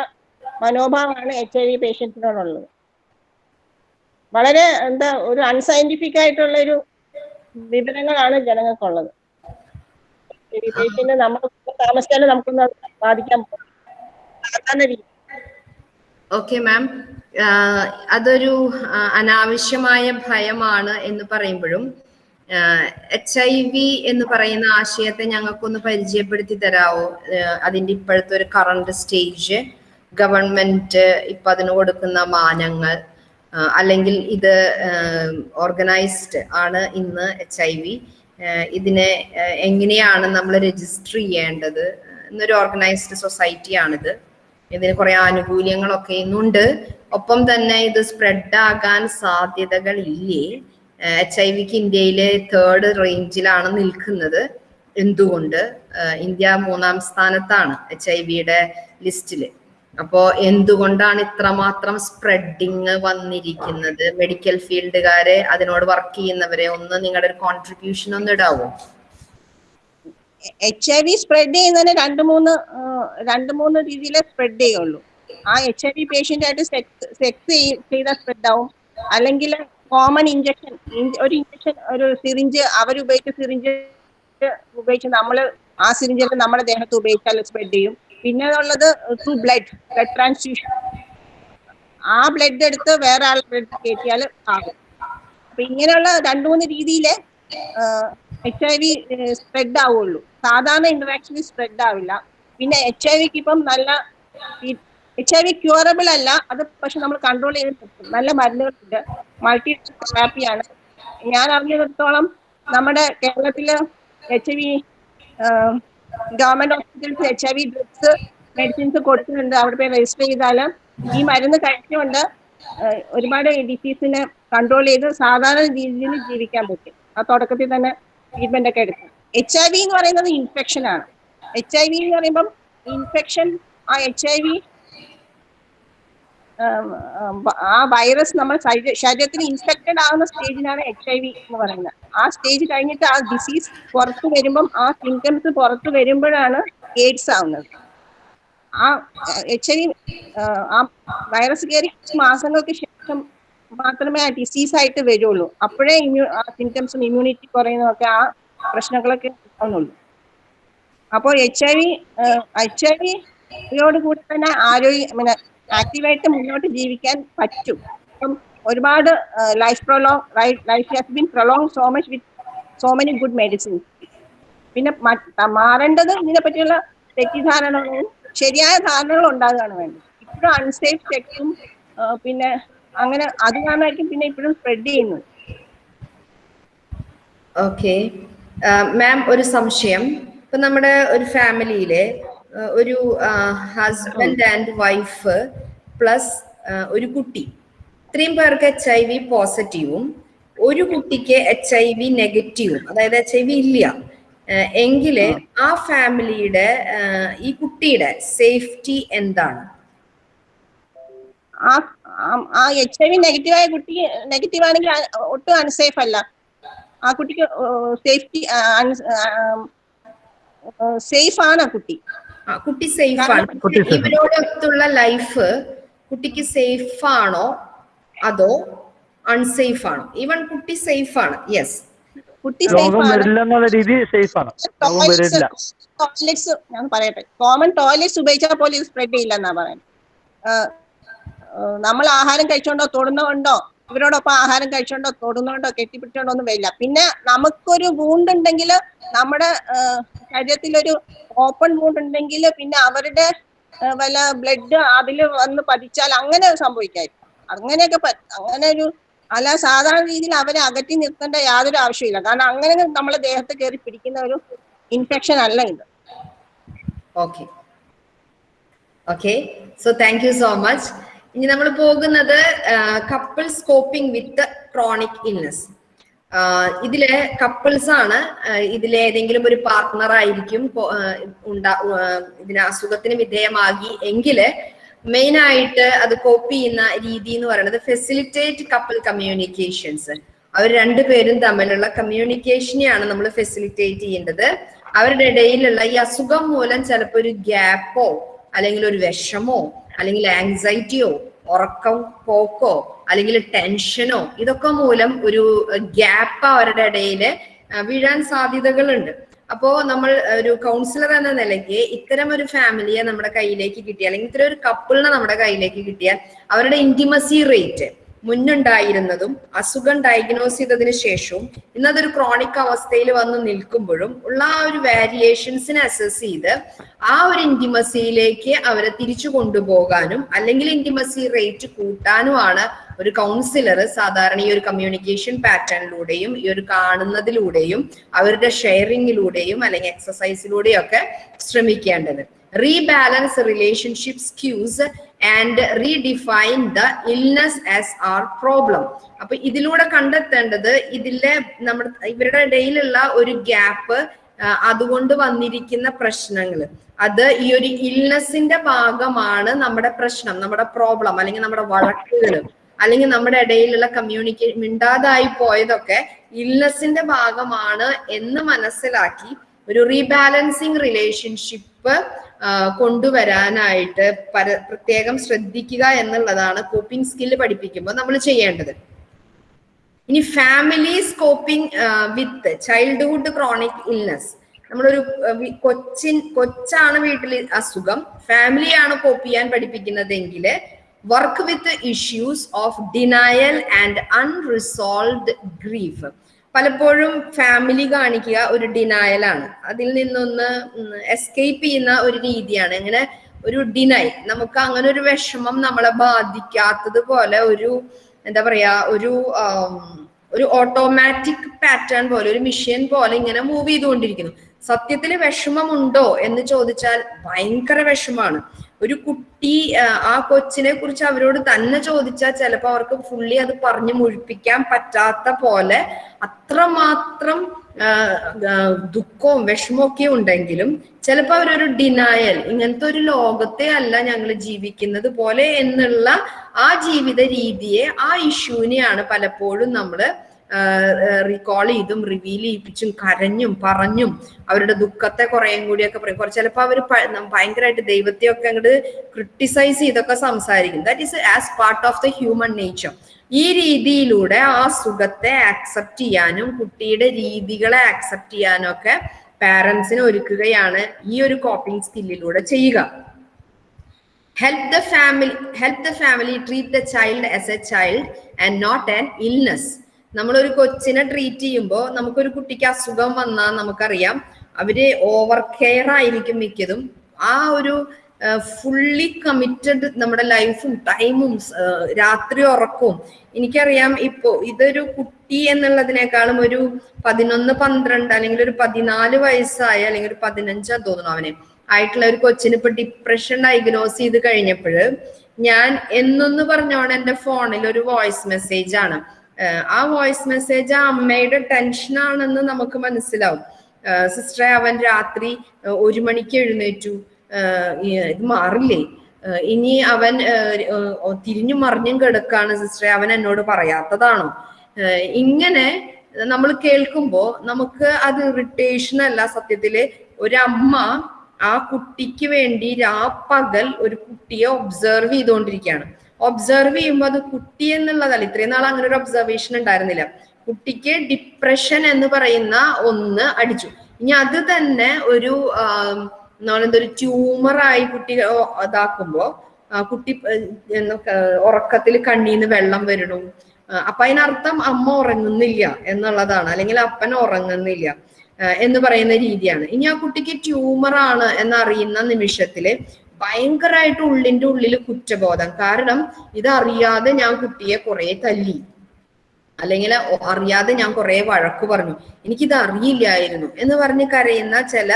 മനോഭാവമാണ് എച്ച് ഐ വി പേഷ്യൻസിനോടുള്ളത് വളരെ എന്താ ഒരു അൺസയന്റിഫിക് ആയിട്ടുള്ള ഒരു വിവരങ്ങളാണ് ജനങ്ങൾക്കുള്ളത്. പിന്നെ നമ്മൾ താമസിച്ചാലും നമുക്കൊന്ന് ബാധിക്കാൻ ഓക്കെ മാം. അതൊരു അനാവശ്യമായ ഭയമാണ് എന്ന് പറയുമ്പോഴും എച്ച് ഐ വി എന്ന് പറയുന്ന ആശയത്തെ ഞങ്ങൾക്കൊന്ന് പരിചയപ്പെടുത്തി തരാവോ? അതിന്റെ ഇപ്പോഴത്തെ ഒരു കറണ്ട് സ്റ്റേജ് ഗവൺമെന്റ് ഇപ്പൊ അതിന് കൊടുക്കുന്ന മാനങ്ങൾ അല്ലെങ്കിൽ ഇത് ഓർഗനൈസ്ഡ് ആണ് ഇന്ന് എച്ച് ഐ വി. ഇതിനെ എങ്ങനെയാണ് നമ്മൾ രജിസ്റ്റർ ചെയ്യേണ്ടത്? എന്നൊരു ഓർഗനൈസ്ഡ് സൊസൈറ്റിയാണിത്. ഇതിന് കുറെ ആനുകൂല്യങ്ങളൊക്കെ ഇന്നുണ്ട്. ഒപ്പം തന്നെ ഇത് സ്പ്രെഡ് ആകാൻ സാധ്യതകൾ ഇല്ലേ എച്ച് ഐ വിക്ക് ഇന്ത്യയിലെ തേർഡ് റേഞ്ചിലാണ് നിൽക്കുന്നത്. എന്തുകൊണ്ട്? ഇന്ത്യ മൂന്നാം സ്ഥാനത്താണ് എച്ച് ഐ വിയുടെ ലിസ്റ്റിൽ. അപ്പോ എന്തുകൊണ്ടാണ് ഇത്രമാത്രം സ്പ്രെഡിങ് വന്നിരിക്കുന്നത്? മെഡിക്കൽ ഫീൽഡുകാരെ അതിനോട് വർക്ക് ചെയ്യുന്നവരെ ഒന്ന് നിങ്ങളുടെ ഒരു കോൺട്രിബ്യൂഷൻ ഒന്ന് ഇടാവോ? എച്ച് ഐ വി സ്പ്രെഡ് ചെയ്യുന്നതിന് രണ്ട് മൂന്ന് രണ്ട് മൂന്ന് രീതിയിലേ സ്പ്രെഡ് ചെയ്യുള്ളൂ. ആ എച്ച് ഐ വി പേഷ്യന്റ് ആയിട്ട് സെക്സ് ചെയ്ത സ്പ്രെഡ് ആവും. അല്ലെങ്കിൽ കോമൺ ഇഞ്ചക്ഷൻ ഒരു ഇഞ്ചക്ഷൻ ഒരു സിറിഞ്ച് അവർ ഉപയോഗിച്ച സിറിഞ്ച് ഉപയോഗിച്ച് നമ്മൾ ആ സിറിഞ്ചിൽ നമ്മുടെ ദേഹത്ത് ഉപയോഗിച്ചാൽ സ്പ്രെഡ് ചെയ്യും. പിന്നെ ഉള്ളത് ത്രൂ ബ്ലഡ് ബ്ലഡ് ട്രാൻസ്ഫ്യൂഷൻ ആ ബ്ലഡ് എടുത്ത് വേറെ ആൾ ബ്ലഡ് കയറ്റിയാൽ ആകും അപ്പൊ ഇങ്ങനെയുള്ള രണ്ടു മൂന്ന് രീതിയിലെ എച്ച് ഐ വി സ്പ്രെഡ് ആവുള്ളൂ. സാധാരണ ഇന്ററാക്ഷനിൽ സ്പ്രെഡ് ആവില്ല. പിന്നെ എച്ച് ഐ വിക്ക് ഇപ്പം നല്ല എച്ച് ഐ വി ക്യൂറബിൾ അല്ല അത് പക്ഷെ നമ്മൾ കൺട്രോൾ ചെയ്ത് നിർത്തും. നല്ല മരുന്നുകളുണ്ട്. മൾട്ടി തെറാപ്പിയാണ് ഞാൻ അറിഞ്ഞിടത്തോളം നമ്മുടെ കേരളത്തിൽ H I V government hospitals H I V drugs medicines കൊടുക്കുന്നുണ്ട്. അവിടെ പോയി രജിസ്റ്റർ ചെയ്താൽ ഈ മരുന്ന് കഴിച്ചുകൊണ്ട് ഒരുപാട് ഡിസീസിനെ കൺട്രോൾ ചെയ്ത് സാധാരണ രീതിയിൽ ജീവിക്കാൻ പറ്റും. ആ തുടക്കത്തിൽ തന്നെ ട്രീറ്റ്മെന്റ് ഒക്കെ എടുക്കും. എച്ച് ഐ വി എന്ന് പറയുന്നത് ഇൻഫെക്ഷൻ ആണ്. എച്ച് ഐ വി എന്ന് പറയുമ്പം ഇൻഫെക്ഷൻ ആ എച്ച് ഐ വി ആ വൈറസ് നമ്മൾ ശരീരത്തിന് ഇൻഫെക്റ്റഡ് ആകുന്ന സ്റ്റേജിനാണ് എച്ച് ഐ വി എന്ന് പറയുന്നത്. ആ സ്റ്റേജ് കഴിഞ്ഞിട്ട് ആ ഡിസീസ് പുറത്തു വരുമ്പം ആ സിംറ്റംസ് പുറത്തു വരുമ്പോഴാണ് എയ്ഡ്സ് ആവുന്നത്. ആ എച്ച് ഐ വി ആ വൈറസ് കയറി മാസങ്ങൾക്ക് ശേഷം മാത്രമേ ആ ഡിസീസ് ആയിട്ട് വരുള്ളൂ. അപ്പോഴേ ഇമ്മ്യൂ ആ സിംറ്റംസും ഇമ്മ്യൂണിറ്റി കുറയുന്നതൊക്കെ ആ പ്രശ്നങ്ങളൊക്കെ ഉണ്ടാവുന്നുള്ളൂ. അപ്പോൾ H I V H I വിയോട് കൂടി തന്നെ ആരോഗ്യ ആക്റ്റീവായിട്ട് മുന്നോട്ട് ജീവിക്കാൻ പറ്റും. അപ്പം ഒരുപാട് life prolong life has been prolong so much with so many good medicine പിന്നെ മാറേണ്ടത് ഇതിനെ പറ്റിയുള്ള തെറ്റിദ്ധാരണകളും ശരിയായ ധാരണകളും ഉണ്ടാകുകയാണ് വേണ്ടത്. ഇപ്പോഴും അൺസേഫ് സെക്സും പിന്നെ അങ്ങനെ അത് കാരണമായിരിക്കും പിന്നെ ഇപ്പോഴും സ്പ്രെഡ് ചെയ്യുന്നത്. ഓക്കെ മാം ഒരു സംശയം. ഇപ്പൊ നമ്മുടെ ഒരു ഫാമിലിയിലെ ഒരു ഹസ്ബൻഡ് ആൻഡ് വൈഫ് പ്ലസ് ഒരു കുട്ടി. ഇത്രയും പേർക്ക് എച്ച് ഐ വി പോസിറ്റീവും ഒരു കുട്ടിക്ക് എച്ച് ഐ വി നെഗറ്റീവും അതായത് എച്ച് ഐ വി ഇല്ല. എങ്കിൽ എങ്കിൽ ആ. ഫാമിലിയുടെ ഈ കുട്ടിയുടെ സേഫ്റ്റി എന്താണ്? ആ എച്ച് ഐ വി നെഗറ്റീവായ കുട്ടി നെഗറ്റീവ് ആണെങ്കിൽ ഒട്ടും അൺസേഫ് അല്ല. ആ കുട്ടിക്ക് സേഫ്റ്റി സേഫ് ആണ് ആ കുട്ടി. കുട്ടി സേഫ് ആണ്. ഇവരോടൊത്തുള്ള ലൈഫ് കുട്ടിക്ക് സേഫ് ആണോ? അതോ അൺസേഫ് ആണോ? ഈവൻ കുട്ടി സേഫ് ആണ്. യെസ് കുട്ടി സേഫ് രോഗം ആണ്. രീതി സേഫ് ആണ്. ടോയ്ലറ്റ്സ് ഞാൻ പറയട്ടെ. കോമൺ ടോയ്ലറ്റ്സ് ഉപയോഗിച്ചാൽ പോലും ഇത് സ്പ്രെഡ് ചെയ്യില്ല എന്നാ പറയുന്നത്. നമ്മൾ ആഹാരം കഴിച്ചോണ്ടോ തൊടുന്നതുകൊണ്ടോ അവരോടൊപ്പം ആഹാരം കഴിച്ചോണ്ടോ തൊടുന്നോണ്ടോ കെട്ടിപ്പിടിച്ചോണ്ടോ ഒന്നും വരില്ല. പിന്നെ നമുക്കൊരു വൂണ്ട് ഉണ്ടെങ്കിൽ നമ്മുടെ ശരീരത്തിലൊരു ഓപ്പൺ വൂണ്ട് ഉണ്ടെങ്കിൽ പിന്നെ അവരുടെ വല്ല ബ്ലഡ് അതിൽ വന്ന് പതിച്ചാൽ അങ്ങനെ സംഭവിക്കായിരിക്കും. അങ്ങനെയൊക്കെ അങ്ങനെ ഒരു അല്ല സാധാരണ രീതിയിൽ അവരെ അകറ്റി നിർത്തേണ്ട യാതൊരു ആവശ്യമില്ല കാരണം അങ്ങനെ നമ്മളെ ദേഹത്ത് കയറി പിടിക്കുന്ന ഒരു ഇൻഫെക്ഷൻ അല്ല ഇത്. Okay okay so thank you so much ഇനി നമ്മൾ പോകുന്നത് couple coping with chronic illness ഇതിലെ കപ്പിൾസ് ആണ് ഇതിലെ ഏതെങ്കിലും ഒരു പാർട്ട്ണർ ആയിരിക്കും ഉണ്ടാ ഇതിന് അസുഖത്തിന് വിധേയമാകി എങ്കിൽ മെയിൻ ആയിട്ട് അത് കോപ്പി ചെയ്യുന്ന രീതി എന്ന് പറയുന്നത് ഫെസിലിറ്റേറ്റ് കപ്പിൾ കമ്മ്യൂണിക്കേഷൻസ് അവർ രണ്ടുപേരും തമ്മിലുള്ള കമ്മ്യൂണിക്കേഷനെയാണ് നമ്മൾ ഫെസിലിറ്റേറ്റ് ചെയ്യേണ്ടത്. അവരുടെ ഇടയിലുള്ള ഈ അസുഖം മൂലം ചിലപ്പോൾ ഒരു ഗ്യാപ്പോ അല്ലെങ്കിൽ ഒരു വിഷമോ അല്ലെങ്കിൽ ആങ്സൈറ്റിയോ ഉറക്കം പോക്കോ അല്ലെങ്കിൽ ടെൻഷനോ ഇതൊക്കെ മൂലം ഒരു ഗ്യാപ്പ് അവരുടെ ഇടയിൽ വീഴാൻ സാധ്യതകളുണ്ട്. അപ്പോ നമ്മൾ ഒരു കൗൺസിലർ എന്ന നിലയ്ക്ക് ഇത്തരം ഒരു ഫാമിലിയെ നമ്മുടെ കയ്യിലേക്ക് കിട്ടിയാൽ അല്ലെങ്കിൽ ഇത്തരം ഒരു കപ്പിളിനെ നമ്മുടെ കയ്യിലേക്ക് കിട്ടിയാൽ അവരുടെ ഇന്റിമസി റേറ്റ് മുന്നുണ്ടായിരുന്നതും അസുഖം ഡയഗ്നോസ് ചെയ്തതിന് ശേഷവും ഇന്നതൊരു ക്രോണിക് അവസ്ഥയിൽ വന്ന് നിൽക്കുമ്പോഴും ഉള്ള ആ ഒരു വാരിയേഷൻസിനെ അസസ് ചെയ്ത് ആ ഒരു ഇന്റിമസിയിലേക്ക് അവരെ തിരിച്ചു കൊണ്ടുപോകാനും അല്ലെങ്കിൽ ഇന്റിമസി റേറ്റ് കൂട്ടാനുമാണ് ഒരു കൗൺസിലർ സാധാരണ ഈ ഒരു കമ്മ്യൂണിക്കേഷൻ പാറ്റേണിലൂടെയും ഈ ഒരു കാണുന്നതിലൂടെയും അവരുടെ ഷെയറിങ്ങിലൂടെയും അല്ലെങ്കിൽ എക്സസൈസിലൂടെയും ഒക്കെ ശ്രമിക്കേണ്ടത്. Rebalance relationship skews and redefine the illness as our problem അപ്പൊ ഇതിലൂടെ കണ്ടെത്തേണ്ടത് ഇതിലെ നമ്മുടെ ഇവരുടെ ഇടയിലുള്ള ഒരു ഗ്യാപ്പ് അതുകൊണ്ട് വന്നിരിക്കുന്ന പ്രശ്നങ്ങൾ. അത് ഈ ഒരു ഇൽനെസിന്റെ ഭാഗമാണ് നമ്മുടെ പ്രശ്നം നമ്മുടെ പ്രോബ്ലം അല്ലെങ്കിൽ നമ്മുടെ വഴക്കുകൾ അല്ലെങ്കിൽ നമ്മുടെ ഇടയിലുള്ള കമ്മ്യൂണിക്കേ മിണ്ടാതായി പോയതൊക്കെ ഇൽനെസിന്റെ ഭാഗമാണ് എന്ന് മനസ്സിലാക്കി ഒരു റീബാലൻസിങ് റിലേഷൻഷിപ്പ് കൊണ്ടുവരാനായിട്ട് പര പ്രത്യേകം ശ്രദ്ധിക്കുക എന്നുള്ളതാണ് കോപ്പിംഗ് സ്കില്ല് പഠിപ്പിക്കുമ്പോൾ നമ്മൾ ചെയ്യേണ്ടത്. ഇനി family coping with childhood chronic illness നമ്മളൊരു കൊച്ചിൻ കൊച്ചാണ് വീട്ടിൽ അസുഖം. ഫാമിലിയാണ് കോപ്പ് ചെയ്യാൻ പഠിപ്പിക്കുന്നതെങ്കിൽ work with issues of denial and unresolved grief പലപ്പോഴും ഫാമിലി കാണിക്കുക ഒരു ഡിനായലാണ് അതിൽ നിന്നൊന്ന് എസ്കേപ്പ് ചെയ്യുന്ന ഒരു രീതിയാണ്. ഇങ്ങനെ ഒരു ഡിനൈ നമുക്ക് അങ്ങനെ ഒരു വിഷമം നമ്മളെ ബാധിക്കാത്തത് പോലെ ഒരു എന്താ പറയാ ഒരു ഒരു ഓട്ടോമാറ്റിക് പാറ്റേൺ പോലെ ഒരു മിഷ്യൻ പോലെ ഇങ്ങനെ മൂവ് ചെയ്തുകൊണ്ടിരിക്കുന്നു. സത്യത്തിൽ വിഷമമുണ്ടോ എന്ന് ചോദിച്ചാൽ ഭയങ്കര വിഷമാണ് ഒരു കുട്ടി ആ, കൊച്ചിനെ കുറിച്ച് അവരോട് തന്നെ ചോദിച്ചാൽ ചിലപ്പോൾ അവർക്ക് ഫുള്ളി അത് പറഞ്ഞു മുഴിപ്പിക്കാൻ പറ്റാത്ത പോലെ അത്രമാത്രം ദുഃഖവും വിഷമൊക്കെ ഉണ്ടെങ്കിലും ചിലപ്പോൾ അവരൊരു ഡിനായൽ ഇങ്ങനത്തെ ഒരു ലോകത്തെ അല്ല ഞങ്ങൾ ജീവിക്കുന്നത് പോലെ എന്നുള്ള ആ ജീവിത രീതിയെ ആ ഇഷ്യൂവിനെയാണ് പലപ്പോഴും നമ്മൾ റീകോൾ ചെയ്തും റിവീൽ ചെയ്യിപ്പിച്ചും കരഞ്ഞും പറഞ്ഞും അവരുടെ ദുഃഖത്തെ കുറേയും കൂടിയൊക്കെ പറയും. കുറച്ച് ചിലപ്പോൾ അവർ ഭയങ്കരമായിട്ട് ദൈവത്തെയൊക്കെ അങ്ങോട്ട് ക്രിട്ടിസൈസ് ചെയ്തൊക്കെ സംസാരിക്കും. That is as part of the human nature ഈ രീതിയിലൂടെ ആ സുഖത്തെ ആക്സെപ്റ്റ് ചെയ്യാനും കുട്ടിയുടെ രീതികളെ ആക്സെപ്റ്റ് ചെയ്യാനും ഒക്കെ പാരൻസിന് ഒരുക്കുകയാണ് ഈ ഒരു കോപ്പിംഗ് സ്കില്ലിലൂടെ ചെയ്യുക. Help the family help the family treat the child as a child and not an illness നമ്മളൊരു കൊച്ചിനെ ട്രീറ്റ് ചെയ്യുമ്പോൾ നമുക്കൊരു കുട്ടിക്ക് അസുഖം വന്നാൽ നമുക്കറിയാം. അവർ ഓവർ കെയർ ആയിരിക്കും മിക്കതും. ആ ഒരു ഫുള്ളി കമ്മിറ്റഡ് നമ്മുടെ ലൈഫും ടൈമും രാത്രി ഉറക്കവും. എനിക്കറിയാം ഇപ്പോ ഇതൊരു കുട്ടി എന്നുള്ളതിനേക്കാളും ഒരു പതിനൊന്ന് പന്ത്രണ്ട് അല്ലെങ്കിൽ ഒരു പതിനാല് വയസ്സായ അല്ലെങ്കിൽ ഒരു പതിനഞ്ചാ തോന്നുന്നു അവന്. ആയിട്ടുള്ള ഒരു കൊച്ചിന് ഇപ്പൊ ഡിപ്രഷൻ ഡയഗ്നോസ് ചെയ്ത് കഴിഞ്ഞപ്പോൾ ഞാൻ എന്നൊന്ന് പറഞ്ഞോണ്ട് എന്റെ ഫോണിൽ ഒരു വോയിസ് മെസ്സേജ് ആണ്. ആ വോയിസ് മെസ്സേജ് ആ അമ്മയുടെ ടെൻഷനാണെന്ന് നമുക്ക് മനസ്സിലാവും. സിസ്റ്ററെ അവൻ രാത്രി ഒരു മണിക്ക് എഴുന്നേറ്റു. ഇത് മാറില്ലേ? ഇനി അവൻ തിരിഞ്ഞു മറിഞ്ഞും കിടക്കാണ് സിസ്റ്ററെ അവൻ എന്നോട് പറയാത്തതാണോ? ഇങ്ങനെ നമ്മൾ കേൾക്കുമ്പോൾ നമുക്ക് അത് ഇറിറ്റേഷൻ അല്ല സത്യത്തിൽ. ഒരമ്മ ആ കുട്ടിക്ക് വേണ്ടി രാപ്പകൽ ഒരു കുട്ടിയെ ഒബ്സർവ് ചെയ്തുകൊണ്ടിരിക്കുകയാണ്. ഒബ്സർവ് ചെയ്യുമ്പോൾ അത് കുട്ടി എന്നുള്ളതല്ല. ഇത്രയും നാൾ അങ്ങനെ ഒരു ഒബ്സർവേഷൻ ഉണ്ടായിരുന്നില്ല. കുട്ടിക്ക് ഡിപ്രഷൻ എന്ന് പറയുന്ന ഒന്ന് അടിച്ചു. ഇനി അത് തന്നെ ഒരു ഒരു ട്യൂമറായി കുട്ടി ഇതാക്കുമ്പോ കുട്ടി ഉറക്കത്തിൽ കണ്ണീന്ന് വെള്ളം വരണു. അപ്പൊ അതിനർത്ഥം അമ്മ ഉറങ്ങുന്നില്ല എന്നുള്ളതാണ്. അല്ലെങ്കിൽ അപ്പൻ ഉറങ്ങുന്നില്ല എന്ന് പറയുന്ന രീതിയാണ്. ഇനി ആ കുട്ടിക്ക് ട്യൂമർ ആണ് എന്നറിയുന്ന നിമിഷത്തിൽ ഭയങ്കരമായിട്ട് ഉള്ളിന്റെ ഉള്ളിൽ കുറ്റബോധം. കാരണം ഇതറിയാതെ ഞാൻ കുട്ടിയെ കുറെ തല്ലി. അല്ലെങ്കിൽ അറിയാതെ ഞാൻ കുറെ വഴക്ക് പറഞ്ഞു. എനിക്കിത് അറിയില്ലായിരുന്നു എന്ന് പറഞ്ഞ് കരയുന്ന ചില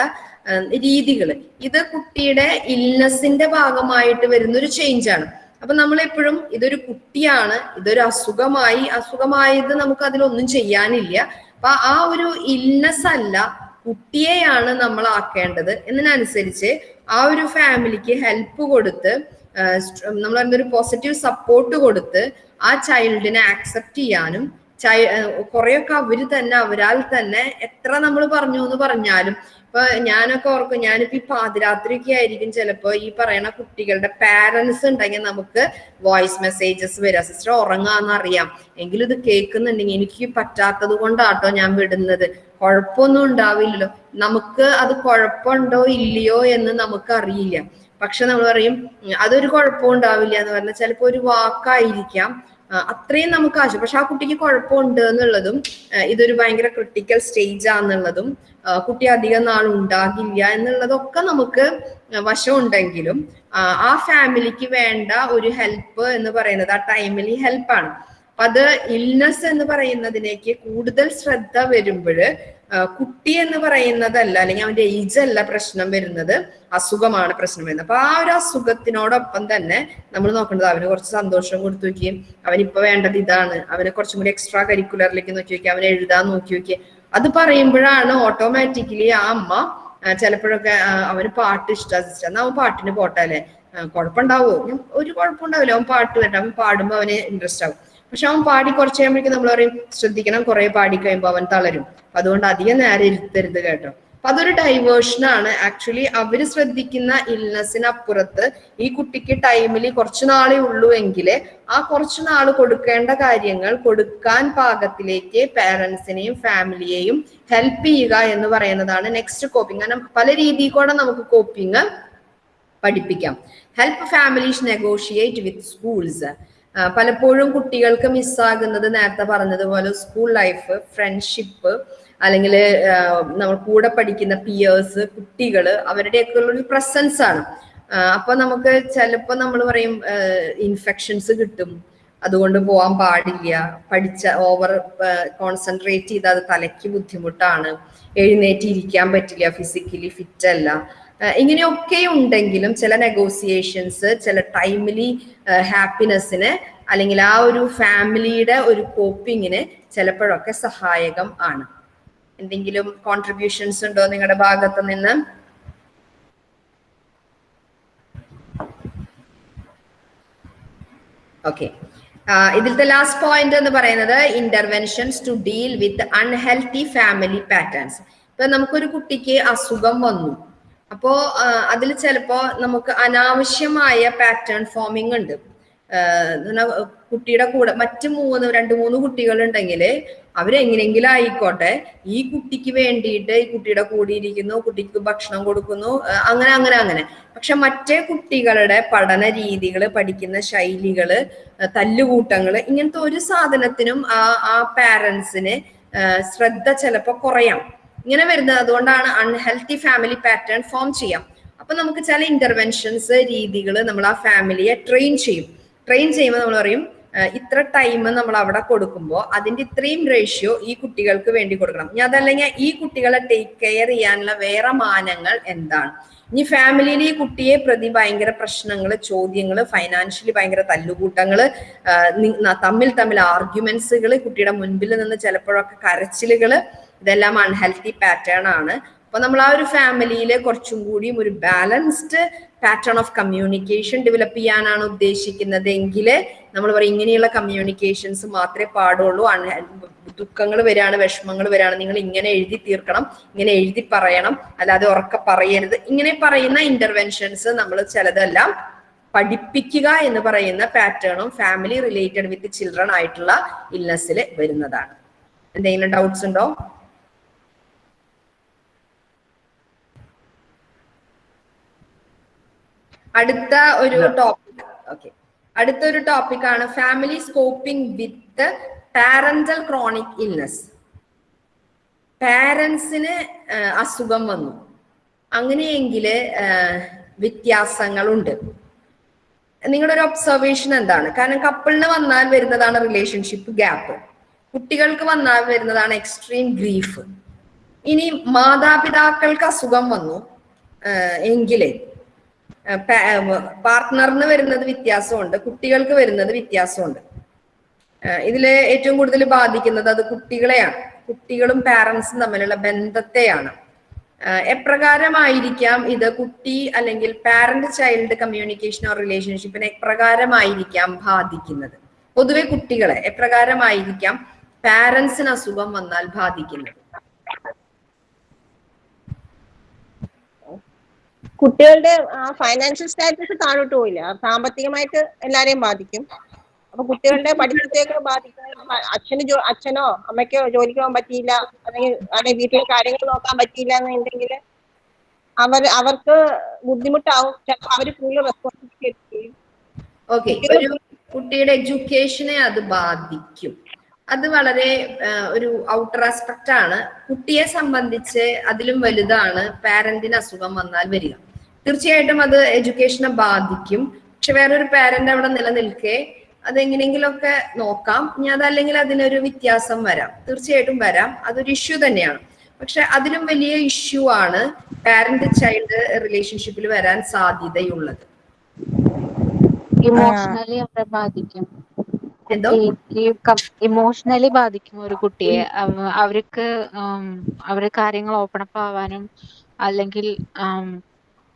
രീതികൾ ഇത് കുട്ടിയുടെ ഇൽനെസിന്റെ ഭാഗമായിട്ട് വരുന്ന ഒരു ചേഞ്ച് ആണ് അപ്പൊ നമ്മൾ എപ്പോഴും ഇതൊരു കുട്ടിയാണ് ഇതൊരു അസുഖമായി അസുഖമായത് നമുക്ക് അതിലൊന്നും ചെയ്യാനില്ല. അപ്പൊ ആ ഒരു ഇൽനെസ് അല്ല കുട്ടിയെയാണ് നമ്മൾ ആക്കേണ്ടത് എന്നതിനനുസരിച്ച് ആ ഒരു ഫാമിലിക്ക് ഹെൽപ്പ് കൊടുത്ത് നമ്മൾ എന്തൊരു പോസിറ്റീവ് സപ്പോർട്ട് കൊടുത്ത് ആ ചൈൽഡിനെ ആക്സെപ്റ്റ് ചെയ്യാനും ചൈ കുറെയൊക്കെ അവർ തന്നെ അവരാൽ തന്നെ എത്ര നമ്മൾ പറഞ്ഞു എന്ന് പറഞ്ഞാലും ഇപ്പൊ ഞാനൊക്കെ ഓർക്കും ഞാനിപ്പോ ഈ പാതിരാത്രിയൊക്കെ ആയിരിക്കും ചിലപ്പോ ഈ പറയുന്ന കുട്ടികളുടെ പാരന്റ്സ് ഉണ്ടെങ്കിൽ നമുക്ക് വോയിസ് മെസ്സേജസ് വരാം. സിസ്റ്റർ ഉറങ്ങാന്ന് അറിയാം. എങ്കിലും ഇത് കേൾക്കുന്നുണ്ടെങ്കിൽ എനിക്ക് പറ്റാത്തത് കൊണ്ടാട്ടോ ഞാൻ വിടുന്നത്. കുഴപ്പമൊന്നും ഉണ്ടാവില്ലല്ലോ. നമുക്ക് അത് കുഴപ്പമുണ്ടോ ഇല്ലയോ എന്ന് നമുക്ക് അറിയില്ല പക്ഷെ നമ്മൾ പറയും "ഉം, അതൊരു കുഴപ്പവും ഉണ്ടാവില്ല എന്ന് പറഞ്ഞാൽ ചിലപ്പോ ഒരു വാക്കായിരിക്കാം. അത്രയും നമുക്ക് ആവശ്യം. പക്ഷെ ആ കുട്ടിക്ക് കുഴപ്പമുണ്ട് എന്നുള്ളതും ഇതൊരു ഭയങ്കര ക്രിട്ടിക്കൽ സ്റ്റേജ് ആണെന്നുള്ളതും കുട്ടി അധികം നാൾ ഉണ്ടാകില്ല എന്നുള്ളതൊക്കെ നമുക്ക് വശമുണ്ടെങ്കിലും ആ, ഫാമിലിക്ക് വേണ്ട ഒരു ഹെൽപ്പ് എന്ന് പറയുന്നത് ആ ടൈമിൽ ഹെൽപ്പാണ് അത് ഇൽനെസ് എന്ന് പറയുന്നതിനേക്ക് കൂടുതൽ ശ്രദ്ധ വരുമ്പോൾ കുട്ടി എന്ന് പറയുന്നതല്ല അല്ലെങ്കിൽ അവന്റെ ഏജ് അല്ല പ്രശ്നം വരുന്നത്. അസുഖമാണ് പ്രശ്നം വരുന്നത്. അപ്പൊ ആ ഒരു അസുഖത്തിനോടൊപ്പം തന്നെ നമ്മൾ നോക്കേണ്ടത് അവന് കുറച്ച് സന്തോഷം കൊടുത്തു നോക്കിയും. അവനിപ്പോ വേണ്ടത് ഇതാണ്. അവനെ കുറച്ചും കൂടി എക്സ്ട്രാ കരിക്കുലറിലേക്ക് നോക്കി നോക്കി അവനെ എഴുതാൻ നോക്കി നോക്കി അത് പറയുമ്പോഴാണ് ഓട്ടോമാറ്റിക്കലി ആ അമ്മ ചിലപ്പോഴൊക്കെ അവന് പാട്ട് ഇഷ്ടാ സിസ്റ്റർ എന്നാ അവൻ പാട്ടിന് പോട്ടെ അല്ലേ? കുഴപ്പമുണ്ടാവോ? ഒരു കുഴപ്പമുണ്ടാവില്ല. അവൻ പാട്ട് കേട്ടോ അവൻ പാടുമ്പോ അവന് ഇൻട്രസ്റ്റ് ആവും. പക്ഷെ അവൻ പാടി കുറച്ച് കഴിയുമ്പോഴേക്കും നമ്മൾ പറയും ശ്രദ്ധിക്കണം കുറെ പാടി കഴിയുമ്പോൾ അവൻ തളരും. അതുകൊണ്ട് അധികം നേരം ഇരുത്തരുത് കേട്ടോ. അപ്പൊ അതൊരു ഡൈവേർഷൻ ആണ്. ആക്ച്വലി അവർ ശ്രദ്ധിക്കുന്ന ഇൽനെസ്സിനപ്പുറത്ത് ഈ കുട്ടിക്ക് ടൈമിൽ കുറച്ചു നാളേ ഉള്ളൂ എങ്കിൽ ആ കുറച്ചു നാൾ കൊടുക്കേണ്ട കാര്യങ്ങൾ കൊടുക്കാൻ പാകത്തിലേക്ക് പാരന്റ്സിനെയും ഫാമിലിയെയും ഹെൽപ്പ് ചെയ്യുക എന്ന് പറയുന്നതാണ് നെക്സ്റ്റ് കോപ്പിംഗ് കാരണം പല രീതിയിൽ കൂടെ നമുക്ക് കോപ്പിംഗ് പഠിപ്പിക്കാം. Help families negotiate with schools പലപ്പോഴും കുട്ടികൾക്ക് മിസ്സാകുന്നത് നേരത്തെ പറഞ്ഞതുപോലെ സ്കൂൾ ലൈഫ് ഫ്രണ്ട്ഷിപ്പ് അല്ലെങ്കിൽ നമ്മൾ കൂടെ പഠിക്കുന്ന പിയേഴ്സ് കുട്ടികൾ അവരുടെയൊക്കെ ഒരു പ്രസൻസ് ആണ്. അപ്പൊ നമുക്ക് ചിലപ്പോൾ നമ്മൾ പറയും ഇൻഫെക്ഷൻസ് കിട്ടും. അതുകൊണ്ട് പോകാൻ പാടില്ല. പഠിച്ച ഓവർ കോൺസെൻട്രേറ്റ് ചെയ്ത് അത് തലയ്ക്ക് ബുദ്ധിമുട്ടാണ്. എഴുന്നേറ്റ് ഇരിക്കാൻ പറ്റില്ല ഫിസിക്കലി ഫിറ്റ് അല്ല. ഇങ്ങനെയൊക്കെ ഉണ്ടെങ്കിലും ചില നെഗോസിയേഷൻസ് ചില ടൈമിലി ഹാപ്പിനെസ്സിന് അല്ലെങ്കിൽ ആ ഒരു ഫാമിലിയുടെ ഒരു കോപ്പിങ്ങിന് ചിലപ്പോഴൊക്കെ സഹായകം ആണ്. എന്തെങ്കിലും കോൺട്രിബ്യൂഷൻസ് ഉണ്ടോ നിങ്ങളുടെ ഭാഗത്ത് നിന്ന്? ഓക്കെ ഇതിലത്തെ ലാസ്റ്റ് പോയിന്റ് എന്ന് പറയുന്നത് interventions to deal with unhealthy family patterns ഇപ്പൊ നമുക്കൊരു കുട്ടിക്ക് അസുഖം വന്നു. അപ്പോ അതിൽ ചിലപ്പോ നമുക്ക് അനാവശ്യമായ പാറ്റേൺ ഫോമിംഗ് ഉണ്ട്. കുട്ടിയുടെ കൂടെ മറ്റു മൂന്ന് രണ്ട് മൂന്ന് കുട്ടികൾ ഉണ്ടെങ്കിൽ അവരെങ്ങനെങ്കിലും ആയിക്കോട്ടെ. ഈ കുട്ടിക്ക് വേണ്ടിയിട്ട് ഈ കുട്ടിയുടെ കൂടെ ഇരിക്കുന്നു കുട്ടിക്ക് ഭക്ഷണം കൊടുക്കുന്നു അങ്ങനെ അങ്ങനെ അങ്ങനെ. പക്ഷെ മറ്റേ കുട്ടികളുടെ പഠന രീതികൾ പഠിക്കുന്ന ശൈലികൾ തല്ലുകൂട്ടങ്ങൾ ഇങ്ങനത്തെ ഒരു സാധനത്തിനും ആ ആ പാരൻസിന് ശ്രദ്ധ ചിലപ്പോ കുറയാം. ഇങ്ങനെ വരുന്നത് അതുകൊണ്ടാണ് അൺഹെൽത്തി ഫാമിലി പാറ്റേൺ ഫോം ചെയ്യാം. അപ്പൊ നമുക്ക് ചില ഇന്റർവെൻഷൻസ് രീതികൾ നമ്മൾ ആ ഫാമിലിയെ ട്രെയിൻ ചെയ്യും. ട്രെയിൻ ചെയ്യുമ്പോൾ നമ്മൾ പറയും ഇത്ര ടൈം നമ്മൾ അവിടെ കൊടുക്കുമ്പോൾ അതിന്റെ ഇത്രയും റേഷ്യോ ഈ കുട്ടികൾക്ക് വേണ്ടി കൊടുക്കണം. ഇനി അതല്ലെങ്കിൽ ഈ കുട്ടികളെ ടേക്ക് കെയർ ചെയ്യാനുള്ള വേറെ മാനങ്ങൾ എന്താണ്? ഇനി ഫാമിലിയിൽ ഈ കുട്ടിയെ പ്രതി ഭയങ്കര പ്രശ്നങ്ങൾ ചോദ്യങ്ങൾ ഫൈനാൻഷ്യലി ഭയങ്കര തല്ലുകൂട്ടങ്ങൾ തമ്മിൽ തമ്മിൽ ആർഗ്യുമെന്റ്സുകൾ കുട്ടിയുടെ മുൻപിൽ നിന്ന് ചിലപ്പോഴൊക്കെ കരച്ചിലുകൾ ഇതെല്ലാം അൺഹെൽത്തി പാറ്റേൺ ആണ്. അപ്പൊ നമ്മൾ ആ ഒരു ഫാമിലിയിൽ കുറച്ചും കൂടിയും ഒരു balanced pattern of communication develop ചെയ്യാനാണ് ഉദ്ദേശിക്കുന്നത് എങ്കിൽ നമ്മൾ പറയും ഇങ്ങനെയുള്ള കമ്മ്യൂണിക്കേഷൻസ് മാത്രമേ പാടുള്ളൂ. ദുഃഖങ്ങൾ വരികയാണ് വിഷമങ്ങൾ വരികയാണ് നിങ്ങൾ ഇങ്ങനെ എഴുതി തീർക്കണം ഇങ്ങനെ എഴുതി പറയണം. അല്ലാതെ ഉറക്കെ പറയരുത്. ഇങ്ങനെ പറയുന്ന ഇന്റർവെൻഷൻസ് നമ്മൾ ചിലതെല്ലാം പഠിപ്പിക്കുക എന്ന് പറയുന്ന പാറ്റേണും ഫാമിലി റിലേറ്റഡ് വിത്ത് ചിൽഡ്രൻ ആയിട്ടുള്ള ഇൽനെസ്സിൽ വരുന്നതാണ്. എന്തെങ്കിലും ഡൗട്ട്സ് ഉണ്ടോ? അടുത്ത ഒരു ടോപ്പിക് ഓക്കെ അടുത്തൊരു ടോപ്പിക്കാണ് family coping with parental chronic illness പാരൻസിന് അസുഖം വന്നു. അങ്ങനെയെങ്കിൽ വ്യത്യാസങ്ങളുണ്ട്. നിങ്ങളുടെ ഒരു ഒബ്സർവേഷൻ എന്താണ്? കാരണം കപ്പിളിന് വന്നാൽ വരുന്നതാണ് റിലേഷൻഷിപ്പ് ഗ്യാപ്പ് കുട്ടികൾക്ക് വന്നാൽ വരുന്നതാണ് എക്സ്ട്രീം ഗ്രീഫ് ഇനി മാതാപിതാക്കൾക്ക് അസുഖം വന്നു എങ്കിലേ പാർട്ട്ണറിന് വരുന്നത് വ്യത്യാസമുണ്ട്. കുട്ടികൾക്ക് വരുന്നത് വ്യത്യാസമുണ്ട്. ഇതിൽ ഏറ്റവും കൂടുതൽ ബാധിക്കുന്നത് അത് കുട്ടികളെയാണ്. കുട്ടികളും പാരൻസും തമ്മിലുള്ള ബന്ധത്തെയാണ്. എപ്രകാരമായിരിക്കാം ഇത് കുട്ടി അല്ലെങ്കിൽ പാരന്റ് ചൈൽഡ് കമ്മ്യൂണിക്കേഷൻ ഓർ റിലേഷൻഷിപ്പിനെ എപ്രകാരമായിരിക്കാം ബാധിക്കുന്നത്? പൊതുവെ കുട്ടികളെ എപ്രകാരമായിരിക്കാം പാരൻസിന് അസുഖം വന്നാൽ ബാധിക്കുന്നത്? കുട്ടികളുടെ ആ ഫൈനാൻഷ്യൽ സ്റ്റാറ്റസ് താഴോട്ട് പോയില്ല. സാമ്പത്തികമായിട്ട് എല്ലാരെയും ബാധിക്കും. അപ്പൊ കുട്ടികളുടെ പഠിത്തത്തെയൊക്കെ ബാധിക്കും. അച്ഛന് ജോ അച്ഛനോ അമ്മയ്ക്കോ ജോലിക്ക് പോകാൻ പറ്റിയില്ല. അല്ലെങ്കിൽ അല്ലെങ്കിൽ വീട്ടിലെ കാര്യങ്ങൾ നോക്കാൻ പറ്റിയില്ല എന്നുണ്ടെങ്കിൽ അവർ അവർക്ക് ബുദ്ധിമുട്ടാവും. ചിലപ്പോൾ അവർ കൂടുതൽ റെസ്പോൺസിബിലിറ്റി എടുക്കുകയും കുട്ടിയുടെ എഡ്യൂക്കേഷനെ അത് ബാധിക്കും. അത് വളരെ ഒരു ഔട്ടർ ആസ്പെക്റ്റ് ആണ്. കുട്ടിയെ സംബന്ധിച്ച് അതിലും വലുതാണ്. പാരന്റിന് അസുഖം വന്നാൽ വരിക. തീർച്ചയായിട്ടും അത് എഡ്യൂക്കേഷനെ ബാധിക്കും. പക്ഷെ വേറൊരു പാരന്റ് അവിടെ നിലനിൽക്കെ അതെങ്ങനെയെങ്കിലുമൊക്കെ നോക്കാം. ഇനി അതല്ലെങ്കിൽ അതിനൊരു വ്യത്യാസം വരാം. തീർച്ചയായിട്ടും വരാം. അതൊരു ഇഷ്യൂ തന്നെയാണ്. പക്ഷെ അതിലും വലിയ ഇഷ്യൂ ആണ് പാരന്റ് ചൈൽഡ് റിലേഷൻഷിപ്പിൽ വരാൻ സാധ്യതയുള്ളത്. ഇമോഷണലി അവരെ ബാധിക്കും. ഇമോഷണലി ബാധിക്കും ഒരു കുട്ടിയെ. അവ- അവർക്ക് അവരുടെ അവർ കാര്യങ്ങൾ ഓപ്പൺ അപ്പ് ആവാനും അല്ലെങ്കിൽ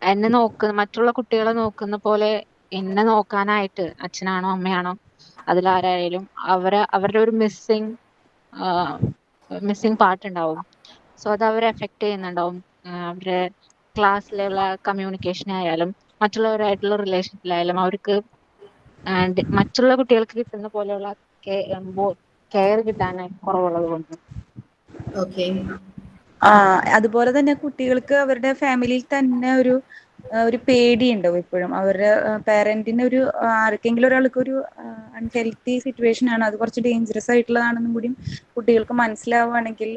എന്നെ നോക്കുന്ന മറ്റുള്ള കുട്ടികളെ നോക്കുന്ന പോലെ എന്നെ നോക്കാനായിട്ട് അച്ഛനാണോ അമ്മയാണോ അതിലാരായാലും അവരെ അവരുടെ ഒരു മിസ്സിങ് മിസ്സിങ് പാർട്ട് ഉണ്ടാവും. സോ അത് അവരെ എഫക്റ്റ് ചെയ്യുന്നുണ്ടാവും. അവരുടെ ക്ലാസ്സിലുള്ള കമ്മ്യൂണിക്കേഷൻ ആയാലും മറ്റുള്ളവരായിട്ടുള്ള റിലേഷൻഷിപ്പിലായാലും അവർക്ക് മറ്റുള്ള കുട്ടികൾക്ക് കിട്ടുന്ന പോലെയുള്ള കെയർ കിട്ടാൻ കുറവുള്ളത് കൊണ്ട്. അതുപോലെ തന്നെ കുട്ടികൾക്ക് അവരുടെ ഫാമിലിയിൽ തന്നെ ഒരു ഒരു പേടി ഉണ്ടാവും എപ്പോഴും അവരുടെ പാരന്റിന് ഒരു ആർക്കെങ്കിലും ഒരാൾക്ക് ഒരു അൺഹെൽത്തി സിറ്റുവേഷൻ ആണ് അത് കുറച്ച് ഡേഞ്ചറസ് ആയിട്ടുള്ളതാണെന്നും കൂടി കുട്ടികൾക്ക് മനസ്സിലാവുകയാണെങ്കിൽ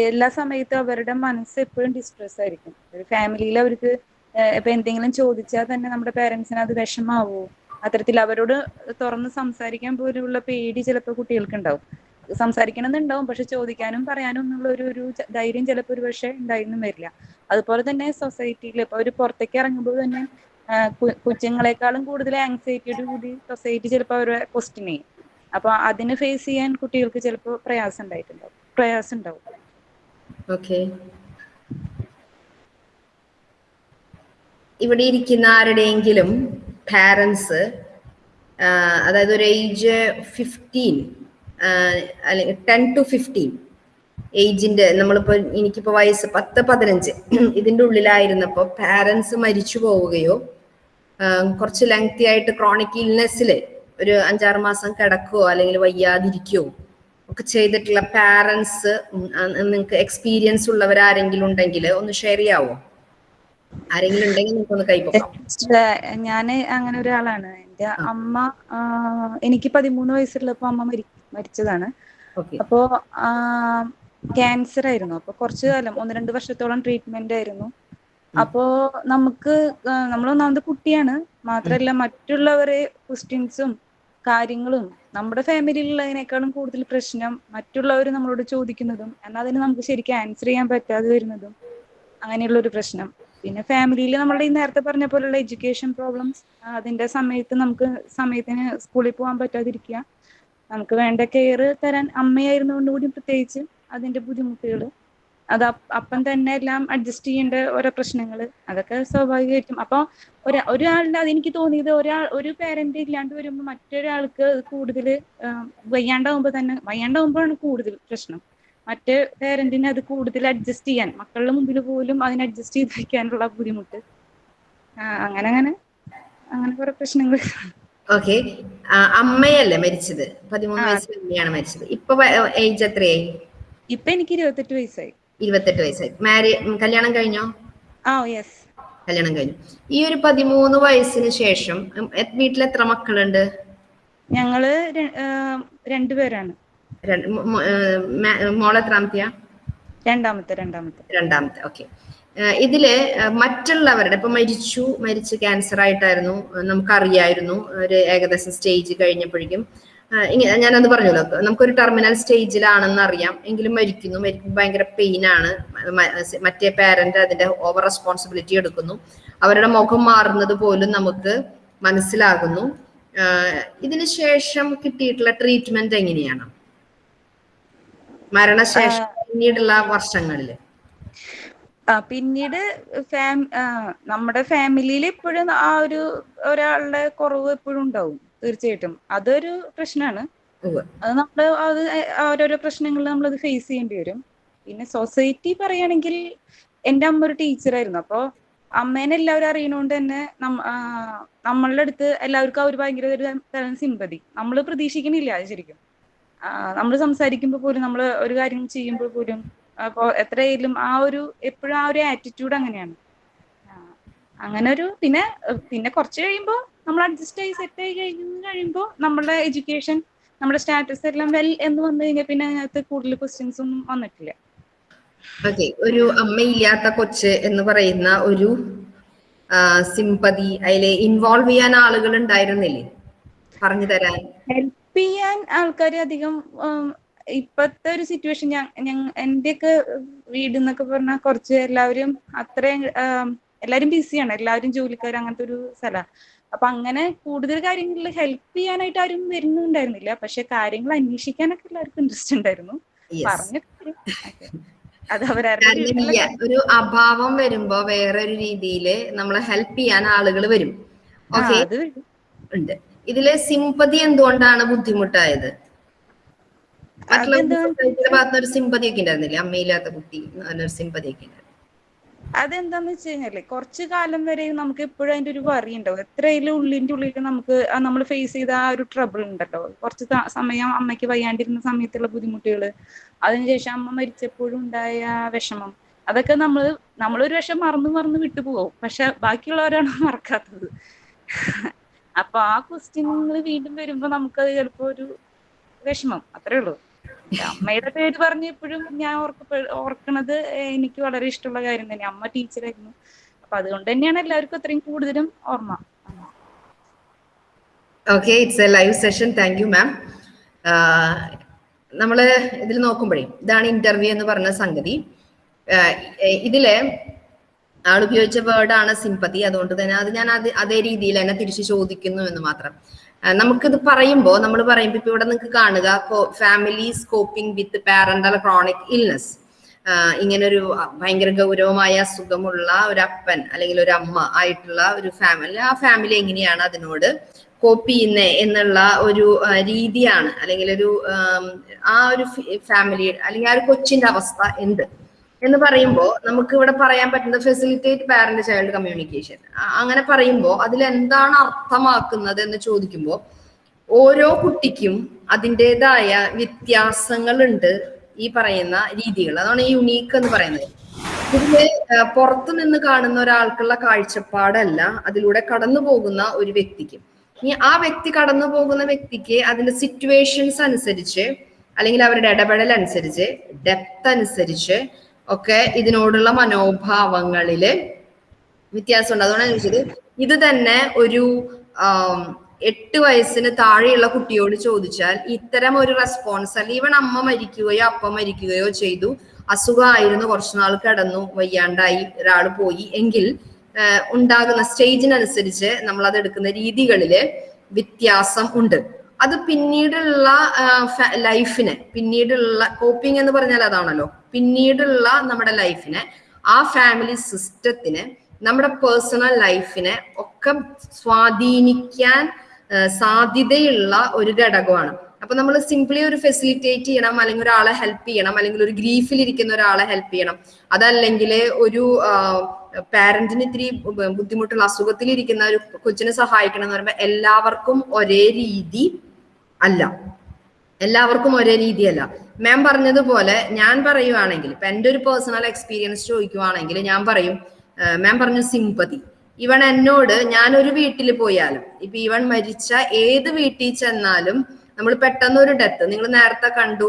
എല്ലാ സമയത്തും അവരുടെ മനസ്സ് എപ്പോഴും ഡിസ്ട്രെസ് ആയിരിക്കും. ഒരു ഫാമിലിയിൽ അവർക്ക് ഇപ്പൊ എന്തെങ്കിലും ചോദിച്ചാൽ തന്നെ നമ്മുടെ പാരന്റ്സിന് അത് വിഷമാവോ? അത്തരത്തിൽ അവരോട് തുറന്ന് സംസാരിക്കാൻ പോലുള്ള പേടി ചിലപ്പോൾ കുട്ടികൾക്ക് ഉണ്ടാവും. സംസാരിക്കണമെന്നുണ്ടാവും. പക്ഷെ ചോദിക്കാനും പറയാനും എന്നുള്ള ഒരു ഒരു ധൈര്യം ചിലപ്പോൾ ഒരു പക്ഷേ ഉണ്ടായിരുന്നു വരില്ല. അതുപോലെ തന്നെ സൊസൈറ്റിയിൽ ഇപ്പൊ അവർ പുറത്തേക്ക് ഇറങ്ങുമ്പോൾ തന്നെ കുഞ്ഞുങ്ങളെക്കാളും കൂടുതൽ ആങ്സൈറ്റിയോട് കൂടി സൊസൈറ്റി ചിലപ്പോൾ അവരെ ക്വസ്റ്റ്യൻ ചെയ്യും. അപ്പൊ അതിന് ഫേസ് ചെയ്യാൻ കുട്ടികൾക്ക് ചിലപ്പോൾ പ്രയാസം ഉണ്ടായിട്ടുണ്ടാവും. പ്രയാസം ഉണ്ടാവും. ഇവിടെ ഇരിക്കുന്ന ആരുടെയെങ്കിലും പാരൻസ് അതായത് ഒരു age fifteen ten to fifteen ഏജിന്റെ നമ്മളിപ്പോ എനിക്കിപ്പോ വയസ്സ് പത്ത് പതിനഞ്ച്. [CLEARS THROAT] ഇതിന്റെ ഉള്ളിലായിരുന്നപ്പോ പാരൻസ് മരിച്ചു പോവുകയോ കുറച്ച് ലെങ്തി ആയിട്ട് ക്രോണിക് ഇൽനെസ്സിൽ ഒരു അഞ്ചാറ് മാസം കിടക്കുകയോ അല്ലെങ്കിൽ വയ്യാതിരിക്കുകയോ ഒക്കെ ചെയ്തിട്ടുള്ള പാരൻസ് നിങ്ങൾക്ക് എക്സ്പീരിയൻസ് ഉള്ളവരാരെങ്കിലും ഉണ്ടെങ്കിൽ ഒന്ന് ഷെയർ ചെയ്യാവോ? ആരെങ്കിലും ഉണ്ടെങ്കിൽ നിങ്ങൾക്കൊന്ന് കൈപ്പൊക്കാം ഞാൻ അങ്ങനെ ഒരാളാണ്. എന്റെ അമ്മ എനിക്ക് പതിമൂന്ന് വയസ്സുള്ളപ്പോ അമ്മ മരി മരിച്ചതാണ്. അപ്പോ ക്യാൻസർ ആയിരുന്നു അപ്പൊ കുറച്ചു കാലം ഒന്ന് രണ്ട് വർഷത്തോളം ട്രീറ്റ്മെന്റ് ആയിരുന്നു. അപ്പോ നമുക്ക് നമ്മൾ ഒന്നാമത് കുട്ടിയാണ്. മാത്രല്ല മറ്റുള്ളവരെ ക്വസ്റ്റ്യൻസും കാര്യങ്ങളും നമ്മുടെ ഫാമിലിയിലുള്ളതിനേക്കാളും കൂടുതൽ പ്രശ്നം മറ്റുള്ളവർ നമ്മളോട് ചോദിക്കുന്നതും എന്നാൽ അതിന് നമുക്ക് ശരിക്കും ആൻസർ ചെയ്യാൻ പറ്റാതെ വരുന്നതും അങ്ങനെയുള്ള ഒരു പ്രശ്നം. പിന്നെ ഫാമിലിയിൽ നമ്മളുടെ ഈ നേരത്തെ പറഞ്ഞ പോലുള്ള എഡ്യൂക്കേഷൻ പ്രോബ്ലംസ് അതിന്റെ സമയത്ത് നമുക്ക് സമയത്തിന് സ്കൂളിൽ പോകാൻ പറ്റാതിരിക്കുക. നമുക്ക് വേണ്ട കെയർ തരാൻ അമ്മയായിരുന്നു കൂടി പ്രത്യേകിച്ച് അതിന്റെ ബുദ്ധിമുട്ടുകൾ അത് അപ്പം തന്നെ എല്ലാം അഡ്ജസ്റ്റ് ചെയ്യേണ്ട ഓരോ പ്രശ്നങ്ങൾ അതൊക്കെ സ്വാഭാവികമായിട്ടും. അപ്പൊ ഒരാ ഒരാളുടെ അതെനിക്ക് തോന്നിയത് ഒരാൾ ഒരു പേരന്റ് ഇല്ലാണ്ട് വരുമ്പോൾ മറ്റൊരാൾക്ക് കൂടുതൽ വയ്യാണ്ടാവുമ്പോൾ തന്നെ വയ്യാണ്ടാവുമ്പോഴാണ് കൂടുതൽ പ്രശ്നം. മറ്റേ പേരന്റിന് അത് കൂടുതൽ അഡ്ജസ്റ്റ് ചെയ്യാൻ മക്കളുടെ മുമ്പിൽ പോലും അതിന് അഡ്ജസ്റ്റ് ചെയ്ത് വയ്ക്കാനുള്ള ബുദ്ധിമുട്ട്. അങ്ങനെ അങ്ങനെ അങ്ങനെ കുറെ പ്രശ്നങ്ങൾ ഓക്കെ അമ്മയല്ലേ മരിച്ചത്? പതിമൂന്ന്. വയസ്സിൽ അമ്മയാണ് മരിച്ചത്. ഇപ്പൊ ഏജ് എത്രയായി? ഇപ്പൊ എനിക്ക് ഇരുപത്തെട്ട് വയസ്സായി. ഇരുപത്തെട്ട് വയസ്സായി. മാരി കല്യാണം കഴിഞ്ഞോ? ആ യെസ് കല്യാണം കഴിഞ്ഞു. ഈ ഒരു പതിമൂന്ന് വയസ്സിന് ശേഷം വീട്ടിൽ എത്ര മക്കളുണ്ട്? ഞങ്ങൾ രണ്ടുപേരാണ് രണ്ട് മോ- മോ- ഏർ എത്രാമത്തെയാ രണ്ടാമത്തെ രണ്ടാമത്തെ. രണ്ടാമത്തെ. ഓക്കെ ഇതിൽ മറ്റുള്ളവരുടെ ഇപ്പൊ മരിച്ചു മരിച്ച് ക്യാൻസർ ആയിട്ടായിരുന്നു നമുക്കറിയായിരുന്നു ഒരു ഏകദേശം സ്റ്റേജ് കഴിഞ്ഞപ്പോഴേക്കും. ഇങ്ങനെ ഞാനത് പറഞ്ഞല്ലോ നമുക്കൊരു ടെർമിനൽ സ്റ്റേജിലാണെന്ന് അറിയാം എങ്കിലും മരിക്കുന്നു മരിക്കുമ്പോൾ ഭയങ്കര പെയിൻ ആണ് മറ്റേ പാരന്റ് അതിന്റെ ഓവർ റെസ്പോൺസിബിലിറ്റി എടുക്കുന്നു. അവരുടെ മുഖം മാറുന്നത് പോലും നമുക്ക് മനസ്സിലാകുന്നു. ഇതിന് ശേഷം കിട്ടിയിട്ടുള്ള ട്രീറ്റ്മെന്റ് എങ്ങനെയാണ്? മരണശേഷം പിന്നീടുള്ള വർഷങ്ങളിൽ. ആ പിന്നീട് ഫാം നമ്മുടെ ഫാമിലിയിൽ ഇപ്പോഴും ആ ഒരു ഒരാളുടെ കുറവ് എപ്പോഴും ഉണ്ടാവും തീർച്ചയായിട്ടും. അതൊരു പ്രശ്നമാണ്. അത് നമ്മൾ അത് ഓരോരോ പ്രശ്നങ്ങളിൽ അത് ഫേസ് ചെയ്യേണ്ടി വരും. പിന്നെ സൊസൈറ്റി പറയുകയാണെങ്കിൽ എന്റെ അമ്മ ഒരു ടീച്ചറായിരുന്നു അപ്പോൾ അമ്മേനെ എല്ലാവരും അറിയണോണ്ട് തന്നെ നമ്മളുടെ അടുത്ത് എല്ലാവർക്കും അവർ ഒരു ഭയങ്കര ഒരു തരം സിമ്പതി നമ്മൾ പ്രതീക്ഷിക്കണില്ല അത് ശരിക്കും. നമ്മൾ സംസാരിക്കുമ്പോൾ പോലും നമ്മൾ ഒരു കാര്യം ചെയ്യുമ്പോൾ പോലും അപ്പോൾ എത്രയായാലും ആ ഒരു എപ്പോഴും ആ ഒരു ആറ്റിറ്റ്യൂഡ് അങ്ങനെയാണ്. അങ്ങനെ ഒരു പിന്നെ പിന്നെ കുറച്ച് കഴിയുമ്പോൾ നമ്മൾ അഡ്ജസ്റ്റ് ആയി സെറ്റ് ആയി കഴിഞ്ഞു കഴിയുമ്പോൾ നമ്മുടെ എഡ്യൂക്കേഷൻ നമ്മുടെ സ്റ്റാറ്റസ് എല്ലാം വെൽ എന്ന് വന്നു കഴിഞ്ഞാൽ പിന്നെ അതിനകത്ത് കൂടുതൽ ക്വസ്റ്റ്യൻസ് ഒന്നും വന്നിട്ടില്ല. ഓക്കെ ഒരു അമ്മയില്ലാത്ത കൊച്ച് എന്ന് പറയുന്ന ഒരു സിമ്പതി അതിലെ ഇൻവോൾവ് ചെയ്യാൻ ആളുകൾ ഉണ്ടായിരുന്നില്ലേ? പറഞ്ഞു തരാൻ ഹെൽപ്പ് ചെയ്യാൻ ആൾക്കാർ അധികം ഇപ്പത്തെ ഒരു സിറ്റുവേഷൻ ഞാൻ എന്റെയൊക്കെ വീട് എന്നൊക്കെ പറഞ്ഞാൽ കുറച്ച് എല്ലാവരും അത്രയും എല്ലാവരും ബിസിയാണ് എല്ലാവരും ജോലിക്കാർ അങ്ങനത്തെ ഒരു സ്ഥലമാണ് അപ്പൊ അങ്ങനെ കൂടുതൽ കാര്യങ്ങളിൽ ഹെൽപ്പ് ചെയ്യാനായിട്ട് ആരും വരുന്നുണ്ടായിരുന്നില്ല. പക്ഷെ കാര്യങ്ങൾ അന്വേഷിക്കാനൊക്കെ എല്ലാവർക്കും ഇൻട്രസ്റ്റ് ഉണ്ടായിരുന്നു. പറഞ്ഞു. അത് [LAUGHS] ഒരു അഭാവം വരുമ്പോ വേറൊരു രീതിയിൽ നമ്മളെ ഹെൽപ്പ് ചെയ്യാൻ ആളുകൾ വരും. ഓക്കെ ഉണ്ട്. ഇതിൽ സിമ്പതി എന്തുകൊണ്ടാണ് ബുദ്ധിമുട്ടായത്? ഭാഗത്തുനിന്ന് ഒരു സിമ്പതി ഒക്കെ ഉണ്ടായിരുന്നില്ലേ? അമ്മയില്ലാത്ത കുട്ടി നല്ലൊരു സിമ്പതി ഒക്കെ ഉണ്ടായിരുന്നു. അതെന്താന്ന് വെച്ച് കഴിഞ്ഞാൽ കുറച്ചു കാലം വരെ നമുക്ക് എപ്പോഴും അതിന്റെ ഒരു വറി ഉണ്ടാവും. എത്രയിലും ഉള്ളിന്റെ ഉള്ളിൽ നമുക്ക് നമ്മൾ ഫേസ് ചെയ്ത ആ ഒരു ട്രബിൾ ഉണ്ടല്ലോ. കുറച്ച് സമയം അമ്മയ്ക്ക് വയ്യാണ്ടിരുന്ന സമയത്തുള്ള ബുദ്ധിമുട്ടുകൾ അതിനുശേഷം അമ്മ മരിച്ചപ്പോഴും ഉണ്ടായ വിഷമം അതൊക്കെ നമ്മൾ നമ്മളൊരു പക്ഷെ മറന്നു മറന്നു വിട്ടുപോകും. പക്ഷെ ബാക്കിയുള്ളവരാണ് [LAUGHS] മറക്കാത്തത്. അപ്പൊ ആ ക്വസ്റ്റ്യനുകൾ വീണ്ടും വരുമ്പോ നമുക്കത് ചിലപ്പോ ഒരു വിഷമം. അത്രേ ഉള്ളൂ. അമ്മയുടെ പേര് പറഞ്ഞ് എപ്പോഴും ഞാൻ ഓർക്ക ഓർക്കണത് എനിക്ക് വളരെ ഇഷ്ടമുള്ള കാര്യം തന്നെ. അമ്മ ടീച്ചറായിരുന്നു. അപ്പൊ അതുകൊണ്ട് തന്നെയാണ് എല്ലാവർക്കും അത്രയും കൂടുതലും ഓർമ്മ. Okay it's a live session thank you ma'am നമ്മൾ ഇതിൽ നോക്കുമ്പോഴേ ഇതാണ് ഇന്റർവ്യൂ എന്ന് പറഞ്ഞ സംഗതി. ഇതിൽ ആൾ ഉപയോഗിച്ച വേർഡാണ് സിമ്പതി അതുകൊണ്ട് തന്നെ അത് ഞാൻ അത് അതേ രീതിയിൽ തന്നെ തിരിച്ചു ചോദിക്കുന്നു എന്ന് മാത്രം. നമുക്കിത് പറയുമ്പോൾ നമ്മൾ പറയുമ്പോൾ ഇപ്പൊ ഇവിടെ നിങ്ങൾക്ക് കാണുക family coping with parental chronic illness ഇങ്ങനെ ഒരു ഭയങ്കര ഗൗരവമായ അസുഖമുള്ള ഒരു അപ്പൻ അല്ലെങ്കിൽ ഒരു അമ്മ ആയിട്ടുള്ള ഒരു ഫാമിലി ആ ഫാമിലി എങ്ങനെയാണ് അതിനോട് കോപ്പ് ചെയ്യുന്നത് എന്നുള്ള ഒരു രീതിയാണ് അല്ലെങ്കിൽ ഒരു ആ ഒരു ഫാമിലി അല്ലെങ്കിൽ ആ ഒരു കൊച്ചിന്റെ അവസ്ഥ എന്ത്? എന്ന് പറയുമ്പോൾ നമുക്ക് ഇവിടെ പറയാൻ പറ്റുന്നത് ഫെസിലിറ്റേറ്റ് പാരന്റ് ചൈൽഡ് കമ്മ്യൂണിക്കേഷൻ അങ്ങനെ പറയുമ്പോൾ അതിൽ എന്താണ് അർത്ഥമാക്കുന്നത് എന്ന് ചോദിക്കുമ്പോൾ ഓരോ കുട്ടിക്കും അതിന്റെതായ വ്യത്യാസങ്ങളുണ്ട് ഈ പറയുന്ന രീതികൾ. അതാണ് യുണീക്ക് എന്ന് പറയുന്നത്. ഇതിൽ പുറത്തു നിന്ന് കാണുന്ന ഒരാൾക്കുള്ള കാഴ്ചപ്പാടല്ല അതിലൂടെ കടന്നു പോകുന്ന ഒരു വ്യക്തിക്ക്. ഇനി ആ വ്യക്തി കടന്നു പോകുന്ന വ്യക്തിക്ക് അതിന്റെ സിറ്റുവേഷൻസ് അനുസരിച്ച് അല്ലെങ്കിൽ അവരുടെ ഇടപെടൽ അനുസരിച്ച് ഡെപ്ത് അനുസരിച്ച് ഒക്കെ ഇതിനോടുള്ള മനോഭാവങ്ങളിൽ വ്യത്യാസമുണ്ട്. അതുകൊണ്ടാണ് ചോദിച്ചത്. ഇത് തന്നെ ഒരു എട്ട് വയസ്സിന് താഴെയുള്ള കുട്ടിയോട് ചോദിച്ചാൽ ഇത്തരം ഒരു റെസ്പോൺസ് അല്ല ഇവൻ അമ്മ മരിക്കുകയോ അപ്പ മരിക്കുകയോ ചെയ്തു. അസുഖമായിരുന്നു. കുറച്ചു നാൾ കിടന്നു. വയ്യാണ്ടായി. ഒരാൾ പോയി. എങ്കിൽ ഉണ്ടാകുന്ന സ്റ്റേജിനനുസരിച്ച് നമ്മൾ അത് എടുക്കുന്ന രീതികളിൽ വ്യത്യാസം ഉണ്ട്. അത് പിന്നീടുള്ള ലൈഫിനെ പിന്നീടുള്ള കോപ്പിംഗ് എന്ന് പറഞ്ഞാൽ അതാണല്ലോ. പിന്നീടുള്ള നമ്മുടെ ലൈഫിനെ ആ ഫാമിലി സിസ്റ്റത്തിനെ നമ്മുടെ പേഴ്സണൽ ലൈഫിനെ ഒക്കെ സ്വാധീനിക്കാൻ സാധ്യതയുള്ള ഒരു ഘടകമാണ്. അപ്പൊ നമ്മൾ സിംപ്ലി ഒരു ഫെസിലിറ്റേറ്റ് ചെയ്യണം അല്ലെങ്കിൽ ഒരാളെ ഹെൽപ്പ് ചെയ്യണം അല്ലെങ്കിൽ ഒരു ഗ്രീഫിൽ ഇരിക്കുന്ന ഒരാളെ ഹെൽപ്പ് ചെയ്യണം. അതല്ലെങ്കിൽ ഒരു പാരന്റിന് ഇത്തിരി ബുദ്ധിമുട്ടുള്ള അസുഖത്തിൽ ഇരിക്കുന്ന ഒരു കൊച്ചിനെ സഹായിക്കണം എന്ന് പറയുമ്പോൾ എല്ലാവർക്കും ഒരേ രീതി അല്ല. എല്ലാവർക്കും ഒരേ രീതിയല്ല. മാം പറഞ്ഞതുപോലെ ഞാൻ പറയുവാണെങ്കിൽ ഇപ്പൊ എന്റെ ഒരു പേഴ്സണൽ എക്സ്പീരിയൻസ് ചോദിക്കുവാണെങ്കിൽ ഞാൻ പറയും മാം പറഞ്ഞു സിമ്പതി ഇവൻ എന്നോട് ഞാൻ ഒരു വീട്ടിൽ പോയാലും ഇപ്പൊ ഇവൻ മരിച്ച ഏത് വീട്ടിൽ ചെന്നാലും നമ്മൾ പെട്ടെന്ന് ഒരു ഡെത്ത് നിങ്ങൾ നേരത്തെ കണ്ടു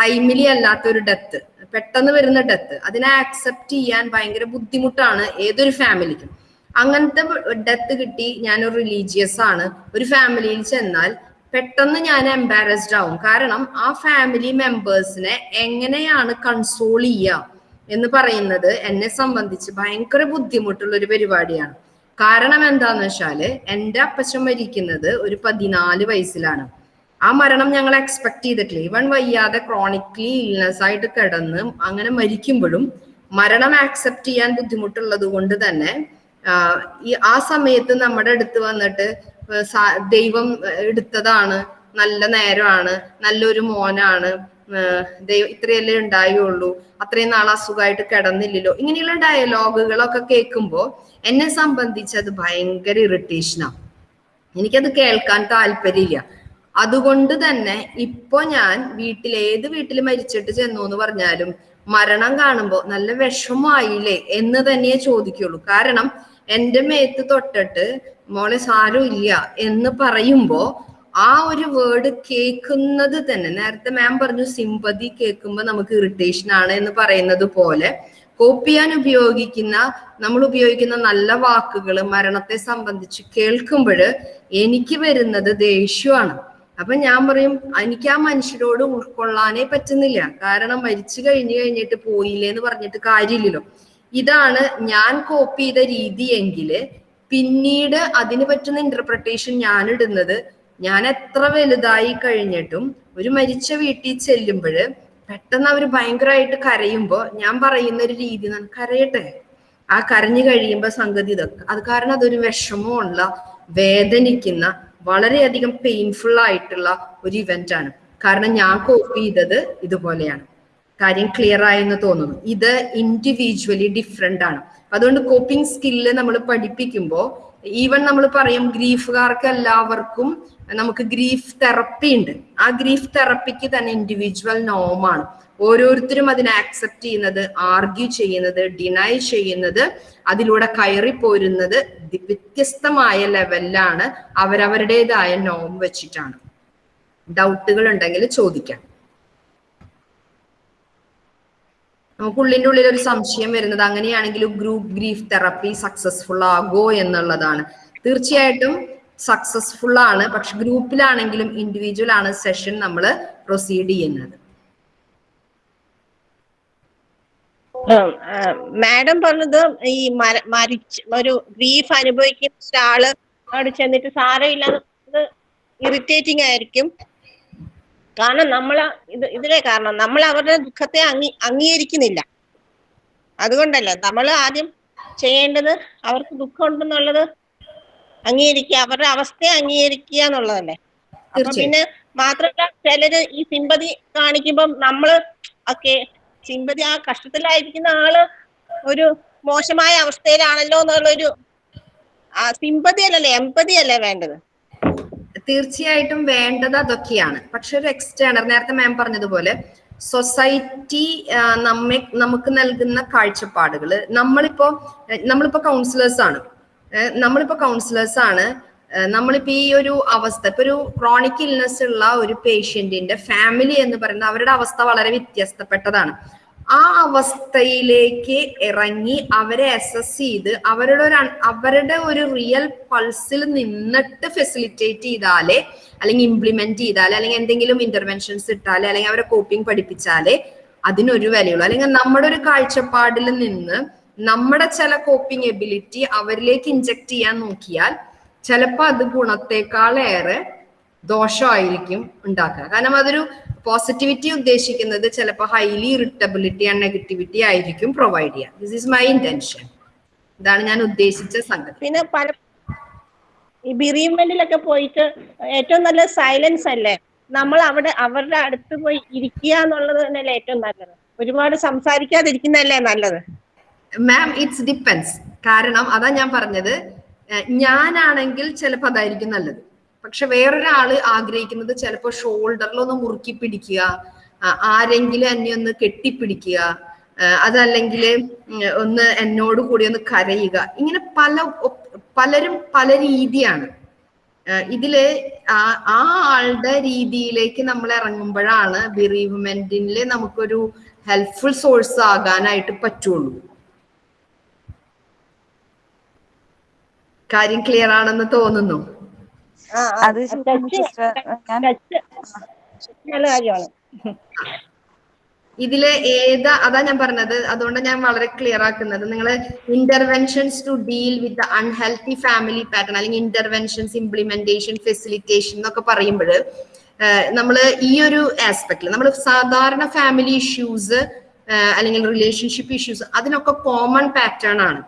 ടൈമിലി അല്ലാത്ത ഒരു ഡെത്ത് പെട്ടെന്ന് വരുന്ന ഡെത്ത് അതിനെ ആക്സെപ്റ്റ് ചെയ്യാൻ ഭയങ്കര ബുദ്ധിമുട്ടാണ് ഏതൊരു ഫാമിലിക്കും അങ്ങനത്തെ ഡെത്ത് കിട്ടി ഞാനൊരു റിലീജിയസ് ആണ്. ഒരു ഫാമിലിയിൽ ചെന്നാൽ പെട്ടെന്ന് ഞാൻ എംബാരസ്ഡ് ആവും. കാരണം ആ ഫാമിലി മെമ്പേഴ്സിനെ എങ്ങനെയാണ് കൺസോൾ ചെയ്യുക എന്ന് പറയുന്നത് എന്നെ സംബന്ധിച്ച് ഭയങ്കര ബുദ്ധിമുട്ടുള്ള ഒരു പരിപാടിയാണ്. കാരണം എന്താന്ന് വെച്ചാൽ എന്റെ അപ്പച്ചൻ മരിക്കുന്നത് ഒരു പതിനാല് വയസ്സിലാണ്. ആ മരണം ഞങ്ങൾ എക്സ്പെക്ട് ചെയ്തിട്ടില്ല. ഇവൻ വയ്യാതെ ക്രോണിക്കലി ഇൽനെസ് ആയിട്ട് കിടന്ന് അങ്ങനെ മരിക്കുമ്പോഴും മരണം ആക്സെപ്റ്റ് ചെയ്യാൻ ബുദ്ധിമുട്ടുള്ളത് കൊണ്ട് തന്നെ ഈ ആ സമയത്ത് നമ്മുടെ അടുത്ത് വന്നിട്ട് ദൈവം എടുത്തതാണ്. നല്ല നേരമാണ്. നല്ലൊരു മോനാണ്. ദൈവം ഇത്രയല്ലേ ഉണ്ടായുള്ളൂ. അത്രയും നാൾ അസുഖമായിട്ട് കിടന്നില്ലല്ലോ. ഇങ്ങനെയുള്ള ഡയലോഗുകളൊക്കെ കേൾക്കുമ്പോൾ എന്നെ സംബന്ധിച്ച് അത് ഭയങ്കര ഇറിറ്റേഷനാണ് എനിക്കത് കേൾക്കാൻ താല്പര്യമില്ല. അതുകൊണ്ട് തന്നെ ഇപ്പൊ ഞാൻ വീട്ടിൽ ഏത് വീട്ടിൽ മരിച്ചിട്ട് ചെന്നു എന്ന് പറഞ്ഞാലും മരണം കാണുമ്പോൾ നല്ല വിഷമായില്ലേ എന്ന് തന്നെയേ ചോദിക്കുള്ളൂ. കാരണം എന്റെ മേത്ത് തൊട്ടിട്ട് മോളെ ഇല്ല എന്ന് പറയുമ്പോൾ ആ ഒരു വേർഡ് കേൾക്കുന്നത് തന്നെ നേരത്തെ മാം പറഞ്ഞു സിമ്പതി കേൾക്കുമ്പോൾ നമുക്ക് ഇറിറ്റേഷൻ ആണ് എന്ന് പറയുന്നത് പോലെ കോപ്പ് ചെയ്യാൻ ഉപയോഗിക്കുന്ന നമ്മൾ ഉപയോഗിക്കുന്ന നല്ല വാക്കുകൾ മരണത്തെ സംബന്ധിച്ച് കേൾക്കുമ്പോൾ എനിക്ക് വരുന്നത് ദേഷ്യമാണ്. അപ്പൊ ഞാൻ പറയും എനിക്ക് ആ മനുഷ്യരോട് ഉൾക്കൊള്ളാനേ പറ്റുന്നില്ല. കാരണം മരിച്ചു കഴിഞ്ഞു കഴിഞ്ഞിട്ട് പോയില്ലേ എന്ന് പറഞ്ഞിട്ട് കാര്യമില്ലല്ലോ. ഇതാണ് ഞാൻ കോപ്പി ചെയ്ത രീതിയെങ്കിൽ പിന്നീട് അതിന് പറ്റുന്ന ഇന്റർപ്രിട്ടേഷൻ ഞാൻ ഇടുന്നത് ഞാൻ എത്ര വലുതായി കഴിഞ്ഞിട്ടും ഒരു മരിച്ച വീട്ടിൽ ചെല്ലുമ്പോൾ പെട്ടെന്ന് അവർ ഭയങ്കരമായിട്ട് കരയുമ്പോൾ ഞാൻ പറയുന്ന ഒരു രീതി കരയട്ടെ. ആ കരഞ്ഞു കഴിയുമ്പോൾ സംഗതി ഇതൊക്കെ. അത് കാരണം അതൊരു വിഷമമുള്ള വേദനിക്കുന്ന വളരെയധികം പെയിൻഫുൾ ആയിട്ടുള്ള ഒരു ഇവന്റ് ആണ്. കാരണം ഞാൻ കോപ്പി ചെയ്തത് ഇതുപോലെയാണ്. കാര്യം ക്ലിയർ ആയെന്ന് തോന്നുന്നു. ഇത് ഇൻഡിവിജ്വലി ഡിഫറെന്റ് ആണ്. അതുകൊണ്ട് കോപ്പിംഗ് സ്കില്ല് നമ്മൾ പഠിപ്പിക്കുമ്പോൾ ഈവൻ നമ്മൾ പറയും ഗ്രീഫുകാർക്ക് എല്ലാവർക്കും നമുക്ക് ഗ്രീഫ് തെറപ്പി ഉണ്ട്. ആ ഗ്രീഫ് തെറപ്പിക്ക് തന്നെ ഇൻഡിവിജ്വൽ നോമാണ് ഓരോരുത്തരും അതിനെ ആക്സെപ്റ്റ് ചെയ്യുന്നത് ആർഗ്യൂ ചെയ്യുന്നത് ഡിനൈ ചെയ്യുന്നത് അതിലൂടെ കയറി പോരുന്നത് വ്യത്യസ്തമായ ലെവലിലാണ് അവരവരുടേതായ നോം വെച്ചിട്ടാണ്. ഡൗട്ടുകൾ ഉണ്ടെങ്കിൽ ചോദിക്കാം. ഉള്ളിന്റെ ഉള്ളിൽ ഒരു സംശയം വരുന്നത് അങ്ങനെയാണെങ്കിൽ ഗ്രൂപ്പ് ഗ്രീഫ് തെറപ്പി സക്സസ്ഫുൾ ആകോ എന്നുള്ളതാണ്. തീർച്ചയായിട്ടും സക്സസ്ഫുൾ ആണ്. പക്ഷെ ഗ്രൂപ്പിലാണെങ്കിലും ഇൻഡിവിജ്വൽ ആണ് സെഷൻ നമ്മൾ പ്രൊസീഡ് ചെയ്യുന്നത്. മാഡം പറഞ്ഞത് ഈ മരിച്ച് ഒരു ഗ്രീഫ് അനുഭവിക്കുന്ന ഒരാൾ അവിടെ ചെന്നിട്ട് സാരമില്ല ഇറിറ്റേറ്റിംഗ് ആയിരിക്കും. കാരണം നമ്മൾ ഇത് ഇതിലെ കാരണം നമ്മൾ അവരുടെ ദുഃഖത്തെ അംഗീ അംഗീകരിക്കുന്നില്ല. അതുകൊണ്ടല്ല നമ്മൾ ആദ്യം ചെയ്യേണ്ടത് അവർക്ക് ദുഃഖം ഉണ്ടെന്നുള്ളത് അംഗീകരിക്കുക അവരുടെ അവസ്ഥയെ അംഗീകരിക്കുക എന്നുള്ളതല്ലേ. അപ്പൊ പിന്നെ മാത്രമല്ല ചിലര് ഈ സിമ്പതി കാണിക്കുമ്പം നമ്മൾ ഒക്കെ സിമ്പതി ആ കഷ്ടത്തിലായിരിക്കുന്ന ആൾ ഒരു മോശമായ അവസ്ഥയിലാണല്ലോ എന്നുള്ളൊരു ആ സിമ്പതി അല്ലല്ലേ എമ്പതി അല്ലേ വേണ്ടത്? തീർച്ചയായിട്ടും വേണ്ടത് അതൊക്കെയാണ്. പക്ഷെ ഒരു എക്സ്റ്റേണർ നേരത്തെ മാം പറഞ്ഞതുപോലെ സൊസൈറ്റി നമ്മെ നമുക്ക് നൽകുന്ന കാഴ്ചപ്പാടുകൾ നമ്മളിപ്പോ നമ്മളിപ്പോ കൗൺസിലേഴ്സ് ആണ്. നമ്മളിപ്പോ കൗൺസിലേഴ്സ് ആണ്. നമ്മളിപ്പോ ഈ ഒരു അവസ്ഥ ഇപ്പൊ ഒരു ക്രോണിക് ഇൽനെസ് ഉള്ള ഒരു പേഷ്യന്റിന്റെ ഫാമിലി എന്ന് പറയുന്നത് അവരുടെ അവസ്ഥ വളരെ വ്യത്യസ്തപ്പെട്ടതാണ്. ആ അവസ്ഥയിലേക്ക് ഇറങ്ങി അവരെ അസസ് ചെയ്ത് അവരുടെ ഒരു അവരുടെ ഒരു റിയൽ പൾസിൽ നിന്നിട്ട് ഫെസിലിറ്റേറ്റ് ചെയ്താലേ അല്ലെങ്കിൽ ഇംപ്ലിമെന്റ് ചെയ്താലേ അല്ലെങ്കിൽ എന്തെങ്കിലും ഇന്റർവെൻഷൻസ് ഇട്ടാലേ അല്ലെങ്കിൽ അവരെ കോപ്പിംഗ് പഠിപ്പിച്ചാലേ അതിനൊരു വിലയുള്ളൂ. അല്ലെങ്കിൽ നമ്മുടെ ഒരു കാഴ്ചപ്പാടിൽ നിന്ന് നമ്മുടെ ചില കോപ്പിംഗ് എബിലിറ്റി അവരിലേക്ക് ഇഞ്ചക്ട് ചെയ്യാൻ നോക്കിയാൽ ചിലപ്പോൾ അത് ഗുണത്തെക്കാളേറെ ദോഷമായിരിക്കും ഉണ്ടാക്കുക. കാരണം അതൊരു പോസിറ്റിവിറ്റി ഉദ്ദേശിക്കുന്നത് ചിലപ്പോൾ ഹൈലി ഇറിറ്റബിലിറ്റി ആൻഡ് നെഗറ്റിവിറ്റി ആയിരിക്കും പ്രൊവൈഡ് ചെയ്യുക ദിസ് ഈസ് മൈ ഇന്റൻഷൻ ഇതാണ് ഞാൻ ഉദ്ദേശിച്ച സംഗതി. പിന്നെ പല ഈ ബിറീവ്മെന്റിലൊക്കെ പോയിട്ട് ഏറ്റവും നല്ല സൈലൻസ് അല്ലേ? നമ്മൾ അവിടെ അവരുടെ അടുത്ത് പോയി ഇരിക്കുക എന്നുള്ളത് തന്നെയല്ലേ ഏറ്റവും നല്ലത്. ഒരുപാട് സംസാരിക്കാതിരിക്കുന്നതല്ലേ നല്ലത്? മാം ഇറ്റ്സ് ഡിപ്പെൻസ് കാരണം അതാ ഞാൻ പറഞ്ഞത് ഞാനാണെങ്കിൽ ചിലപ്പോൾ അതായിരിക്കും നല്ലത്. പക്ഷെ വേറൊരാൾ ആഗ്രഹിക്കുന്നത് ചിലപ്പോൾ ഷോൾഡറിലൊന്ന് മുറുക്കി പിടിക്കുക ആരെങ്കിലും എന്നെ ഒന്ന് കെട്ടിപ്പിടിക്കുക അതല്ലെങ്കിൽ ഒന്ന് എന്നോട് കൂടി ഒന്ന് കരയുക. ഇങ്ങനെ പല പലരും പല രീതിയാണ്. ഇതിൽ ആ ആളുടെ രീതിയിലേക്ക് നമ്മൾ ഇറങ്ങുമ്പോഴാണ് ബിറീവ്മെന്റിൽ നമുക്കൊരു ഹെൽപ്ഫുൾ സോഴ്സ് ആകാനായിട്ട് പറ്റുള്ളൂ. കാര്യം ക്ലിയർ ആണെന്ന് തോന്നുന്നു. അത് സിസ്റ്റർ ഞാൻ നല്ല കാര്യമാണ്. ഇതിൽ ഏതാ അതാ ഞാൻ പറഞ്ഞത്. അതുകൊണ്ട് ഞാൻ വളരെ ക്ലിയർ ആക്കുന്നത്. നിങ്ങൾ interventions to deal with unhealthy family pattern അല്ലെങ്കിൽ ഇന്റർവെൻഷൻസ് ഇംപ്ലിമെന്റേഷൻ ഫെസിലിറ്റേഷൻ എന്നൊക്കെ പറയുമ്പോൾ നമ്മൾ ഈ ഒരു ആസ്പെക്റ്റിൽ നമ്മൾ സാധാരണ ഫാമിലി ഇഷ്യൂസ് അല്ലെങ്കിൽ റിലേഷൻഷിപ്പ് ഇഷ്യൂസ് അതിനൊക്കെ കോമൺ പാറ്റേൺ ആണ്.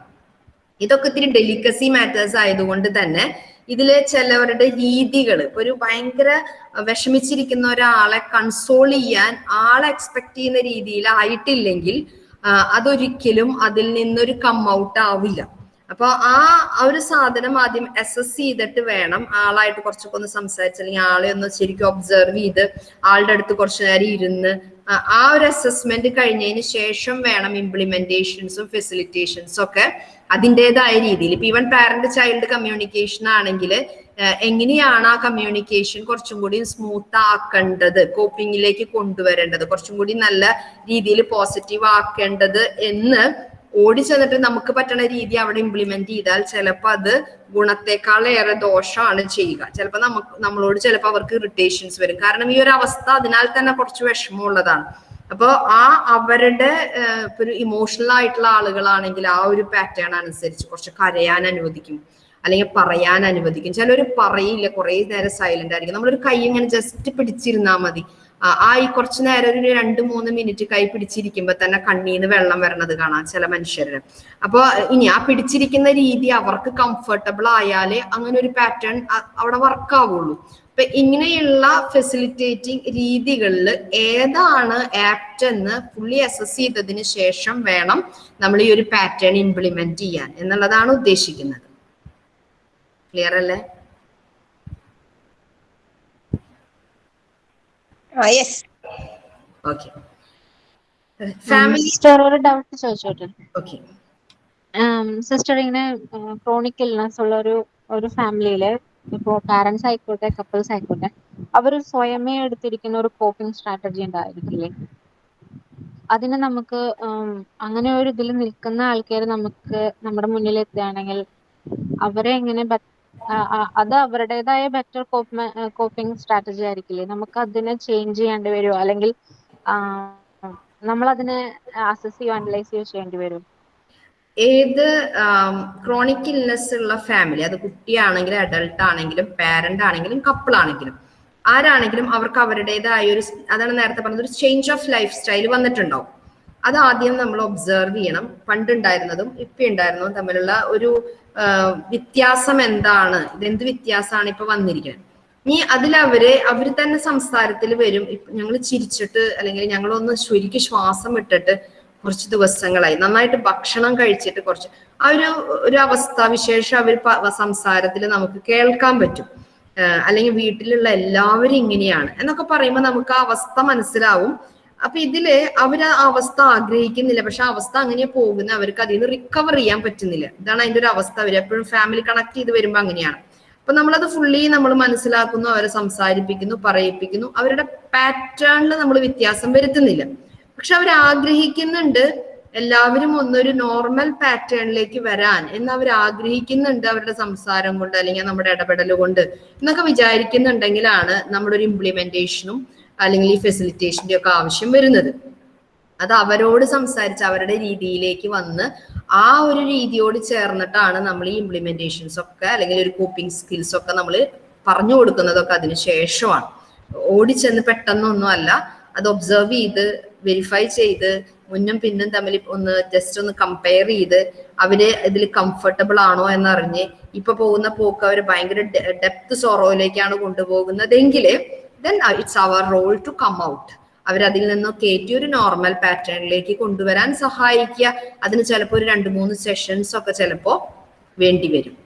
ഇതൊക്കെ ഇത്തിരി ഡെലിക്കസി മാറ്റേഴ്സ് ആയതുകൊണ്ട് തന്നെ ഇതിൽ ചിലവരുടെ രീതികൾ ഒരു ഭയങ്കര വിഷമിച്ചിരിക്കുന്ന ഒരാളെ കൺസോൾ ചെയ്യാൻ ആളെ എക്സ്പെക്ട് ചെയ്യുന്ന രീതിയിൽ ആയിട്ടില്ലെങ്കിൽ അതൊരിക്കലും അതിൽ നിന്നൊരു കം ഔട്ട് ആവില്ല. അപ്പൊ ആ ഒരു സാധനം ആദ്യം അസസ് ചെയ്തിട്ട് വേണം ആളായിട്ട് കുറച്ചൊക്കെ ഒന്ന് സംസാരിച്ച് അല്ലെങ്കിൽ ആളെ ഒന്ന് ശരിക്കും ഒബ്സർവ് ചെയ്ത് ആളുടെ അടുത്ത് കുറച്ചു നേരം ഇരുന്ന് ആ ഒരു അസസ്മെന്റ് കഴിഞ്ഞതിന് ശേഷം വേണം ഇംപ്ലിമെന്റേഷൻസും ഫെസിലിറ്റേഷൻസും ഒക്കെ അതിന്റെതായ രീതിയിൽ. ഇപ്പൊ ഈവൻ പാരന്റ് ചൈൽഡ് കമ്മ്യൂണിക്കേഷൻ ആണെങ്കിൽ എങ്ങനെയാണ് ആ കമ്മ്യൂണിക്കേഷൻ കുറച്ചും കൂടി സ്മൂത്ത് ആക്കേണ്ടത് കോപ്പിങ്ങിലേക്ക് കൊണ്ടുവരേണ്ടത് കുറച്ചും കൂടി നല്ല രീതിയിൽ പോസിറ്റീവ് ആക്കേണ്ടത് എന്ന് ഓടി ചെന്നിട്ട് നമുക്ക് പറ്റുന്ന രീതി അവിടെ ഇംപ്ലിമെന്റ് ചെയ്താൽ ചിലപ്പോൾ അത് ഗുണത്തെക്കാളേറെ ദോഷമാണ് ചെയ്യുക. ചിലപ്പോൾ നമുക്ക് നമ്മളോട് ചിലപ്പോൾ അവർക്ക് ഇറിറ്റേഷൻസ് വരും. കാരണം ഈ ഒരു അവസ്ഥ അതിനാൽ തന്നെ കുറച്ച് വിഷമമുള്ളതാണ്. അപ്പോൾ ആ അവരുടെ ഒരു ഇമോഷണൽ ആയിട്ടുള്ള ആളുകളാണെങ്കിൽ ആ ഒരു പാറ്റേൺ അനുസരിച്ച് കുറച്ച് കരയാൻ അനുവദിക്കും. അല്ലെങ്കിൽ പറയാൻ അനുവദിക്കും. ചിലർ പറയില്ല കുറേ നേരം സൈലന്റ് ആയിരിക്കും. നമ്മളൊരു കൈ ഇങ്ങനെ ജസ്റ്റ് പിടിച്ചിരുന്നാൽ മതി. ആ ഈ കുറച്ചു നേരം ഒരു രണ്ട് മൂന്ന് മിനിറ്റ് കൈ പിടിച്ചിരിക്കുമ്പോ തന്നെ കണ്ണീന്ന് വെള്ളം വരണത് കാണാം ചില മനുഷ്യരുടെ. അപ്പൊ ഇനി ആ പിടിച്ചിരിക്കുന്ന രീതി അവർക്ക് കംഫർട്ടബിൾ ആയാലേ അങ്ങനെ ഒരു പാറ്റേൺ അവിടെ വർക്ക് ആവുള്ളൂ. അപ്പൊ ഇങ്ങനെയുള്ള ഫെസിലിറ്റേറ്റിംഗ് രീതികളിൽ ഏതാണ് ആപ്റ്റ് എന്ന് ഫുള്ളി അസസ് ചെയ്തതിന് ശേഷം വേണം നമ്മൾ ഈ ഒരു പാറ്റേൺ ഇംപ്ലിമെന്റ് ചെയ്യാൻ എന്നുള്ളതാണ് ഉദ്ദേശിക്കുന്നത്. ക്ലിയർ അല്ലേ? യെസ് ഓക്കെ ഫാമിലി സിസ്റ്റർ ഒരു ഡൗട്ട് ചോദിച്ചോട്ടെ? ഓക്കെ സിസ്റ്റർ ഇങ്ങനെ ക്രോണിക് ഇൽനസ് ഉള്ള ഒരു ഒരു ഫാമിലിയിൽ ഇപ്പോ പാരന്റ്സ് ആയിക്കോട്ടെ കപ്പിൾസ് ആയിക്കോട്ടെ അവർ സ്വയമേ എടുത്തിരിക്കുന്ന ഒരു കോപ്പിംഗ് സ്ട്രാറ്റജി ഉണ്ടായിരിക്കില്ലേ അതിന് നമുക്ക് അങ്ങനെ ഒരു ഇതിൽ നിൽക്കുന്ന ആൾക്കാർ നമുക്ക് നമ്മുടെ മുന്നിൽ എത്തുകയാണെങ്കിൽ അവരെ എങ്ങനെ അത് അവരുടേതായ ബെറ്റർ കോപ്പിംഗ് സ്ട്രാറ്റജി ആയിരിക്കില്ലേ? നമുക്ക് അതിനെ ചേഞ്ച് ചെയ്യേണ്ടി വരുമോ അല്ലെങ്കിൽ നമ്മൾ അതിനെ അസസ് ചെയ്യോ അനലൈസ് ചെയ്യോ ചെയ്യേണ്ടി വരും ഏത് ക്രോണിക് ഇൽനെസ് ഉള്ള ഫാമിലി അത് കുട്ടിയാണെങ്കിലും അഡൾട്ട് ആണെങ്കിലും പാരന്റ് ആണെങ്കിലും കപ്പിൾ ആണെങ്കിലും ആരാണെങ്കിലും അവർക്ക് അവരുടേതായ ഒരു അതാണ് നേരത്തെ പറഞ്ഞത് ഒരു ചേഞ്ച് ഓഫ് ലൈഫ് സ്റ്റൈൽ വന്നിട്ടുണ്ടാവും. അത് ആദ്യം നമ്മൾ ഒബ്സർവ് ചെയ്യണം. പണ്ടുണ്ടായിരുന്നതും ഇപ്പൊ ഉണ്ടായിരുന്നതും തമ്മിലുള്ള ഒരു വ്യത്യാസം എന്താണ്? ഇതെന്ത് വ്യത്യാസമാണ് ഇപ്പൊ വന്നിരിക്കുന്നത്? ഇനി അതിലവര് അവർ തന്നെ സംസാരത്തിൽ വരും. ഞങ്ങൾ ചിരിച്ചിട്ട് അല്ലെങ്കിൽ ഞങ്ങളൊന്ന് ശരിക്കും ശ്വാസം ഇട്ടിട്ട് കുറച്ച് ദിവസങ്ങളായി. നന്നായിട്ട് ഭക്ഷണം കഴിച്ചിട്ട് കുറച്ച്. ആ ഒരു ഒരു അവസ്ഥ വിശേഷം അവർ സംസാരത്തിൽ നമുക്ക് കേൾക്കാൻ പറ്റും. അല്ലെങ്കിൽ വീട്ടിലുള്ള എല്ലാവരും ഇങ്ങനെയാണ്. എന്നൊക്കെ പറയുമ്പോൾ നമുക്ക് ആ അവസ്ഥ മനസ്സിലാവും. അപ്പൊ ഇതിൽ അവർ ആ അവസ്ഥ ആഗ്രഹിക്കുന്നില്ല. പക്ഷെ അവസ്ഥ അങ്ങനെ പോകുന്ന അവർക്ക് അതിൽ നിന്ന് റിക്കവർ ചെയ്യാൻ പറ്റുന്നില്ല. ഇതാണ് അതിന്റെ ഒരു അവസ്ഥ. അവർ എപ്പോഴും ഫാമിലി കണക്ട് ചെയ്ത് വരുമ്പോ അങ്ങനെയാണ്. അപ്പൊ നമ്മളത് ഫുള്ളി നമ്മൾ മനസ്സിലാക്കുന്നു അവരെ സംസാരിപ്പിക്കുന്നു പറയിപ്പിക്കുന്നു. അവരുടെ പാറ്റേണിൽ നമ്മൾ വ്യത്യാസം വരുത്തുന്നില്ല. പക്ഷെ അവർ ആഗ്രഹിക്കുന്നുണ്ട് എല്ലാവരും ഒന്നൊരു നോർമൽ പാറ്റേണിലേക്ക് വരാൻ എന്ന് അവർ ആഗ്രഹിക്കുന്നുണ്ട് അവരുടെ സംസാരം കൊണ്ട് അല്ലെങ്കിൽ നമ്മുടെ ഇടപെടൽ കൊണ്ട് എന്നൊക്കെ വിചാരിക്കുന്നുണ്ടെങ്കിലാണ് നമ്മുടെ ഒരു ഇംപ്ലിമെന്റേഷനും അല്ലെങ്കിൽ ഈ ഫെസിലിറ്റേഷന്റെ ഒക്കെ ആവശ്യം വരുന്നത്. അത് അവരോട് സംസാരിച്ച് അവരുടെ രീതിയിലേക്ക് വന്ന് ആ ഒരു രീതിയോട് ചേർന്നിട്ടാണ് നമ്മൾ ഈ ഇംപ്ലിമെന്റേഷൻസ് ഒക്കെ അല്ലെങ്കിൽ ഒരു കോപ്പിംഗ് സ്കിൽസ് ഒക്കെ നമ്മൾ പറഞ്ഞു കൊടുക്കുന്നതൊക്കെ അതിന് ശേഷമാണ്. ഓടിച്ചെന്ന് പെട്ടെന്നൊന്നും അല്ല. അത് ഒബ്സർവ് ചെയ്ത് വെരിഫൈ ചെയ്ത് മുന്നും പിന്നും തമ്മിൽ ഒന്ന് ജസ്റ്റ് ഒന്ന് കമ്പയർ ചെയ്ത് അവർ ഇതിൽ കംഫർട്ടബിൾ ആണോ എന്നറിഞ്ഞ് ഇപ്പൊ പോകുന്ന പോക്ക് അവർ ഭയങ്കര ഡെപ്ത് സോറോയിലേക്കാണ് കൊണ്ടുപോകുന്നതെങ്കിൽ then it's our role to come out അവരതിൽ നിന്ന് കയറ്റി ഒരു നോർമൽ പാറ്റേണിലേക്ക് കൊണ്ടുവരാൻ സഹായിക്കുക. അതിന് ചിലപ്പോൾ ഒരു രണ്ട് മൂന്ന് സെഷൻസ് ഒക്കെ ചിലപ്പോൾ വേണ്ടി വരും.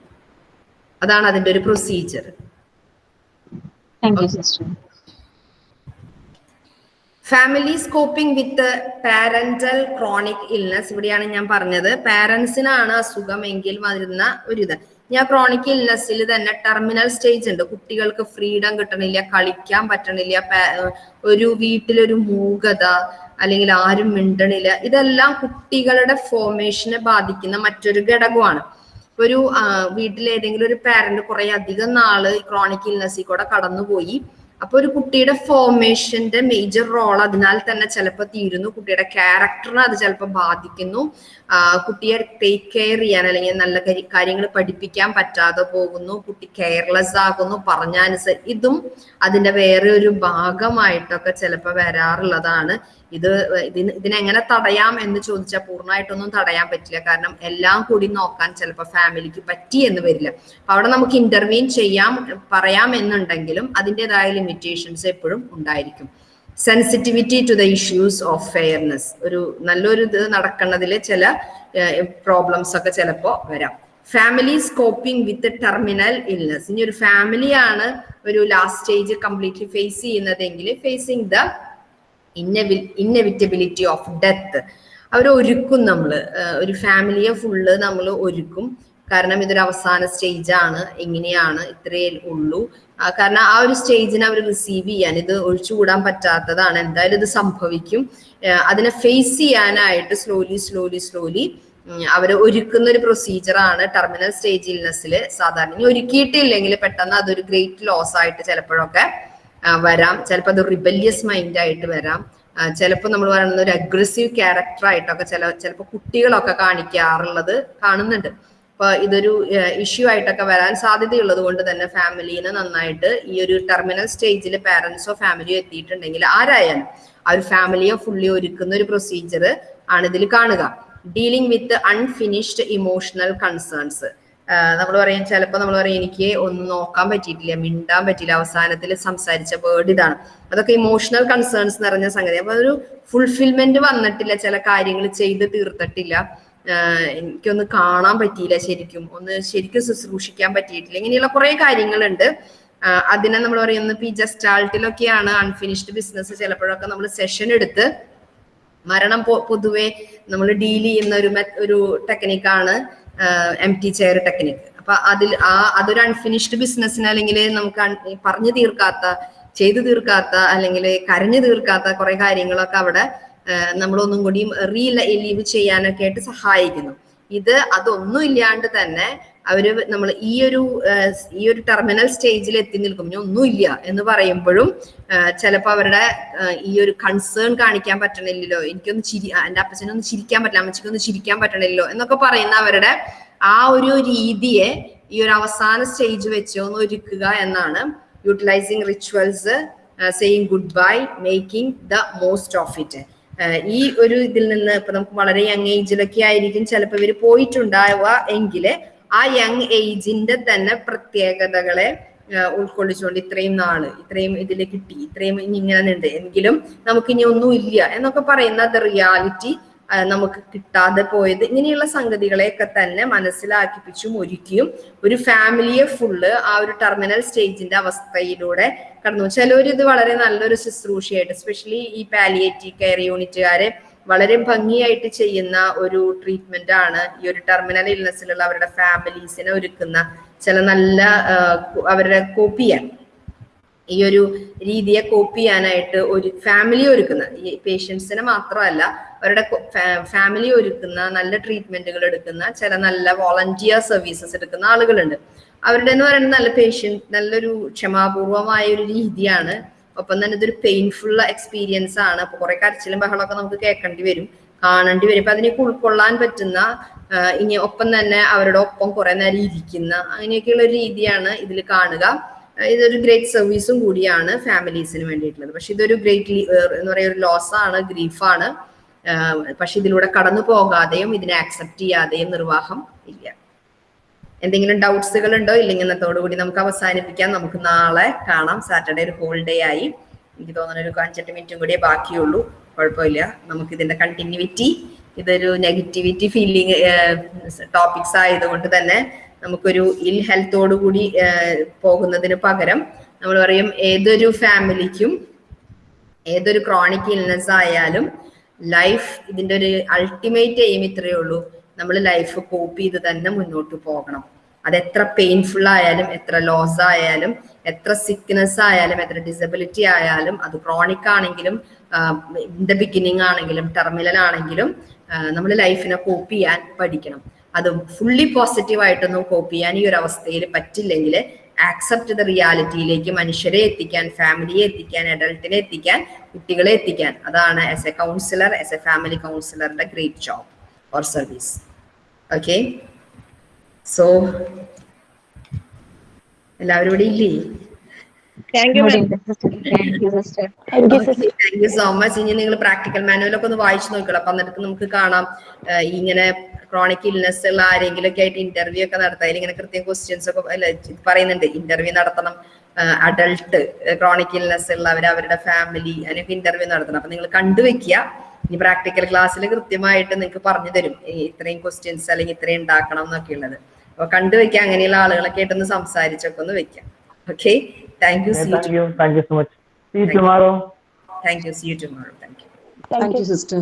അതാണ് അതിന്റെ ഒരു procedure family coping with parental chronic illness ഇവിടെയാണ് ഞാൻ പറഞ്ഞത്. പാരന്റ്സിനാണ് അസുഖമെങ്കിൽ വരുന്ന ഒരു ഇത് ഞാൻ ക്രോണിക് ഇൽനെസ്സിൽ തന്നെ ടെർമിനൽ സ്റ്റേജ് ഉണ്ട്. കുട്ടികൾക്ക് ഫ്രീഡം കിട്ടണില്ല കളിക്കാൻ പറ്റണില്ല ഒരു വീട്ടിലൊരു മൂകത അല്ലെങ്കിൽ ആരും മിണ്ടണില്ല. ഇതെല്ലാം കുട്ടികളുടെ ഫോർമേഷനെ ബാധിക്കുന്ന മറ്റൊരു ഘടകമാണ്. ഒരു വീട്ടിലേതെങ്കിലും ഒരു പാരന്റ് കുറെ അധികം നാൾ ക്രോണിക് ഇൽനെസ്സിൽ കൂടെ കടന്നുപോയി. അപ്പൊ ഒരു കുട്ടിയുടെ ഫോർമേഷന്റെ മേജർ റോൾ അതിനാൽ തന്നെ ചിലപ്പോൾ തീരുന്നു. കുട്ടിയുടെ ക്യാരക്ടറിനെ അത് ചിലപ്പോൾ ബാധിക്കുന്നു. കുട്ടിയെ ടേക്ക് കെയർ ചെയ്യാൻ അല്ലെങ്കിൽ നല്ല കാര്യങ്ങൾ പഠിപ്പിക്കാൻ പറ്റാതെ പോകുന്നു. കുട്ടി കെയർലെസ് ആകുന്നു. പറഞ്ഞനുസരി ഇതും അതിന്റെ വേറെ ഒരു ഭാഗമായിട്ടൊക്കെ ചിലപ്പോൾ വരാറുള്ളതാണ്. ഇത് ഇതിന് ഇതിനെങ്ങനെ തടയാം എന്ന് ചോദിച്ചാൽ പൂർണമായിട്ടൊന്നും തടയാൻ പറ്റില്ല. കാരണം എല്ലാം കൂടി നോക്കാൻ ചിലപ്പോൾ ഫാമിലിക്ക് പറ്റി എന്ന് വരില്ല. അപ്പൊ അവിടെ നമുക്ക് ഇന്റർവീൻ ചെയ്യാം പറയാം എന്നുണ്ടെങ്കിലും അതിന്റെതായ ലിമിറ്റേഷൻസ് എപ്പോഴും ഉണ്ടായിരിക്കും. Sensitivity to the issues of fairness ഒരു നല്ലൊരു ഇത് നടക്കുന്നതിൽ ചില പ്രോബ്ലംസ് ഒക്കെ ചിലപ്പോൾ വരാം. Family coping with terminal illness ഇനി ഒരു ഫാമിലിയാണ് ഒരു ലാസ്റ്റ് സ്റ്റേജ് കംപ്ലീറ്റ്ലി ഫേസ് ചെയ്യുന്നതെങ്കിൽ facing the inevitability of death അവർ ഒരുക്കും നമ്മൾ ഒരു ഫാമിലിയെ ഫുള്ള് നമ്മൾ ഒരുക്കും. കാരണം ഇതൊരു അവസാന സ്റ്റേജാണ് ആണ്. ഇങ്ങനെയാണ് ഇത്രയേ ഉള്ളൂ. കാരണം ആ ഒരു സ്റ്റേജിനെ അവർ റിസീവ് ചെയ്യാൻ ഇത് ഒഴിച്ചുകൂടാൻ പറ്റാത്തതാണ്. എന്തായാലും ഇത് സംഭവിക്കും. അതിനെ ഫേസ് ചെയ്യാനായിട്ട് സ്ലോലി സ്ലോലി സ്ലോലി അവർ ഒരുക്കുന്ന ഒരു പ്രൊസീജിയറാണ് ടെർമിനൽ സ്റ്റേജ് ഇൽനെസ്സിൽ സാധാരണ ഇനി ഒരുക്കിയിട്ടില്ലെങ്കിൽ പെട്ടെന്ന് അതൊരു ഗ്രേറ്റ് ലോസ് ആയിട്ട് ചിലപ്പോഴൊക്കെ വരാം. ചിലപ്പോൾ അത് റിബല്യസ് മൈൻഡ് ആയിട്ട് വരാം. ചിലപ്പോൾ നമ്മൾ പറയുന്നത് ഒരു അഗ്രസീവ് ക്യാരക്ടർ ആയിട്ടൊക്കെ ചില ചിലപ്പോൾ കുട്ടികളൊക്കെ കാണിക്കാറുള്ളത് കാണുന്നുണ്ട്. അപ്പൊ ഇതൊരു ഇഷ്യൂ ആയിട്ടൊക്കെ വരാൻ സാധ്യതയുള്ളത് കൊണ്ട് തന്നെ ഫാമിലിനെ നന്നായിട്ട് ഈ ഒരു ടെർമിനൽ സ്റ്റേജിൽ പാരന്റ്സോ ഫാമിലിയോ എത്തിയിട്ടുണ്ടെങ്കിൽ ആരായാലും ആ ഒരു ഫാമിലിയെ ഫുള്ളി ഒരുക്കുന്ന ഒരു പ്രൊസീജിയർ ആണ് ഇതിൽ കാണുക. Dealing with unfinished emotional concerns നമ്മൾ പറയും ചിലപ്പോൾ നമ്മൾ പറയും എനിക്ക് ഒന്നും നോക്കാൻ പറ്റിയിട്ടില്ല മിണ്ടാൻ പറ്റിയില്ല അവസാനത്തിൽ സംസാരിച്ച വേർഡ് ഇതാണ്. അതൊക്കെ ഇമോഷണൽ കൺസേൺസ് നിറഞ്ഞ സംഗതി. അപ്പൊ അതൊരു ഫുൾഫിൽമെന്റ് വന്നിട്ടില്ല ചില കാര്യങ്ങൾ ചെയ്ത് തീർത്തിട്ടില്ല. എനിക്കൊന്ന് കാണാൻ പറ്റിയില്ല ശരിക്കും. ഒന്ന് ശരിക്കും ശുശ്രൂഷിക്കാൻ പറ്റിയിട്ടില്ല. ഇങ്ങനെയുള്ള കുറെ കാര്യങ്ങളുണ്ട്. അതിനെ നമ്മൾ പറയുന്നത് പി ജസ്റ്റാൾട്ടിലൊക്കെയാണ് അൺഫിനിഷ്ഡ് ബിസിനസ് ചിലപ്പോഴൊക്കെ നമ്മൾ സെഷൻ എടുത്ത് മരണം പൊതുവെ നമ്മൾ ഡീൽ ചെയ്യുന്ന ഒരു ഒരു ടെക്നിക്കാണ് എം ടി ചെയർ ടെക്നിക്ക് അപ്പൊ അതിൽ ആ അതൊരു അൺഫിനിഷ്ഡ് ബിസിനസ്സിന് അല്ലെങ്കിൽ നമുക്ക് പറഞ്ഞു തീർക്കാത്ത ചെയ്തു തീർക്കാത്ത അല്ലെങ്കിൽ കരഞ്ഞു തീർക്കാത്ത കുറെ കാര്യങ്ങളൊക്കെ അവിടെ നമ്മളൊന്നും കൂടി റീ ലീവ് ചെയ്യാനൊക്കെ ആയിട്ട് സഹായിക്കുന്നു. ഇത് അതൊന്നും ഇല്ലാണ്ട് തന്നെ അവർ നമ്മൾ ഈ ഒരു ഈ ഒരു ടെർമിനൽ സ്റ്റേജിൽ എത്തി നിൽക്കും. ഒന്നുമില്ല എന്ന് പറയുമ്പോഴും ചിലപ്പോൾ അവരുടെ ഈ ഒരു കൺസേൺ കാണിക്കാൻ പറ്റണില്ലല്ലോ. എനിക്കൊന്ന് ചിരി എന്റെ അപ്പച്ചനൊന്നും ചിരിക്കാൻ പറ്റില്ല അമ്മച്ചിക്കൊന്നും ചിരിക്കാൻ പറ്റണില്ലല്ലോ എന്നൊക്കെ പറയുന്ന അവരുടെ ആ ഒരു രീതിയെ ഈ ഒരു അവസാന സ്റ്റേജ് വെച്ച് ഒന്ന് ഒരുക്കുക എന്നാണ് utilizing rituals saying good bye making the most of it ഈ ഒരു ഇതിൽ നിന്ന് ഇപ്പൊ നമുക്ക് വളരെ യങ് ഏജിലൊക്കെ ആയിരിക്കും ചിലപ്പോൾ ഇവർ പോയിട്ടുണ്ടാവുക എങ്കിൽ ആ യങ് ഏജിന്റെ തന്നെ പ്രത്യേകതകളെ ഉൾക്കൊള്ളിച്ചുകൊണ്ട് ഇത്രയും നാൾ ഇത്രയും ഇതിൽ കിട്ടി ഇത്രയും ഇനി ഇങ്ങനെ ഉണ്ട്. എങ്കിലും നമുക്ക് ഇനി ഒന്നും ഇല്ല എന്നൊക്കെ പറയുന്ന അത് റിയാലിറ്റി നമുക്ക് കിട്ടാതെ പോയത് ഇങ്ങനെയുള്ള സംഗതികളെയൊക്കെ തന്നെ മനസ്സിലാക്കിപ്പിച്ചും ഒരുക്കിയും ഒരു ഫാമിലിയെ ഫുള്ള് ആ ഒരു ടെർമിനൽ സ്റ്റേജിന്റെ അവസ്ഥയിലൂടെ കടന്നു. ചിലവർ ഇത് വളരെ നല്ലൊരു ശുശ്രൂഷയായിട്ട് സ്പെഷ്യലി ഈ പാലിയേറ്റീവ് കെയർ യൂണിറ്റുകാരെ വളരെ ഭംഗിയായിട്ട് ചെയ്യുന്ന ഒരു ട്രീറ്റ്മെന്റ് ആണ് ഈ ഒരു ടെർമിനൽ ഇൽനെസ്സിലുള്ള അവരുടെ ഫാമിലീസിനെ ഒരുക്കുന്ന ചില നല്ല അവരുടെ കോപ്പി ചെയ്യാൻ ഈ ഒരു രീതിയെ കോപ്പി ചെയ്യാനായിട്ട് ഒരു ഫാമിലി ഒരുക്കുന്ന ഈ പേഷ്യൻസിനെ മാത്രമല്ല അവരുടെ ഫാമിലി ഒരുക്കുന്ന നല്ല ട്രീറ്റ്മെന്റുകൾ എടുക്കുന്ന ചില നല്ല വോളണ്ടിയർ സർവീസസ് എടുക്കുന്ന ആളുകളുണ്ട്. അവരുടെ എന്ന് പറയുന്നത് നല്ല പേഷ്യൻ നല്ലൊരു ക്ഷമാപൂർവമായ ഒരു രീതിയാണ് ഒപ്പം തന്നെ ഇതൊരു പെയിൻഫുൾ എക്സ്പീരിയൻസ് ആണ്. അപ്പൊ കുറെ കരച്ചിലും ബഹളമൊക്കെ നമുക്ക് കേൾക്കേണ്ടി വരും കാണേണ്ടി വരും. അപ്പൊ അതിനൊക്കെ ഉൾക്കൊള്ളാൻ പറ്റുന്ന ഇനി ഒപ്പം തന്നെ അവരുടെ ഒപ്പം കുറെ നേരം ഇരിക്കുന്ന അങ്ങനെയൊക്കെയുള്ള ഒരു രീതിയാണ് ഇതിൽ കാണുക. ഇതൊരു ഗ്രേറ്റ് സർവീസും കൂടിയാണ് ഫാമിലീസിന് വേണ്ടിയിട്ടുള്ളത്. പക്ഷെ ഇതൊരു ഗ്രേറ്റ് എന്ന് പറയുന്ന ഒരു ലോസ് ആണ് ഗ്രീഫാണ് പക്ഷെ ഇതിലൂടെ കടന്നു പോകാതെയും ഇതിനെ ആക്സെപ്റ്റ് ചെയ്യാതെയും നിർവാഹം ഇല്ല. എന്തെങ്കിലും ഡൗട്ട്സുകൾ ഉണ്ടോ ഇല്ലെങ്കിൽ കൂടി നമുക്ക് അവസാനിപ്പിക്കാം. നമുക്ക് നാളെ കാണാം. സാറ്റർഡേ ഒരു ഹോൾ ഡേ ആയി. എനിക്ക് തോന്നുന്നു ഒരു അഞ്ചെട്ട് മിനിറ്റും കൂടിയേ ബാക്കിയുള്ളൂ. കുഴപ്പമില്ല. നമുക്ക് ഇതിന്റെ കണ്ടിന്യൂവിറ്റി ഇതൊരു നെഗറ്റിവിറ്റി ഫീലിംഗ് ടോപ്പിക്സ് ആയതുകൊണ്ട് തന്നെ നമുക്കൊരു ഇൽ ഹെൽത്തോടു കൂടി ഏഹ്, പോകുന്നതിന് പകരം നമ്മൾ പറയും ഏതൊരു ഫാമിലിക്കും ഏതൊരു ക്രോണിക് ഇൽനെസ് ആയാലും ലൈഫ് ഇതിന്റെ ഒരു അൾട്ടിമേറ്റ് എയിം ഇത്രയേ ഉള്ളൂ. നമ്മൾ ലൈഫ് കോപ്പ് ചെയ്ത് തന്നെ മുന്നോട്ട് പോകണം. അത് എത്ര പെയിൻഫുൾ ആയാലും എത്ര ലോസ് ആയാലും എത്ര സിക്നെസ് ആയാലും എത്ര ഡിസബിലിറ്റി ആയാലും അത് ക്രോണിക് ആണെങ്കിലും ഇൻ ദ ബിഗിനിങ് ആണെങ്കിലും ടെർമിനൽ ആണെങ്കിലും നമ്മൾ ലൈഫിനെ കോപ്പ് ചെയ്യാൻ പഠിക്കണം. അത് ഫുള്ളി പോസിറ്റീവ് ആയിട്ടൊന്നും കോപ്പ് ചെയ്യാൻ ഈ ഒരു അവസ്ഥയിൽ പറ്റില്ലെങ്കിൽ ആക്സെപ്റ്റ് ദ റിയാലിറ്റിയിലേക്ക് മനുഷ്യരെ എത്തിക്കാൻ ഫാമിലിയെ എത്തിക്കാൻ അഡൾട്ടിനെ എത്തിക്കാൻ കുട്ടികളെ എത്തിക്കാൻ. അതാണ് as a counsellor as a family കൗൺസിലറിന്റെ great job or service okay so എല്ലാവരും ഇവിടെ ഇല്ലേ? താങ്ക് യു സോ മച്ച് ഇനി നിങ്ങൾ പ്രാക്ടിക്കൽ മാനുവലൊക്കെ ഒന്ന് വായിച്ചു നോക്കണം അപ്പൊ എന്നിട്ട് നമുക്ക് കാണാം. ഇങ്ങനെ ക്രോണിക് ഇൽനെസ് ഉള്ള ആരെങ്കിലും ഒക്കെ ആയിട്ട് ഇന്റർവ്യൂ ഒക്കെ നടത്താം. അതിൽ ഇങ്ങനെ കൃത്യം ക്വസ്റ്റ്യൻസ് ഒക്കെ പറയുന്നുണ്ട്. ഇന്റർവ്യൂ നടത്തണം. അഡൾട്ട് ക്രോണിക് ഇൽനെസ് ഉള്ളവർ അവരുടെ ഫാമിലി അതിനൊക്കെ ഇന്റർവ്യൂ നടത്തണം. അപ്പൊ നിങ്ങൾ കണ്ടുവെക്കുക. ഇനി പ്രാക്ടിക്കൽ ക്ലാസ്സിൽ കൃത്യമായിട്ട് നിങ്ങൾക്ക് പറഞ്ഞു തരും. ഇത്രയും ക്വസ്റ്റ്യൻസ് അല്ലെങ്കിൽ ഇത്രയും ഉണ്ടാക്കണം എന്നൊക്കെ ഉള്ളത്. അപ്പൊ കണ്ടുവെക്കുക അങ്ങനെയുള്ള ആളുകളൊക്കെ ആയിട്ടൊന്ന് സംസാരിച്ചൊക്കെ ഒന്ന് വെക്കാം. Okay thank you see thank you thank you so much see tomorrow thank you see you tomorrow thank you thank Thank you you, sister.